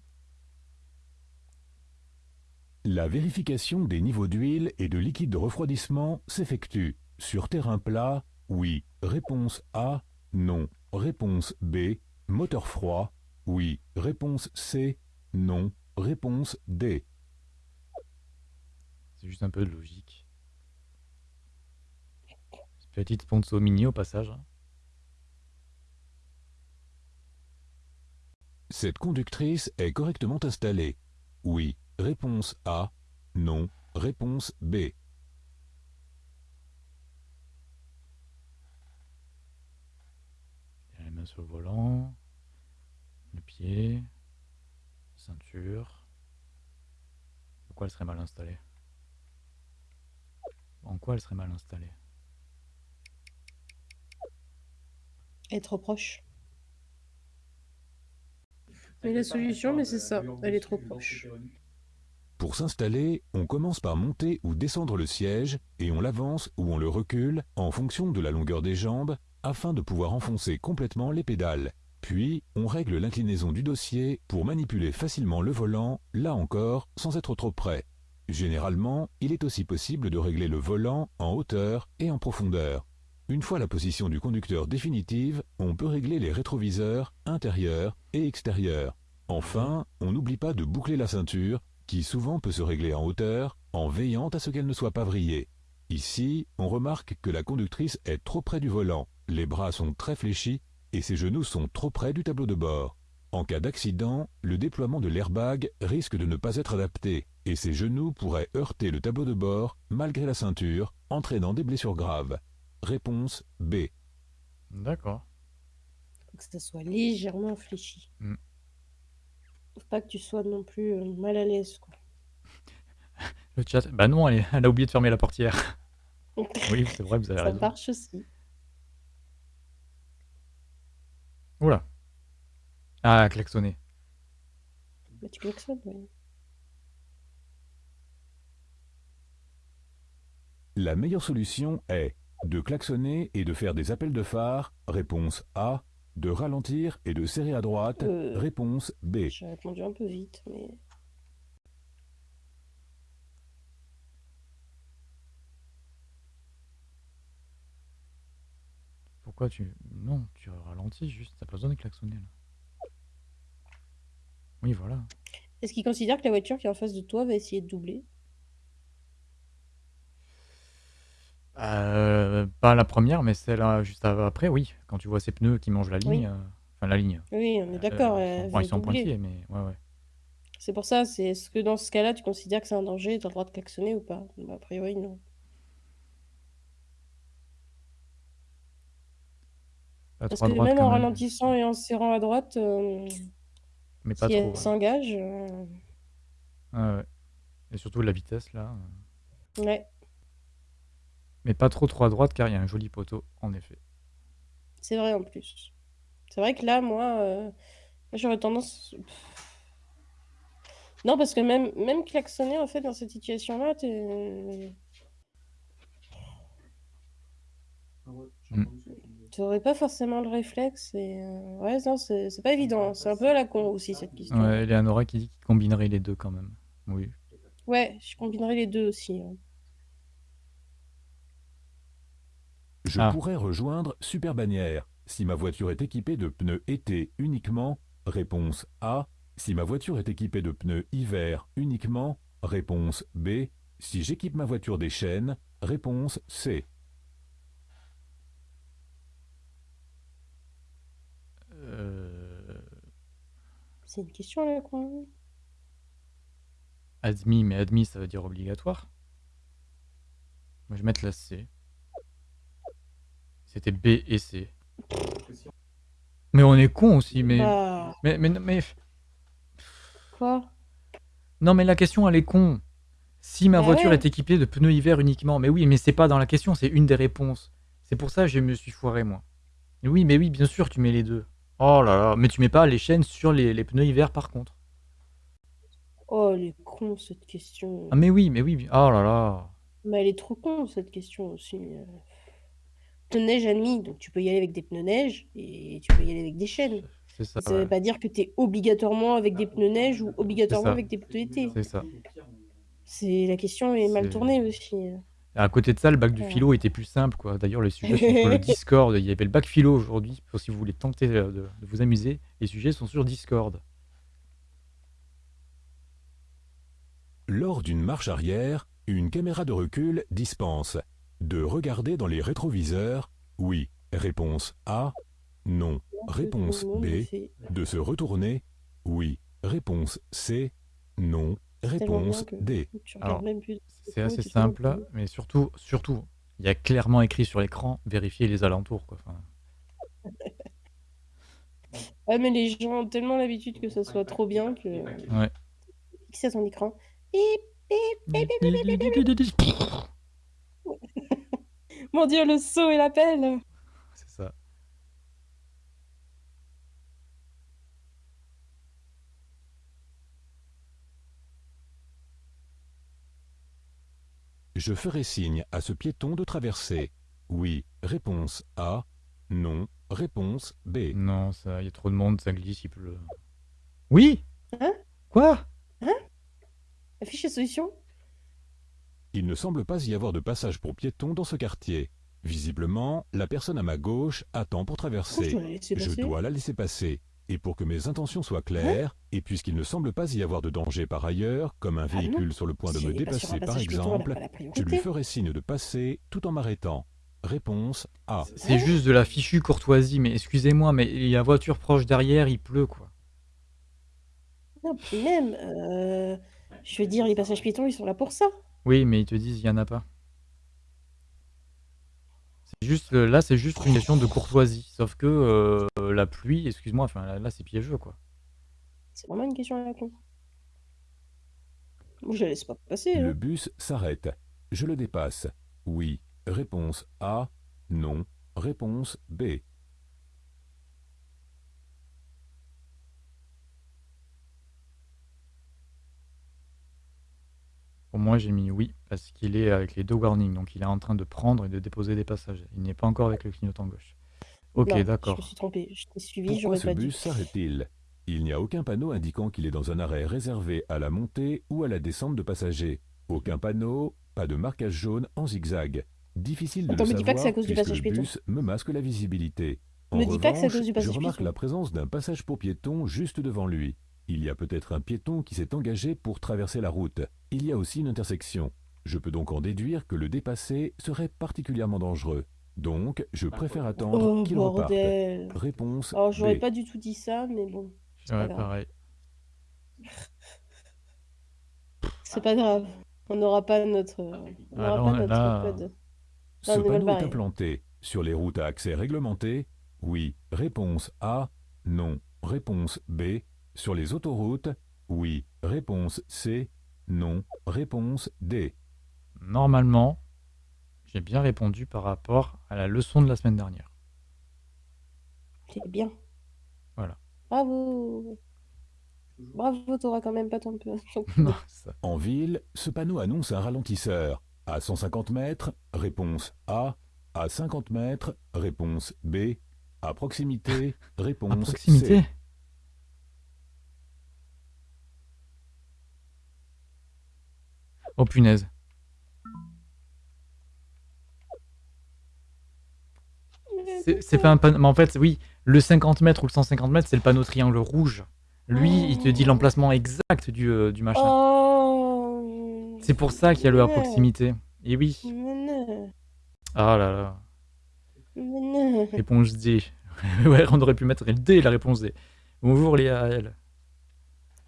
La vérification des niveaux d'huile et de liquide de refroidissement s'effectue sur terrain plat, oui. Réponse A, non. Réponse B, moteur froid, oui. Réponse C, non. Réponse D. C'est juste un peu de logique. Petite sponsor mini au passage. hein. Cette conductrice est correctement installée. Oui. Réponse A, non. Réponse B. Les mains sur le volant. Le pied. Ceinture. Pourquoi elle serait mal installée? En quoi elle serait mal installée? Trop proche. La solution, mais c'est ça. Elle est trop proche. Pour s'installer, on commence par monter ou descendre le siège et on l'avance ou on le recule en fonction de la longueur des jambes afin de pouvoir enfoncer complètement les pédales. Puis, on règle l'inclinaison du dossier pour manipuler facilement le volant, là encore, sans être trop près. Généralement, il est aussi possible de régler le volant en hauteur et en profondeur. Une fois la position du conducteur définitive, on peut régler les rétroviseurs intérieurs et extérieurs. Enfin, on n'oublie pas de boucler la ceinture qui souvent peut se régler en hauteur en veillant à ce qu'elle ne soit pas vrillée. Ici, on remarque que la conductrice est trop près du volant, les bras sont très fléchis et ses genoux sont trop près du tableau de bord. En cas d'accident, le déploiement de l'airbag risque de ne pas être adapté et ses genoux pourraient heurter le tableau de bord malgré la ceinture, entraînant des blessures graves. Réponse B. D'accord. Faut que ça soit légèrement fléchi. Mm. Faut pas que tu sois non plus euh, mal à l'aise, quoi. (laughs) Le chat. Bah non, elle, est- elle a oublié de fermer la portière. (laughs) Oui, c'est vrai, vous avez Ça raison. marche aussi. Oula. Ah, klaxonner. Bah, tu klaxonnes, ouais. La meilleure solution est de klaxonner et de faire des appels de phare. Réponse A. De ralentir et de serrer à droite. Euh. Réponse B. J'ai répondu un peu vite, mais... Pourquoi tu. Non, tu ralentis juste. T'as pas besoin de klaxonner là. Oui, voilà. Est-ce qu'il considère que la voiture qui est en face de toi va essayer de doubler? Euh, pas la première, mais celle euh, juste après, oui. Quand tu vois ces pneus qui mangent la ligne. Oui. euh, Enfin, la ligne. Oui, on est d'accord, Euh, ils sont- bon, veut ils sont doubler. pointillés, mais ouais, ouais. C'est pour ça, c'est est-ce que dans ce cas-là, tu considères que c'est un danger, tu as le droit de klaxonner ou pas? Bah, A priori, non. Parce trop que même quand en même. ralentissant et en serrant à droite, euh, Mais pas si trop. elle ouais. s'engage, euh, ouais. Et surtout la vitesse là. ouais, Mais pas trop trop à droite car il y a un joli poteau, en effet. c'est vrai en plus. C'est vrai que là, moi, euh, moi, j'aurais tendance... Non, parce que même, même klaxonner, en fait, dans cette situation-là, t'es... Mm. Tu aurais pas forcément le réflexe et euh, ouais, non, c'est c'est pas évident. C'est un peu à la con aussi cette question. Ouais, Eleonora qui dit qu'il combinerait les deux quand même. Oui. Ouais, je combinerai les deux aussi. hein. Je Ah. pourrais rejoindre Super Bannière si ma voiture est équipée de pneus été uniquement. Réponse A. Si ma voiture est équipée de pneus hiver uniquement. Réponse B. Si j'équipe ma voiture des chaînes. Réponse C. Euh, C'est une question à la con. admis, mais admis, ça veut dire obligatoire. Moi, je vais mettre la C. C'était B et C. Mais on est con aussi, mais... Bah, Mais, mais, mais... quoi? Non, mais la question, elle est con. Si ma Ah voiture ouais. est équipée de pneus hiver uniquement, mais oui, mais c'est pas dans la question, c'est une des réponses. C'est pour ça que je me suis foiré, moi. Oui, mais oui, bien sûr, tu mets les deux. Oh là là, mais tu mets pas les chaînes sur les, les pneus hiver, par contre. Oh, elle est con cette question. Ah, mais oui, mais oui, oh là là. Mais elle est trop con cette question aussi. Pneus neige admis, donc tu peux y aller avec des pneus neige et tu peux y aller avec des chaînes. C'est ça, Ça veut pas dire que tu es obligatoirement avec des pneus neige ou obligatoirement avec des pneus été. C'est ça. C'est la question est mal tournée aussi. À côté de ça, le bac du Ouais. philo était plus simple, quoi. D'ailleurs, les sujets sont sur le (laughs) Discord. Il y avait le bac philo aujourd'hui, si vous voulez tenter euh, de, de vous amuser. Les sujets sont sur Discord. Lors d'une marche arrière, une caméra de recul dispense de regarder dans les rétroviseurs. Oui. Réponse A. Non. Réponse B. De se retourner. Oui. Réponse C. Non. Réponse D. Alors. C'est assez simple, mais surtout, surtout, il y a clairement écrit sur l'écran vérifier les alentours, quoi. Enfin, Ah, mais les gens ont tellement l'habitude que ça soit trop bien que. ouais. Fixer à ton écran. Bip. Mon dieu, le saut et l'appel C'est ça. Je ferai signe à ce piéton de traverser. Oui. Réponse A. Non. Réponse B. Non, ça, il y a trop de monde, ça glisse, il pleut. Oui Hein? Quoi? Affiche la solution Il ne semble pas y avoir de passage pour piétons dans ce quartier. Visiblement, la personne à ma gauche attend pour je traverser. dois Je dois la laisser passer. Et pour que mes intentions soient claires, et puisqu'il ne semble pas y avoir de danger par ailleurs, comme un Ah non. véhicule sur le point de Si me dépasser par exemple, je lui ferai signe de passer tout en m'arrêtant. Réponse A. C'est juste de la fichue courtoisie, mais excusez-moi, mais il y a la voiture proche derrière, il pleut, quoi. Non, puis même, euh, je veux dire, les passages piétons, ils sont là pour ça. Oui, mais ils te disent il y en a pas. C'est juste euh, là, c'est juste une question de courtoisie. Sauf que euh, la pluie, excuse-moi, enfin là, là, c'est piégeux quoi. C'est vraiment une question à la con. Je la laisse pas passer. Le Hein. bus s'arrête. Je le dépasse. Oui. Réponse A. Non. Réponse B. Pour moi, j'ai mis oui parce qu'il est avec les deux warnings, donc il est en train de prendre et de déposer des passagers. Il n'est pas encore avec le clignotant gauche. Ok, Non, Je me d'accord. suis trompée. Je t'ai suivi, Pourquoi j'aurais ce pas dû. bus s'arrête-t-il Il n'y a aucun panneau indiquant qu'il est dans un arrêt réservé à la montée ou à la descente de passagers. Aucun panneau, pas de marquage jaune en zigzag. Difficile de Attends, le me dis pas que c'est à savoir cause du puisque passage le piéton. bus me masque la visibilité. En Me dis pas que c'est à revanche, cause du passage je remarque piéton. la présence d'un passage pour piétons juste devant lui. Il y a peut-être un piéton qui s'est engagé pour traverser la route. Il y a aussi une intersection. Je peux donc en déduire que le dépasser serait particulièrement dangereux. Donc, je préfère attendre Oh, qu'il reparte. bordel. Réponse Alors, j'aurais B. pas du tout dit ça, mais bon, c'est pas Ouais, grave. pareil. (laughs) C'est pas grave. On n'aura pas notre, on Ah, n'aura là, pas on- notre là, code. Ce on est mal panneau est implanté sur les routes à accès réglementé Oui. Réponse A. Non. Réponse B. Sur les autoroutes Oui. Réponse C. Non. Réponse D. Normalement, j'ai bien répondu par rapport à la leçon de la semaine dernière. C'est bien. Voilà. Bravo. Bravo, t'auras quand même pas ton peu. (laughs) Non, ça. En ville, ce panneau annonce un ralentisseur. À 150 mètres Réponse A. À 50 mètres, réponse B. À proximité, (laughs) À réponse proximité C. Oh punaise. C'est pas un panneau. Mais en fait, oui, le 50 mètres ou le 150 mètres, c'est le panneau triangle rouge. Lui, il te dit l'emplacement exact du, euh, du machin. Oh. C'est pour ça qu'il y a le à proximité. Et oui. Mais non. Ah là là. Non. Réponse D. (laughs) ouais, on aurait pu mettre le D, la réponse D. Bonjour Léa, elle.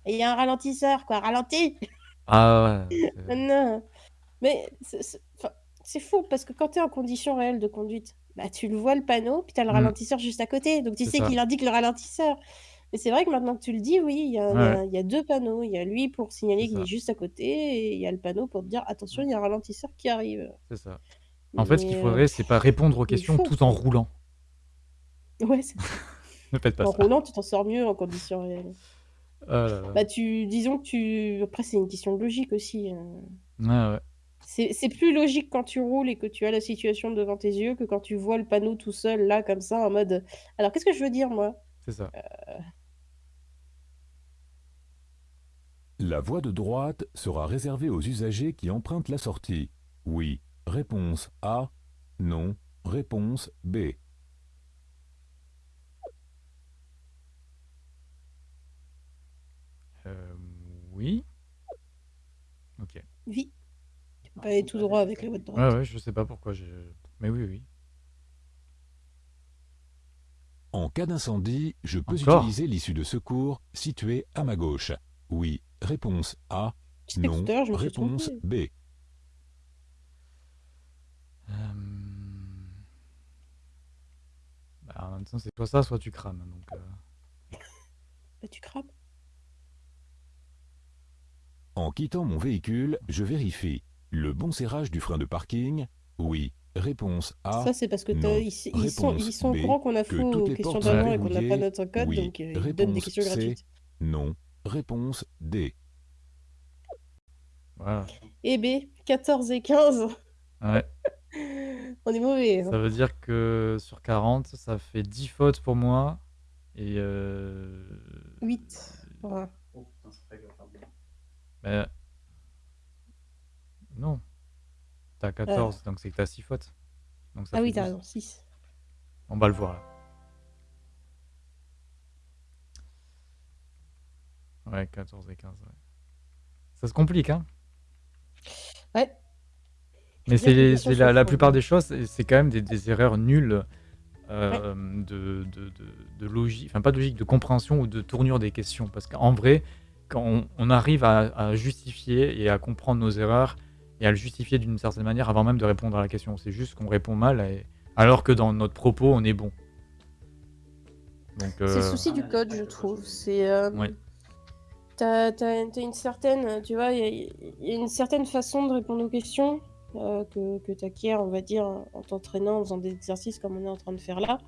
Et il y a un ralentisseur, quoi. Ralenti. Ah ouais. C'est- non. Mais c'est- c'est enfin, c'est fou parce que quand tu es en condition réelle de conduite, bah, tu le vois le panneau, puis tu as le Mm. ralentisseur juste à côté. Donc tu C'est sais ça. qu'il indique le ralentisseur. Mais c'est vrai que maintenant que tu le dis, oui, il y a, il y a- Ouais. il y a deux panneaux. Il y a lui pour signaler qu'il ça. est juste à côté et il y a le panneau pour te dire attention, il y a un ralentisseur qui arrive. C'est ça. En fait, ce Mais, qu'il euh, faudrait, c'est pas répondre aux mais questions fou. tout en roulant. Ouais, c'est- (laughs) Ne faites pas en ça. roulant, tu t'en sors mieux en condition réelle. Ah là là. Bah, tu, disons que tu. Après, c'est une question de logique aussi. Ouais, ouais. C'est c'est plus logique quand tu roules et que tu as la situation devant tes yeux que quand tu vois le panneau tout seul, là, comme ça, en mode. Alors, qu'est-ce que je veux dire, moi? C'est ça. La voie de droite sera réservée aux usagers qui empruntent la sortie. Oui. Réponse A. Non. Réponse B. Euh, oui. Ok. Oui. Tu peux pas aller tout droit avec la voie de Ouais, droite. ouais, je sais pas pourquoi. Mais oui, oui. En cas d'incendie, je peux Encore utiliser l'issue de secours située à ma gauche. Oui. Réponse A. Tu sais que Non. tout à l'heure, je me suis Réponse trompée. B. Euh, Bah, en même temps, c'est soit ça, soit tu crames. Donc, euh, Bah, tu crames. En quittant mon véhicule, je vérifie. Le bon serrage du frein de parking Oui. Réponse A. Ça, c'est parce que t'as- non. ils, ils sont, Réponse ils sont au courant qu'on a que faux toutes aux questions d'avant et qu'on n'a pas notre code, Oui. donc euh, ils donnent des Réponse questions C. gratuites. Non. Réponse D. voilà. Et B, 14 et 15. Ouais. (laughs) On est mauvais. hein. Ça veut dire que sur 40, ça fait 10 fautes pour moi. Et. Euh... 8. Voilà. Bah, Non. T'as 14, donc c'est que t'as 6 fautes. Donc ça Ah fait oui, t'as 12. raison, 6. On va le voir là. Ouais, 14 et 15. ouais. Ça se complique, hein Ouais. Mais Bien que les c'est questions c'est la, plupart des choses, c'est c'est quand même des, des erreurs nulles euh, de, de, de, de logique, enfin pas de logique, de compréhension ou de tournure des questions. Parce qu'en vrai, quand on, on arrive à, à justifier et à comprendre nos erreurs et à le justifier d'une certaine manière avant même de répondre à la question, c'est juste qu'on répond mal, et- alors que dans notre propos, on est bon. C'est le euh, souci du code, je trouve. C'est. euh, Ouais. T'as t'as une certaine. Tu vois, il y, a- il y a une certaine façon de répondre aux questions euh, que, que tu acquiers, on va dire, en t'entraînant, en faisant des exercices comme on est en train de faire là.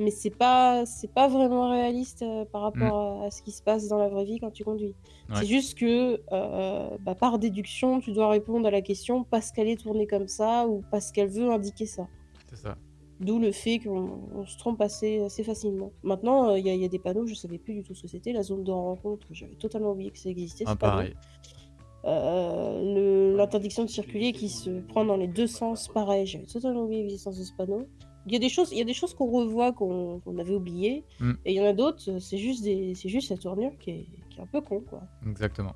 Mais c'est pas, c'est pas vraiment réaliste euh, par rapport à, à ce qui se passe dans la vraie vie quand tu conduis. Ouais. C'est juste que, euh, bah, par déduction, tu dois répondre à la question parce qu'elle est tournée comme ça ou parce qu'elle veut indiquer ça. c'est ça. D'où le fait qu'on on se trompe assez, assez facilement. Maintenant, euh, il y, a- il y a des panneaux, je savais plus du tout ce que c'était. La zone de rencontre, j'avais totalement oublié que ça existait. Ah, pareil. Euh, L'interdiction de circuler qui se prend dans les deux sens, pareil, j'avais totalement oublié l'existence de ce panneau. Il y a des choses, il y a des choses qu'on revoit qu'on avait oubliées, Mm. et il y en a d'autres, euh, c'est juste des, c'est juste la tournure qui est, qui est un peu con, quoi. Exactement.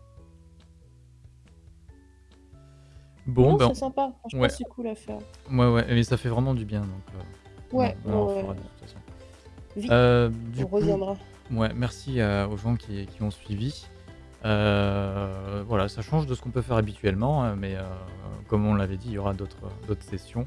Bon, ben, c'est sympa, franchement, ouais. c'est cool à faire. ouais, ouais, mais ça fait vraiment du bien, donc euh, Ouais, on, on en ouais, fera ouais. de toute façon. Vite, Euh, du on coup, reviendra. ouais, merci à- aux gens qui, qui ont suivi. Euh, voilà, ça change de ce qu'on peut faire habituellement, hein, mais euh, comme on l'avait dit, il y aura d'autres d'autres sessions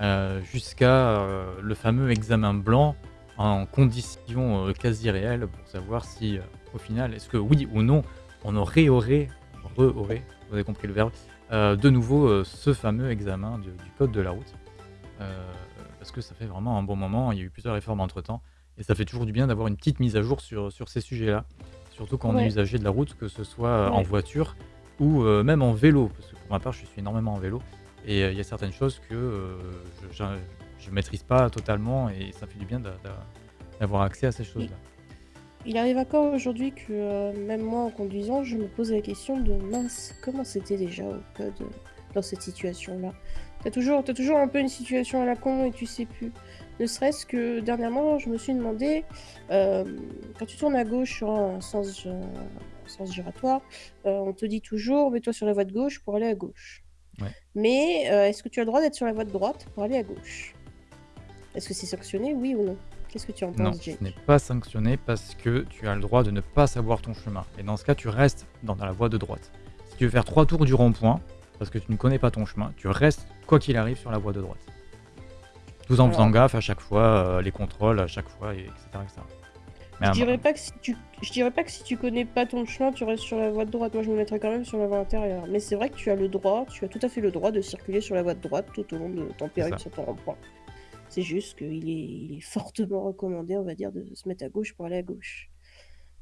euh, jusqu'à euh, le fameux examen blanc en conditions euh, quasi réelles pour savoir si, au final, est-ce que oui ou non, on aurait, aurait, re aurait, vous avez compris le verbe, de nouveau ce fameux examen du, du code de la route. Parce que ça fait vraiment un bon moment, il y a eu plusieurs réformes entre temps, et ça fait toujours du bien d'avoir une petite mise à jour sur, sur ces sujets-là. Surtout quand on est usager de la route, que ce soit en voiture ou même en vélo. Parce que pour ma part, je suis énormément en vélo. Et il y a certaines choses que je ne maîtrise pas totalement et ça fait du bien d'avoir accès à ces choses-là. Il arrive encore aujourd'hui que même moi en conduisant, je me pose la question de mince, comment c'était déjà au code dans cette situation-là? T'as toujours, as toujours un peu une situation à la con et tu sais plus. Ne serait-ce que dernièrement, je me suis demandé, quand tu tournes à gauche sur un sens, sens giratoire, on te dit toujours mets-toi sur la voie de gauche pour aller à gauche. Mais est-ce que tu as le droit d'être sur la voie de droite pour aller à gauche? Est-ce que c'est sanctionné, oui ou non? Qu'est-ce que tu en penses, Non, ce n'est pas sanctionné parce que tu as le droit de ne pas savoir ton chemin. Et dans ce cas, tu restes dans la voie de droite. Si tu veux faire trois tours du rond-point, parce que tu ne connais pas ton chemin, tu restes, quoi qu'il arrive, sur la voie de droite. Tout en faisant gaffe à chaque fois, euh, les contrôles à chaque fois, etc. je, dirais pas que si tu... je dirais pas que si tu connais pas ton chemin, tu restes sur la voie de droite. Moi, je me mettrais quand même sur la voie intérieure. Mais c'est vrai que tu as le droit, tu as tout à fait le droit de circuler sur la voie de droite tout au long de ton périple sur ton rond-point. C'est juste qu'il est, il est fortement recommandé, on va dire, de se mettre à gauche pour aller à gauche.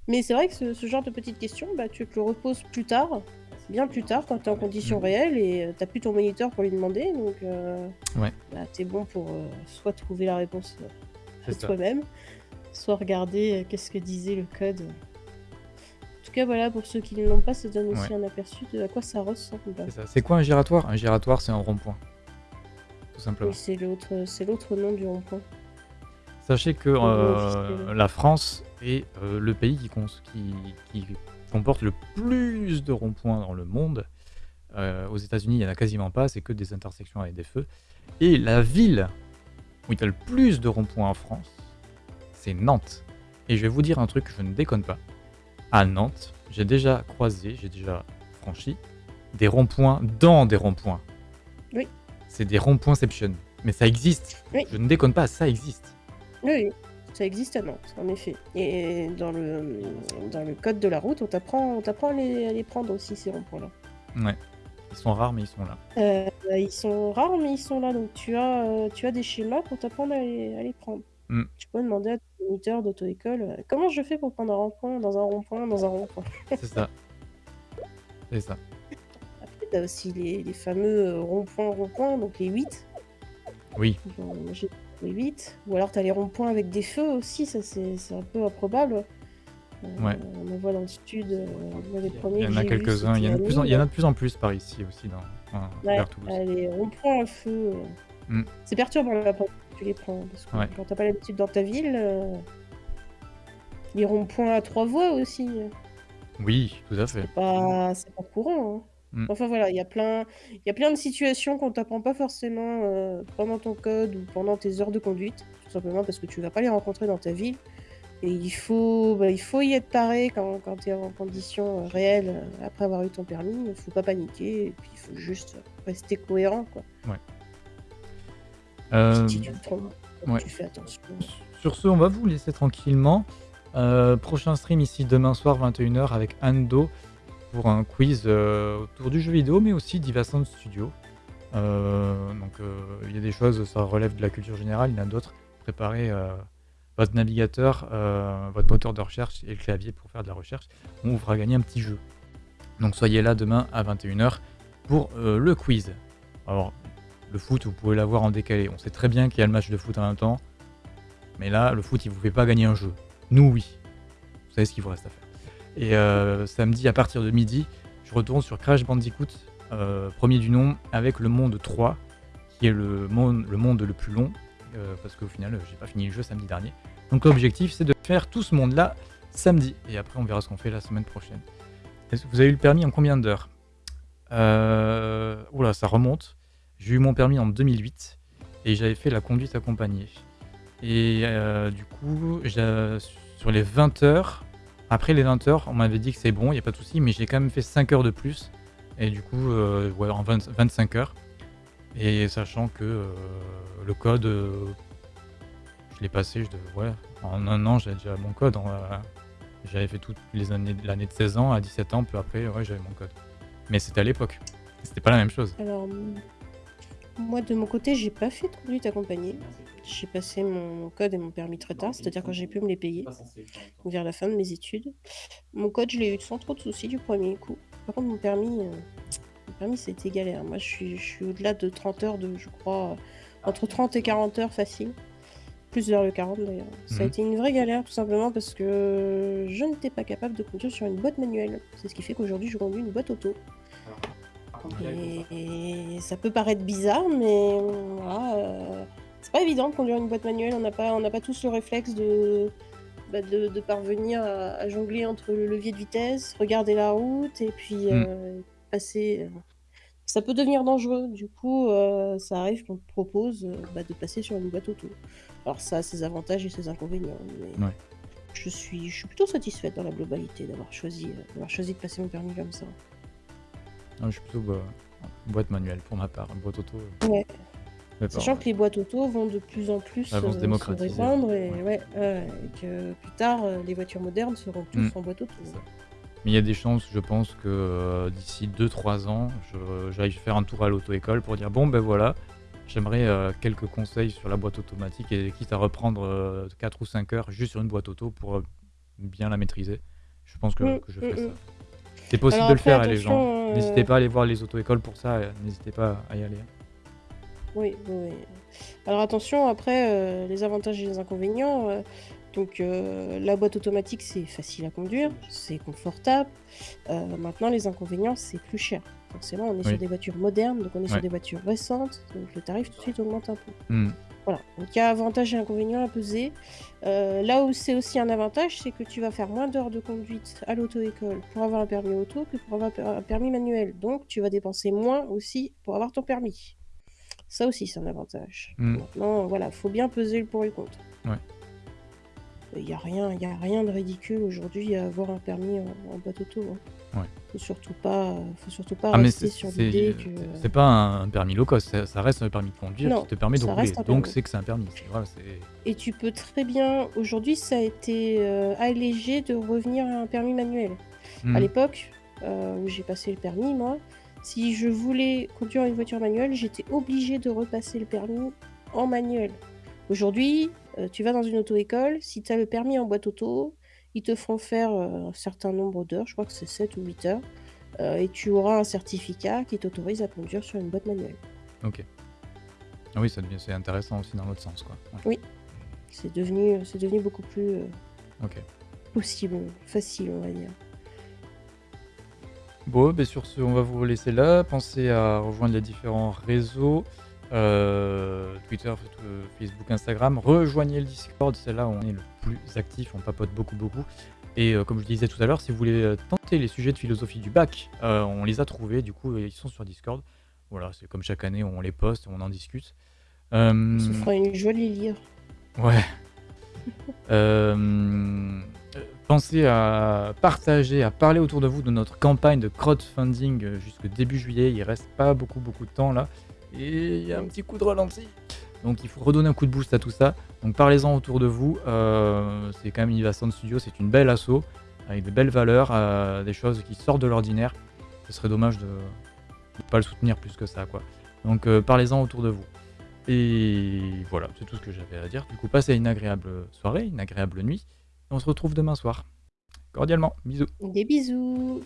Mais c'est vrai que ce, genre de petites questions, bah, tu te le reposes plus tard, bien plus tard, quand tu es en conditions mm. réelles et euh, tu plus ton moniteur pour lui demander. Donc, euh, ouais. bah, tu es bon pour euh, soit trouver la réponse de toi-même, soit regarder qu'est-ce que disait le code. En tout cas, voilà, pour ceux qui ne l'ont pas, ça donne aussi un aperçu de à quoi ça ressemble. C'est quoi un giratoire? Un giratoire, c'est un rond-point simplement. c'est l'autre, c'est l'autre nom du rond-point. Sachez que euh, la France est euh, le pays qui, qui, comporte le plus de ronds-points dans le monde. Euh, aux États-Unis, il n'y en a quasiment pas, c'est que des intersections avec des feux. Et la ville où il y a le plus de ronds-points en France, c'est Nantes. Et je vais vous dire un truc, je ne déconne pas. À Nantes, j'ai déjà croisé, j'ai déjà franchi des ronds-points dans des ronds-points. Oui. C'est des ronds-pointception. Mais ça existe. Je ne déconne pas, ça existe. Oui, ça existe à Nantes, en effet. Et dans le, dans le code de la route, on t'apprend, à, les, à les prendre aussi, ces ronds-points-là. Ouais. Ils sont rares, mais ils sont là. Euh, ils sont rares, mais ils sont là. Donc tu as, euh, tu as des schémas pour t'apprendre à les, prendre. Mm. Tu peux demander à ton moniteur d'auto-école euh, comment je fais pour prendre un rond-point dans un rond-point dans un rond-point? C'est ça. C'est ça. T'as aussi les, les fameux euh, ronds-points, ronds-points, donc les 8. Oui. J'ai les 8. Ou alors t'as les ronds-points avec des feux aussi, ça c'est un peu improbable. Euh, ouais. On en voit dans le sud, euh, les premiers. Il y en a quelques-uns, il, y en a de plus en, il y en a de plus en plus par ici aussi, dans, ouais, les ronds-points à feu. Mm. C'est perturbant quand tu les prends, parce que quand t'as pas l'habitude dans ta ville, les ronds-points à trois voies aussi. Oui, tout à fait. C'est pas, pas courant. Hein. Mmh. Enfin voilà, il y a plein de situations qu'on t'apprend pas forcément, euh, pendant ton code ou pendant tes heures de conduite, tout simplement parce que tu vas pas les rencontrer dans ta vie et il faut, bah, il faut y être paré quand quand tu es en conditions, euh, réelles, euh, après avoir eu ton permis. Il faut pas paniquer et puis il faut juste rester cohérent, quoi. Ouais. Si tu tu fais attention. sur ce, on va vous laisser tranquillement. prochain stream ici demain soir 21h avec Ando pour un quiz euh, autour du jeu vidéo, mais aussi d'Ivasound Studio. Euh, donc euh, il y a des choses, ça relève de la culture générale, il y en a d'autres. Préparez votre navigateur, votre moteur de recherche et le clavier pour faire de la recherche. On vous fera gagner un petit jeu. Donc soyez là demain à 21h pour le quiz. Alors, le foot, vous pouvez l'avoir en décalé. On sait très bien qu'il y a le match de foot en même temps. Mais là, le foot, il vous fait pas gagner un jeu. Nous, oui. Vous savez ce qu'il vous reste à faire. Et euh, samedi, à partir de midi, je retourne sur Crash Bandicoot, euh, premier du nom, avec le monde 3, qui est le monde le, monde le plus long, euh, parce qu'au final, j'ai pas fini le jeu samedi dernier. Donc l'objectif, c'est de faire tout ce monde-là samedi. Et après, on verra ce qu'on fait la semaine prochaine. Vous avez eu le permis en combien d'heures? Euh... Oula, ça remonte. J'ai eu mon permis en 2008 et j'avais fait la conduite accompagnée. Et du coup, sur les 20 heures, après les 20 heures, on m'avait dit que c'est bon, il n'y a pas de souci, mais j'ai quand même fait 5 heures de plus. Et du coup, euh, en 25 heures. Et sachant que euh, le code, euh, je l'ai passé, je en un an, j'avais déjà mon code. j'avais fait toutes les années, l'année de 16 ans à 17 ans, peu après, ouais, j'avais mon code. Mais c'était à l'époque. C'était pas la même chose. Alors, moi, de mon côté, j'ai pas fait de conduite accompagnée. J'ai passé mon code et mon permis très tard, c'est-à-dire quand j'ai pu me les payer, vers la fin de mes études. Mon code, je l'ai eu sans trop de soucis du premier coup. Par contre, mon permis, euh, permis, ça a été galère. Moi, je suis, je suis au-delà de 30 heures de, je crois, entre 30 et 40 heures facile. Plus vers le 40 d'ailleurs. Ça a Mhm. été une vraie galère tout simplement parce que je n'étais pas capable de conduire sur une boîte manuelle. C'est ce qui fait qu'aujourd'hui je conduis une boîte auto. Et ça peut paraître bizarre, mais voilà, euh, c'est pas évident de conduire une boîte manuelle. On n'a pas, on n'a pas tous le réflexe de, bah, de, de parvenir à, à jongler entre le levier de vitesse, regarder la route et puis Mm. euh, passer. euh, Ça peut devenir dangereux. Du coup, euh, ça arrive qu'on te propose euh, bah, de passer sur une boîte auto. Alors ça a ses avantages et ses inconvénients, mais Ouais. je suis, je suis plutôt satisfaite dans la globalité d'avoir choisi, euh, d'avoir choisi de passer mon permis comme ça. Non, je suis plutôt boîte manuelle pour ma part. Boîte auto. euh, Ouais. Sachant que les boîtes auto vont de plus en plus vont se euh, démocratiser. répandre et, Ouais. ouais, ouais, et que plus tard, euh, les voitures modernes seront tous Mm. en boîte auto. c'est ça. Mais il y a des chances, je pense, que euh, d'ici 2-3 ans, je- j'aille faire un tour à l'auto-école pour dire bon, ben voilà, j'aimerais euh, quelques conseils sur la boîte automatique et quitte à reprendre 4 ou 5 heures juste sur une boîte auto pour euh, bien la maîtriser. Je pense que, Mm, que je mm, ferai mm. ça. C'est possible Alors de le faire, hein, les gens. euh, N'hésitez pas à aller voir les auto-écoles pour ça, euh, n'hésitez pas à y aller. Oui, oui. Alors attention, après, euh, les avantages et les inconvénients. euh, donc euh, la boîte automatique, c'est facile à conduire, c'est confortable. Maintenant, les inconvénients, c'est plus cher. Forcément, on est Oui. sur des voitures modernes, donc on est Ouais. sur des voitures récentes, donc le tarif tout de suite augmente un peu. Mm. Voilà, donc il y a avantages et inconvénients à peser. Euh, là où c'est aussi un avantage, c'est que tu vas faire moins d'heures de conduite à l'auto-école pour avoir un permis auto que pour avoir un permis manuel. Donc tu vas dépenser moins aussi pour avoir ton permis. Ça aussi, c'est un avantage. Mm. Maintenant, voilà, faut bien peser le pour et le contre. Ouais. Il n'y a, rien- y a rien de ridicule aujourd'hui à avoir un permis en, en boîte auto. Hein. Ouais. Faut surtout pas, faut surtout pas Ah, rester sur l'idée que. c'est- pas un permis low cost, ça, ça reste un permis de conduire Non, qui te permet de rouler. Donc c'est que c'est un permis. Voilà, Et tu peux très bien. Aujourd'hui, ça a été euh, allégé de revenir à un permis manuel. Mm. À l'époque euh, où j'ai passé le permis, moi, si je voulais conduire une voiture manuelle, j'étais obligée de repasser le permis en manuel. Aujourd'hui, euh, tu vas dans une auto-école, si tu as le permis en boîte auto, ils te font faire euh, un certain nombre d'heures, je crois que c'est 7 ou 8 heures, euh, et tu auras un certificat qui t'autorise à conduire sur une boîte manuelle. Ok. Ah oui, c'est intéressant aussi dans l'autre sens, quoi. Ouais. Oui, c'est devenu, devenu beaucoup plus euh, Ok. possible, facile, on va dire. Bon, ben sur ce, on va vous laisser là. Pensez à rejoindre les différents réseaux euh, Twitter, Facebook, Instagram. Rejoignez le Discord, c'est là où on est le plus actif, on papote beaucoup, beaucoup. Et euh, comme je disais tout à l'heure, si vous voulez euh, tenter les sujets de philosophie du bac, euh, on les a trouvés, du coup, ils sont sur Discord. Voilà, c'est comme chaque année, on les poste, on en discute. Ça fera une jolie lire. Ouais. (laughs) Pensez à partager, à parler autour de vous de notre campagne de crowdfunding jusqu'au début juillet. Il reste pas beaucoup beaucoup de temps là. Et il y a un petit coup de ralenti. Donc il faut redonner un coup de boost à tout ça. Donc parlez-en autour de vous. Euh, c'est quand même Innovation Studio, c'est une belle asso avec des belles valeurs, euh, des choses qui sortent de l'ordinaire. Ce serait dommage de ne pas le soutenir plus que ça quoi. Donc euh, parlez-en autour de vous. Et voilà, c'est tout ce que j'avais à dire. Du coup, passez une agréable soirée, une agréable nuit. Et on se retrouve demain soir. Cordialement, bisous. Des bisous